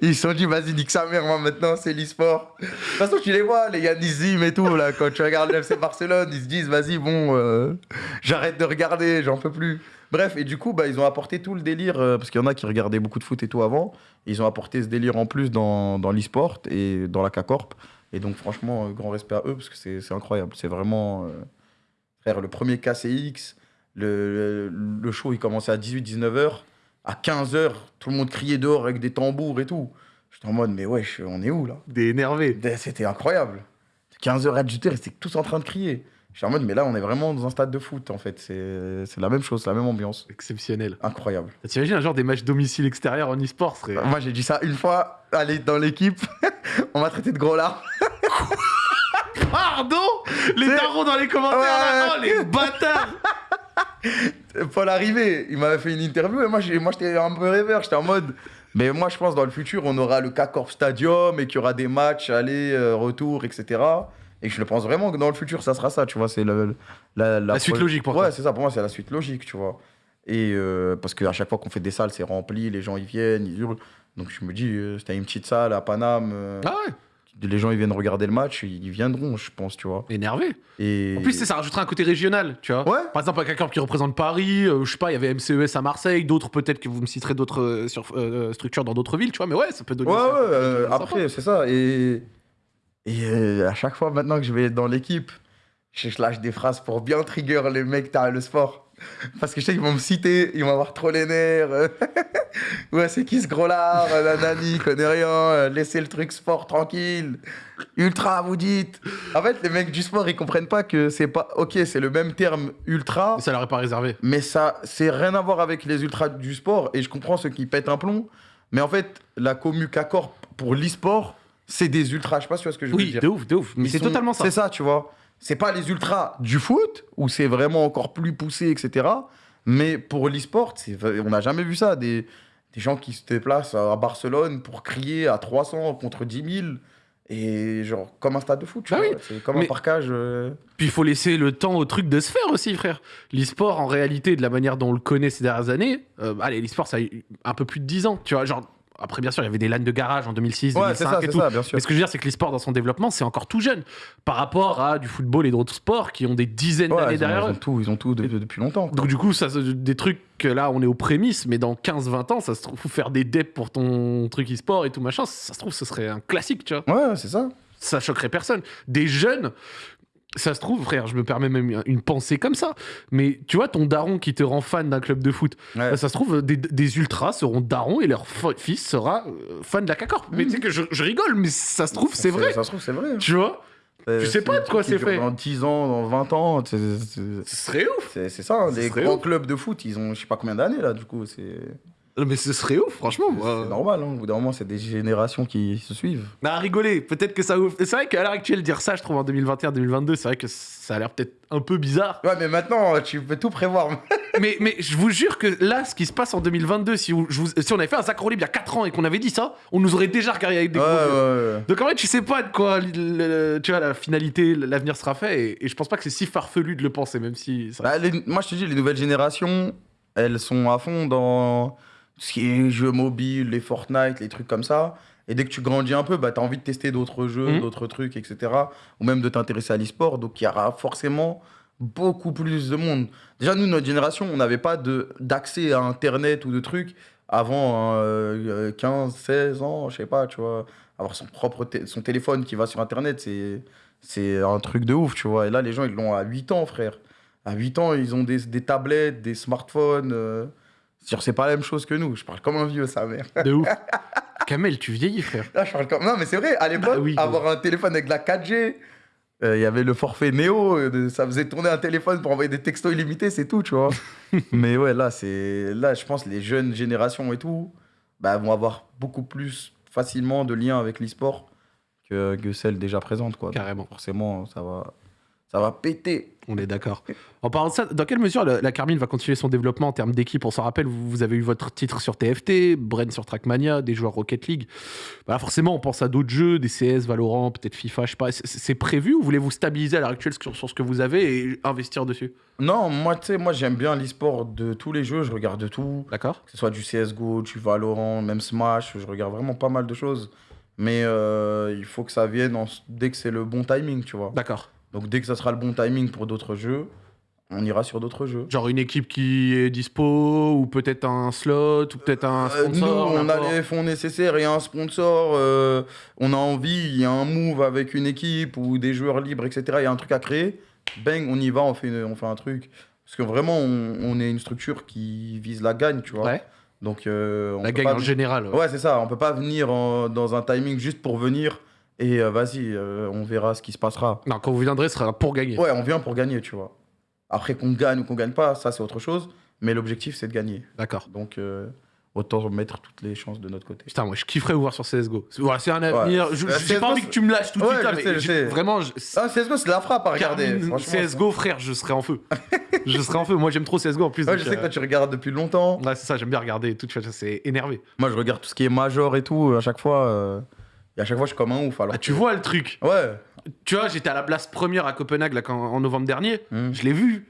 Ils se sont dit, vas-y, nique sa mère, moi maintenant, c'est l'e-sport. De toute façon, tu les vois, les Yannissim et tout, là, quand tu regardes le FC Barcelone, ils se disent, vas-y, bon, euh, j'arrête de regarder, j'en peux plus. Bref, et du coup, bah, ils ont apporté tout le délire, euh, parce qu'il y en a qui regardaient beaucoup de foot et tout avant. Ils ont apporté ce délire en plus dans, dans l'e-sport et dans la K-Corp. Et donc, franchement, euh, grand respect à eux, parce que c'est incroyable. C'est vraiment. euh, Frère, le premier KCX, le, le show, il commençait à 18-19h. À 15h, tout le monde criait dehors avec des tambours et tout. J'étais en mode, mais wesh, on est où là? Des énervés. C'était incroyable. 15h à 18h, ils étaient tous en train de crier. J'étais en mode, mais là, on est vraiment dans un stade de foot, en fait. C'est la même chose, c'est la même ambiance. Exceptionnel. Incroyable. T'imagines un genre des matchs domicile extérieur en e-sport serait... Moi, j'ai dit ça une fois, allez, dans l'équipe, on m'a traité de gros lard. Pardon Les darons dans les commentaires là, Ouais. Oh les bâtards Paul Arrivé, il m'avait fait une interview et moi, j'étais un peu rêveur. J'étais en mode. Mais moi, je pense dans le futur, on aura le K-Corp Stadium et qu'il y aura des matchs, aller, euh, retour, etc. Et je le pense vraiment que dans le futur, ça sera ça, tu vois. C'est la, La suite logique pour ouais, toi. c'est ça, pour moi, c'est la suite logique, tu vois. Et euh, parce qu'à chaque fois qu'on fait des salles, c'est rempli, les gens ils viennent, ils hurlent. Donc je me dis, euh, c'était une petite salle à Paname, euh, Ah ouais les gens ils viennent regarder le match, ils viendront, je pense, tu vois. Énervé. Et... En plus, ça rajoutera un côté régional, tu vois. Ouais. Par exemple, un quelqu'un qui représente Paris, euh, je sais pas, il y avait MCES à Marseille, d'autres peut-être que vous me citerez d'autres euh, sur- euh, structures dans d'autres villes, tu vois, mais ouais, ça peut donner. Ouais, ouais, euh, sympa. après, c'est ça. Et, et euh, à chaque fois maintenant que je vais dans l'équipe, je, je lâche des phrases pour bien trigger les mecs t'as le sport. Parce que je sais qu'ils vont me citer, ils vont avoir trop les nerfs. ouais, c'est qui ce gros lard euh, Nanani, il connaît rien. euh, Laissez le truc sport tranquille. Ultra, vous dites. En fait, les mecs du sport, ils comprennent pas que c'est pas. Ok, c'est le même terme ultra. Mais ça leur est pas réservé. Mais ça, c'est rien à voir avec les ultras du sport. Et je comprends ceux qui pètent un plomb. Mais en fait, la commu K-Corp pour l'e-sport, c'est des ultras. Je sais pas si tu vois ce que je veux Oui, dire. de ouf, de ouf. Mais c'est sont- totalement ça. C'est ça, tu vois. C'est pas les ultras du foot, où c'est vraiment encore plus poussé, etc. Mais pour l'e-sport, on n'a jamais vu ça. Des, des gens qui se déplacent à Barcelone pour crier à 300 contre 10 000. Et genre, comme un stade de foot, tu Bah vois. oui. C'est comme Mais- un parcage. euh, Puis il faut laisser le temps au truc de se faire aussi, frère. L'e-sport, en réalité, de la manière dont on le connaît ces dernières années, euh, allez, l'e-sport, ça a eu un peu plus de 10 ans, tu vois. Genre, après, bien sûr, il y avait des LAN de garage en 2006, Ouais, 2005 c'est ça, et tout. ça, bien sûr. Mais ce que je veux dire, c'est que l'e-sport, dans son développement, c'est encore tout jeune par rapport à du football et d'autres sports qui ont des dizaines Ouais, d'années ont, derrière ils ont eux. tout, ils ont tout de- depuis longtemps. quoi. Donc du coup, ça, des trucs que là, on est aux prémices, mais dans 15-20 ans, ça se trouve, faire des deps pour ton truc e-sport et tout machin, ça se trouve, ce serait un classique, tu vois. Ouais, c'est ça. Ça choquerait personne. Des jeunes, ça se trouve, frère, je me permets même une pensée comme ça, mais tu vois, ton daron qui te rend fan d'un club de foot, Ouais. bah, ça se trouve, des, des ultras seront darons et leur fils sera euh, fan de la CACORP. Mais tu sais que je, je rigole, mais ça se trouve, c'est vrai. Ça se trouve, c'est vrai. hein. Tu vois? Euh, Tu sais pas de quoi c'est fait. Dans 10 ans, dans 20 ans, c'est- c'est Ce serait ouf. c'est- c'est ça. hein, Les serait grands ouf. clubs de foot, ils ont je sais pas combien d'années là, du coup. C'est Mais ce serait ouf, franchement. moi. c'est normal. Hein. Au bout d'un moment, c'est des générations qui se suivent. On a rigolé, peut-être que ça ouf. C'est vrai qu'à l'heure actuelle, dire ça, je trouve en 2021-2022, c'est vrai que ça a l'air peut-être un peu bizarre. Ouais, mais maintenant, tu peux tout prévoir. mais, mais je vous jure que là, ce qui se passe en 2022, si, vous- je vous- si on avait fait un Zach Libre il y a 4 ans et qu'on avait dit ça, on nous aurait déjà regardé avec des Ouais, gros ouais, ouais. Donc en vrai, tu sais pas de quoi le- le- tu vois, la finalité, l'avenir sera fait, et, et je pense pas que c'est si farfelu de le penser, même si. ça- Bah, les- moi, je te dis, les nouvelles générations, elles sont à fond dans ce qui est jeux mobiles, les Fortnite, les trucs comme ça. Et dès que tu grandis un peu, bah, tu as envie de tester d'autres jeux, Mhm. d'autres trucs, etc. Ou même de t'intéresser à l'e-sport. Donc, il y aura forcément beaucoup plus de monde. Déjà, nous, notre génération, on n'avait pas d'accès à Internet ou de trucs avant euh, 15, 16 ans, je sais pas, tu vois. Avoir son propre son téléphone qui va sur Internet, c'est c'est un truc de ouf, tu vois. Et là, les gens, ils l'ont à 8 ans, frère. À 8 ans, ils ont des, des tablettes, des smartphones. euh, c'est-à-dire, C'est pas la même chose que nous. Je parle comme un vieux, sa mère. De ouf. Kamel, tu vieillis, frère. Là, je parle comme... Non, mais c'est vrai, à l'époque, Bah oui, avoir un téléphone avec de la 4G, euh, il y avait le forfait Néo, euh, ça faisait tourner un téléphone pour envoyer des textos illimités, c'est tout, tu vois. mais ouais, là, c'est là, je pense les jeunes générations et tout bah, vont avoir beaucoup plus facilement de liens avec l'e-sport que, que celles déjà présentes, quoi. Donc, Carrément. forcément, ça va, ça va péter. On est d'accord. En parlant de ça, dans quelle mesure la, la Carmine va continuer son développement en termes d'équipe? On s'en rappelle, vous, vous avez eu votre titre sur TFT, Bren sur Trackmania, des joueurs Rocket League. Bah, forcément, on pense à d'autres jeux, des CS, Valorant, peut-être FIFA, je sais pas. C'est- prévu ou voulez-vous stabiliser à l'heure actuelle sur, sur ce que vous avez et investir dessus? Non, moi, tu sais, moi, j'aime bien l'e-sport de tous les jeux, je regarde de tout. D'accord que ce soit du CSGO, du Valorant, même Smash, je regarde vraiment pas mal de choses. Mais euh, il faut que ça vienne en- dès que c'est le bon timing, tu vois. D'accord. Donc dès que ça sera le bon timing pour d'autres jeux, on ira sur d'autres jeux. Genre une équipe qui est dispo, ou peut-être un slot, ou peut-être un Euh, nous, sponsor. on a les fonds nécessaires et un sponsor, euh, on a envie, il y a un move avec une équipe ou des joueurs libres, etc. Il y a un truc à créer, bang, on y va, on fait, une- on fait un truc. Parce que vraiment, on, on est une structure qui vise la gagne, tu vois. Ouais, Donc, euh, on la gagne en général. ouais. Ouais, c'est ça. On peut pas venir en- dans un timing juste pour venir et euh, vas-y, euh, on verra ce qui se passera. Non, quand vous viendrez, ce sera pour gagner. Ouais, on vient pour gagner, tu vois. Après qu'on gagne ou qu'on gagne pas, ça c'est autre chose. Mais l'objectif c'est de gagner. D'accord. Donc euh, autant mettre toutes les chances de notre côté. Putain, moi je kifferais vous voir sur CSGO. C'est- Voilà, c'est un avenir. Je- J'ai pas envie que tu me lâches tout de Ouais, suite là, je mais sais, je j'ai- sais. vraiment, je- Ah, CSGO c'est la frappe à regarder. CSGO, frère, je serais en feu. je serais en feu. Moi, j'aime trop CSGO en plus. Ouais, je sais que toi tu regardes depuis longtemps. Ouais, c'est ça, j'aime bien regarder et tout. C'est énervé. Moi je regarde tout ce qui est major et tout. À chaque fois, euh, et à chaque fois je suis comme un ouf. Alors Ah, tu vois le truc. Ouais. Tu vois, j'étais à la place première à Copenhague là, quand- en novembre dernier. Hmm. Je l'ai vu.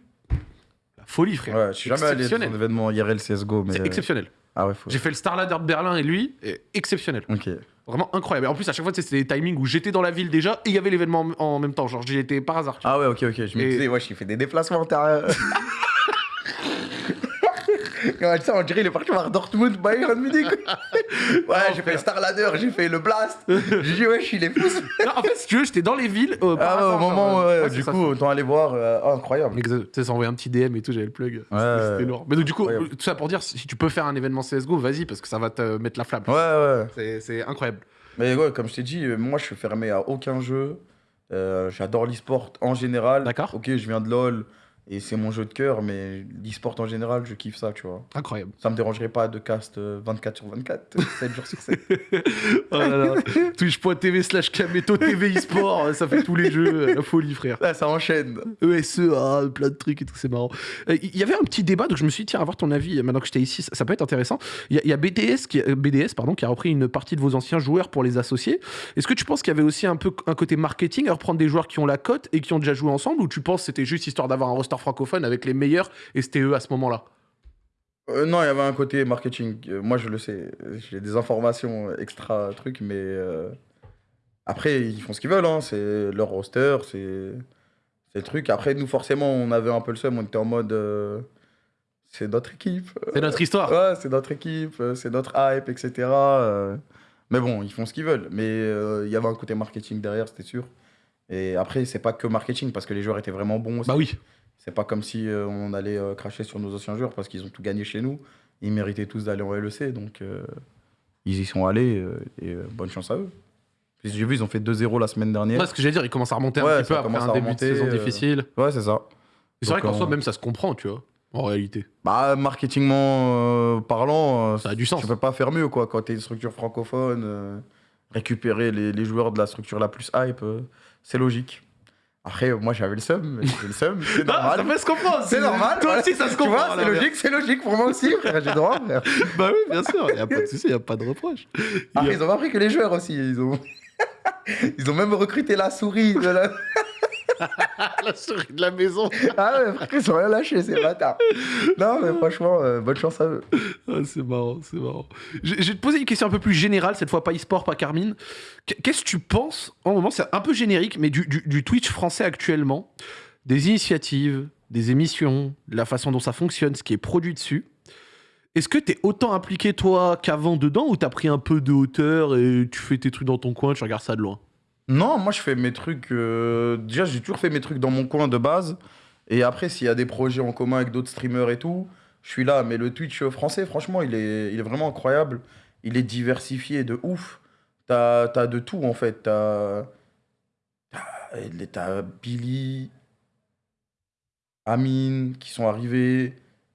La folie, frère. Ouais, je suis jamais allé exceptionnel. un événement IRL CSGO, mais. C'est euh, exceptionnel. Ah ouais, faut. J'ai fait le Starladder de Berlin et lui, et exceptionnel. Ok. Vraiment incroyable. Et en plus, à chaque fois, c'était des timings où j'étais dans la ville déjà et il y avait l'événement en, en même temps. Genre, j'y étais par hasard. Ah ouais, ok, ok. Je me disais, ouais, j'ai fait des déplacements. Ça, on dirait il est parti voir Dortmund, Bayern Munich. ouais, j'ai fait le Starladder, j'ai fait le Blast. J'ai dit, ouais, je suis les fous. Non, en fait, si tu veux, j'étais dans les villes. euh, par Ah ouais, au hasard, genre, moment, euh, ouais, c'est du coup, autant aller voir. euh, oh, incroyable. Tu sais, ça envoyait un petit DM et tout, j'avais le plug. C'était- Ouais, ouais. lourd. Mais donc, du coup, Incroyable. tout ça pour dire, si tu peux faire un événement CSGO, vas-y, parce que ça va te mettre la flamme. Ouais, ouais. C'est- incroyable. Mais ouais, comme je t'ai dit, euh, moi, je suis fermé à aucun jeu. Euh, J'adore l'e-sport en général. D'accord. Ok, je viens de LoL et c'est mon jeu de cœur, mais l'e-sport en général, je kiffe ça, tu vois. Incroyable. Ça me dérangerait pas de cast euh, 24 sur 24, 7 jours sur 7. Oh là là. Twitch.tv slash Kameto TV eSport, ça fait tous les jeux, la folie frère. Là, ça enchaîne. ESE, ah, plein de trucs et tout, c'est marrant. Euh, Il y avait un petit débat, donc je me suis dit, tiens, avoir ton avis, euh, maintenant que j'étais ici, ça, ça peut être intéressant. Il y a, il y a BDS, qui, euh, BDS pardon, qui a repris une partie de vos anciens joueurs pour les associer. Est-ce que tu penses qu'il y avait aussi un peu un côté marketing à reprendre des joueurs qui ont la cote et qui ont déjà joué ensemble, ou tu penses que c'était juste histoire d'avoir un roster francophone avec les meilleurs et c'était eux à ce moment-là Euh, non, il y avait un côté marketing. Euh, moi, je le sais. J'ai des informations extra trucs, mais euh, après, ils font ce qu'ils veulent. Hein. C'est leur roster, c'est le truc. Après, nous, forcément, on avait un peu le seum. On était en mode. c'est notre équipe. C'est notre histoire. Ouais, c'est notre équipe, c'est notre hype, etc. Mais bon, ils font ce qu'ils veulent. Mais il y avait un côté marketing derrière, c'était sûr. Et après, c'est pas que marketing, parce que les joueurs étaient vraiment bons aussi. Bah oui. C'est pas comme si euh, on allait euh, cracher sur nos anciens joueurs parce qu'ils ont tout gagné chez nous. Ils méritaient tous d'aller en LEC, donc euh, ils y sont allés et bonne chance à eux. J'ai vu, ils ont fait 2-0 la semaine dernière. Ouais, ce que j'allais dire, ils commencent à remonter un petit peu après un à début de saison difficile. Ouais, c'est ça. C'est vrai qu'en soi, même ça se comprend, tu vois, en réalité. Bah, marketingment parlant, Ça a du sens. tu peux pas faire mieux, quoi. Quand t'es une structure francophone, récupérer les, les joueurs de la structure la plus hype, euh, c'est logique. Après, moi, j'avais le seum, j'ai le seum, c'est normal. ça peut se comprendre. C'est normal. Toi voilà. aussi, ça se comprend. c'est logique, c'est logique pour moi aussi, frère. J'ai droit, frère. Bah oui, bien sûr, il n'y a pas de souci, il n'y a pas de reproche. Après, a- ils ont pas pris que les joueurs aussi. Ils ont, ils ont même recruté la souris. De la... la souris de la maison. Ah ouais, frère, ils ont rien lâché, ces bâtards. Non, mais franchement, euh, bonne chance à eux. Ah, c'est marrant, c'est marrant. Je, je vais te poser une question un peu plus générale, cette fois pas e-sport, pas Carmine. Qu- Qu'est-ce que tu penses, en moment, c'est un peu générique, mais du, du- du Twitch français actuellement, des initiatives, des émissions, la façon dont ça fonctionne, ce qui est produit dessus Est-ce que t'es autant impliqué, toi, qu'avant dedans, ou t'as pris un peu de hauteur et tu fais tes trucs dans ton coin, tu regardes ça de loin? Non, moi je fais mes trucs. euh, Déjà, j'ai toujours fait mes trucs dans mon coin de base. Et après, s'il y a des projets en commun avec d'autres streamers et tout, je suis là. Mais le Twitch français, franchement, il est, il est vraiment incroyable. Il est diversifié de ouf. T'as as de tout en fait. T'as Billy, Amine qui sont arrivés.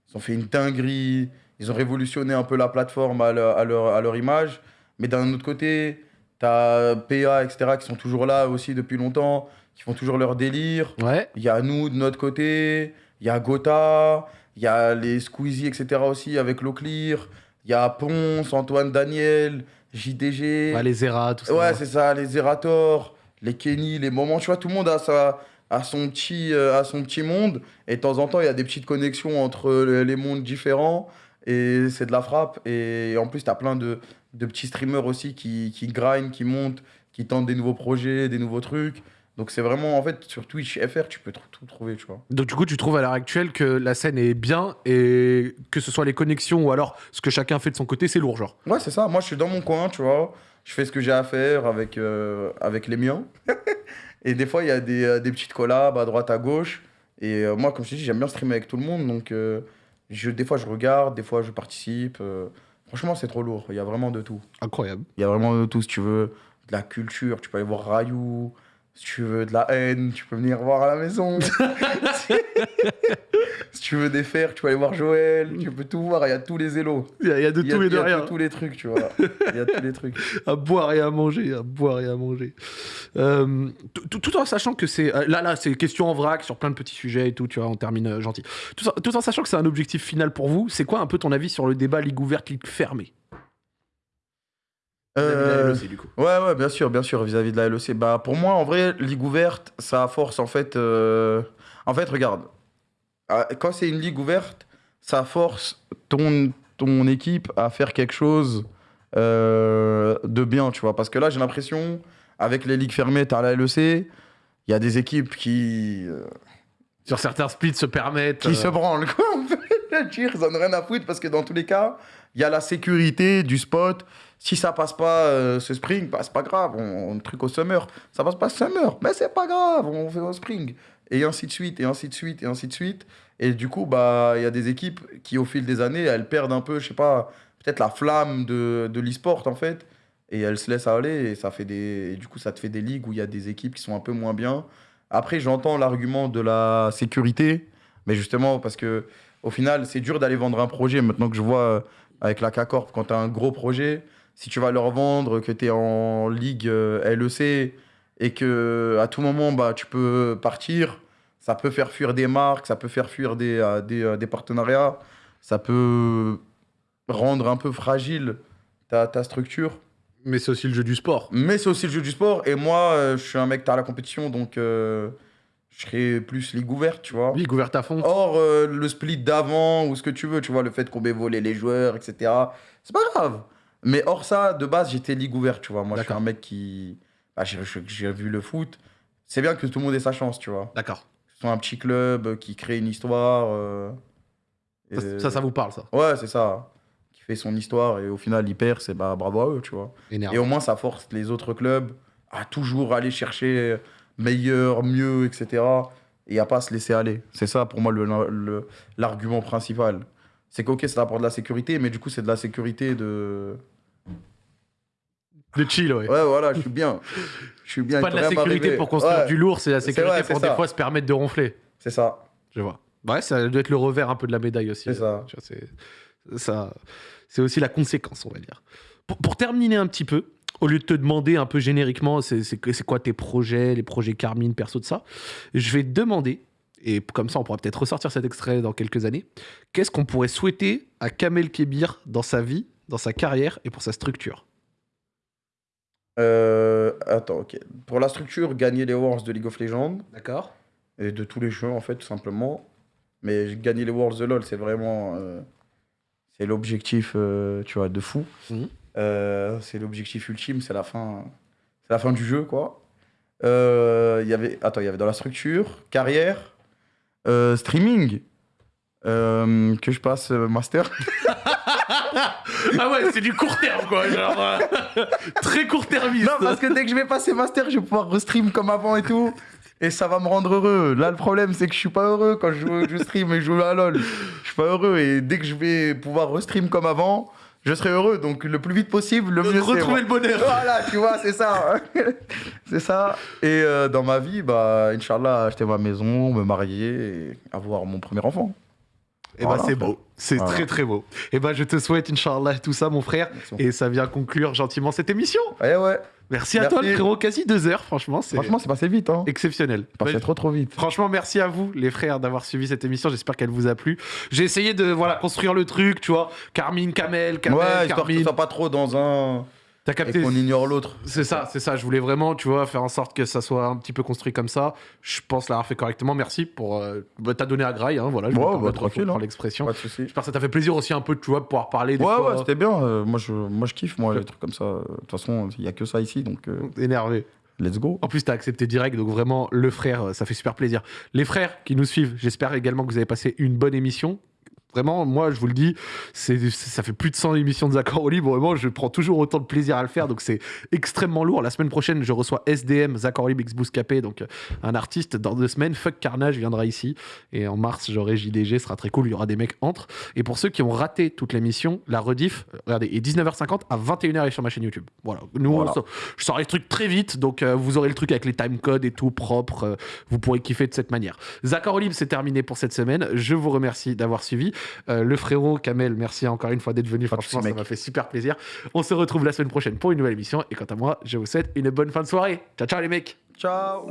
Ils ont fait une dinguerie. Ils ont révolutionné un peu la plateforme à leur, à leur, à leur image. Mais d'un autre côté, T'as PA, etc., qui sont toujours là aussi depuis longtemps, qui font toujours leur délire. Ouais. Il y a nous de notre côté, il y a Gotha, il y a les Squeezie, etc. aussi avec l'eau clear. Il y a Ponce, Antoine Daniel, JDG. Ouais, les Zera, tout ça. Ouais, c'est ça, les Zerator, les Kenny, les moments, tu vois, tout le monde a, sa, a, son, petit, euh, a son petit monde. Et de temps en temps, il y a des petites connexions entre le- les mondes différents. Et c'est de la frappe. Et en plus, tu as plein de, de petits streamers aussi qui, qui grind, qui montent, qui tentent des nouveaux projets, des nouveaux trucs. Donc c'est vraiment, en fait, sur Twitch FR, tu peux tout trouver, tu vois. Donc du coup, tu trouves à l'heure actuelle que la scène est bien et que ce soit les connexions ou alors ce que chacun fait de son côté, c'est lourd, genre. Ouais, c'est ça. Moi, je suis dans mon coin, tu vois. Je fais ce que j'ai à faire avec, euh, avec les miens. et des fois, il y a des, euh, des petites collabs à droite, à gauche. Et euh, moi, comme je te dis, j'aime bien streamer avec tout le monde. Donc, euh, je, des fois, je regarde, des fois, je participe. Franchement, c'est trop lourd. Il y a vraiment de tout. Incroyable. Il y a vraiment de tout. Si tu veux de la culture, tu peux aller voir Rayou. Si tu veux de la haine, tu peux venir voir à la maison. si tu veux des fers, tu peux aller voir Joël. Tu peux tout voir. Il y a tous les élos. Il y, a- de tout et il y de a tous les trucs, tu vois. Il y a tous les trucs. À boire et à manger, à boire et à manger. Euh, tout- en sachant que c'est... euh, Là, là, c'est question en vrac sur plein de petits sujets et tout, tu vois, on termine euh, gentil. Tout, en- tout en sachant que c'est un objectif final pour vous, c'est quoi un peu ton avis sur le débat ligue ouverte, ligue fermée? Vis-à-vis de la Euh, LEC, du coup. Ouais, ouais, bien sûr, bien sûr, vis-à-vis de la LEC. Bah, pour moi, en vrai, ligue ouverte, ça force, en fait... euh, En fait, regarde, euh, quand c'est une ligue ouverte, ça force ton, ton équipe à faire quelque chose euh, de bien, tu vois. Parce que là, j'ai l'impression, avec les ligues fermées, t'as la LEC, il y a des équipes qui... euh, Sur certains splits se permettent... qui euh, se branlent, quoi. On peut le dire, ils en ont rien à foutre parce que dans tous les cas, il y a la sécurité du spot. Si ça passe pas euh, ce spring, bah, c'est pas grave, on, on truc au summer. Ça passe pas summer, mais c'est pas grave, on fait au spring. Et ainsi de suite, et ainsi de suite, et ainsi de suite. Et du coup, bah, il y a des équipes qui, au fil des années, elles perdent un peu, je sais pas, peut-être la flamme de, de l'e-sport en fait. Et elles se laissent aller, et ça fait des. du coup, ça te fait des ligues où il y a des équipes qui sont un peu moins bien. Après, j'entends l'argument de la sécurité, mais justement, parce que au final, c'est dur d'aller vendre un projet. Maintenant que je vois euh, avec la K-Corp, quand tu as un gros projet, si tu vas leur vendre que tu es en ligue euh, LEC et que à tout moment, bah, tu peux partir, ça peut faire fuir des marques, ça peut faire fuir des, euh, des, euh, des partenariats, ça peut rendre un peu fragile ta, ta structure. Mais c'est aussi le jeu du sport. Mais c'est aussi le jeu du sport. Et moi, je suis un mec tard à la compétition, donc euh, je serais plus ligue ouverte, tu vois. Ligue ouverte à fond. Or, euh, le split d'avant ou ce que tu veux, tu vois, le fait qu'on ait volé les joueurs, etc. C'est pas grave. Mais hors ça, de base, j'étais ligue ouverte, tu vois. Moi, je suis un mec qui. bah, j'ai- vu le foot. C'est bien que tout le monde ait sa chance, tu vois. D'accord. Que ce soit un petit club qui crée une histoire. euh, Ça, et- ça, ça vous parle, ça? Ouais, c'est ça. Qui fait son histoire et au final, il perd, c'est bah, bravo à eux, tu vois. Énervé. Et au moins, ça force les autres clubs à toujours aller chercher meilleur, mieux, etc. Et à pas se laisser aller. C'est ça, pour moi, le- le- l'argument principal. C'est qu'ok, ça apporte de la sécurité, mais du coup, c'est de la sécurité de. De chill, ouais. Ouais, voilà, je suis bien. Je suis bien. Pas il de la sécurité pour construire Ouais, du lourd, c'est la C'est sécurité vrai, c'est pour des fois se permettre de ronfler. C'est ça. Je vois. Ouais, ça doit être le revers un peu de la médaille aussi. C'est ça. C'est ça. C'est aussi la conséquence, on va dire. Pour, pour terminer un petit peu, au lieu de te demander un peu génériquement, c'est c'est que- c'est quoi tes projets, les projets Carmine, perso de ça, je vais te demander, et comme ça on pourra peut-être ressortir cet extrait dans quelques années, qu'est-ce qu'on pourrait souhaiter à Kamel Kebir dans sa vie, dans sa carrière et pour sa structure? Euh, attends, ok. Pour la structure, gagner les Worlds de League of Legends D'accord et de tous les jeux, en fait, tout simplement. Mais gagner les Worlds de LoL, c'est vraiment. euh, c'est l'objectif, euh, tu vois, de fou. Mhm. C'est l'objectif ultime, c'est la fin. C'est la fin du jeu, quoi. Il y avait, attends, il y avait dans la structure, carrière, euh, streaming, euh, que je passe euh, master. Ah ouais, c'est du court terme quoi, genre euh, très court termiste. Non, parce que dès que je vais passer master, je vais pouvoir restream comme avant et tout. Et ça va me rendre heureux. Là, le problème, c'est que je suis pas heureux quand je, je stream et je joue à LoL. Je suis pas heureux. Et dès que je vais pouvoir restream comme avant, je serai heureux. Donc, le plus vite possible, le mieux retrouver moi. le bonheur. Voilà, tu vois, c'est ça. c'est ça. Et euh, dans ma vie, bah, Inch'Allah, acheter ma maison, me marier et avoir mon premier enfant. Et bah Voilà. c'est beau, c'est Voilà. très très beau. Et bah je te souhaite Inch'Allah tout ça mon frère. Merci. Et ça vient conclure gentiment cette émission. Ouais, ouais. Merci à toi le frérot, quasi deux heures franchement, c'est Franchement, c'est passé vite. Hein. exceptionnel. C'est passé trop, trop vite. Franchement, merci à vous, les frères, d'avoir suivi cette émission. J'espère qu'elle vous a plu. J'ai essayé de voilà construire le truc, tu vois. Carmine, Kamel, Kamel, ouais, Carmine. soit pas trop dans un. T'as Et capté qu'on ignore l'autre. C'est ça, c'est ça. Je voulais vraiment, tu vois, faire en sorte que ça soit un petit peu construit comme ça. Je pense l'avoir fait correctement. Merci pour. Euh, bah, T'as donné à graille, hein, voilà. Je Ouais, me bah, tranquille, hein. l'expression. Pas de soucis. J'espère que ça t'a fait plaisir aussi un peu, tu vois, de pouvoir parler des Ouais, fois, ouais, c'était bien. euh, moi, je, moi, je kiffe, moi, les trucs comme ça. Euh, De toute façon, il n'y a que ça ici, donc euh, énervé. let's go. En plus, t'as accepté direct, donc vraiment, le frère, ça fait super plaisir. Les frères qui nous suivent, j'espère également que vous avez passé une bonne émission. Vraiment, moi, je vous le dis, c'est, ça fait plus de 100 émissions de Zach au libre. Vraiment, je prends toujours autant de plaisir à le faire, donc c'est extrêmement lourd. La semaine prochaine, je reçois SDM, Zach Libre X Bouscapé, donc euh, un artiste. Dans deux semaines, Fuck Carnage viendra ici. Et en mars, j'aurai JDG, ce sera très cool. Il y aura des mecs entre. Et pour ceux qui ont raté toute l'émission, la rediff, euh, regardez, est 19h50 à 21h et sur ma chaîne YouTube. Voilà. Nous, Voilà. on sort- je sors les trucs très vite, donc euh, vous aurez le truc avec les timecodes et tout propre. euh, vous pourrez kiffer de cette manière. Zach Libre, c'est terminé pour cette semaine. Je vous remercie d'avoir suivi. Euh, le frérot Kamel, merci encore une fois d'être venu. Franchement, ça m'a fait super plaisir. On se retrouve la semaine prochaine pour une nouvelle émission. Et quant à moi, je vous souhaite une bonne fin de soirée. Ciao, ciao les mecs. Ciao.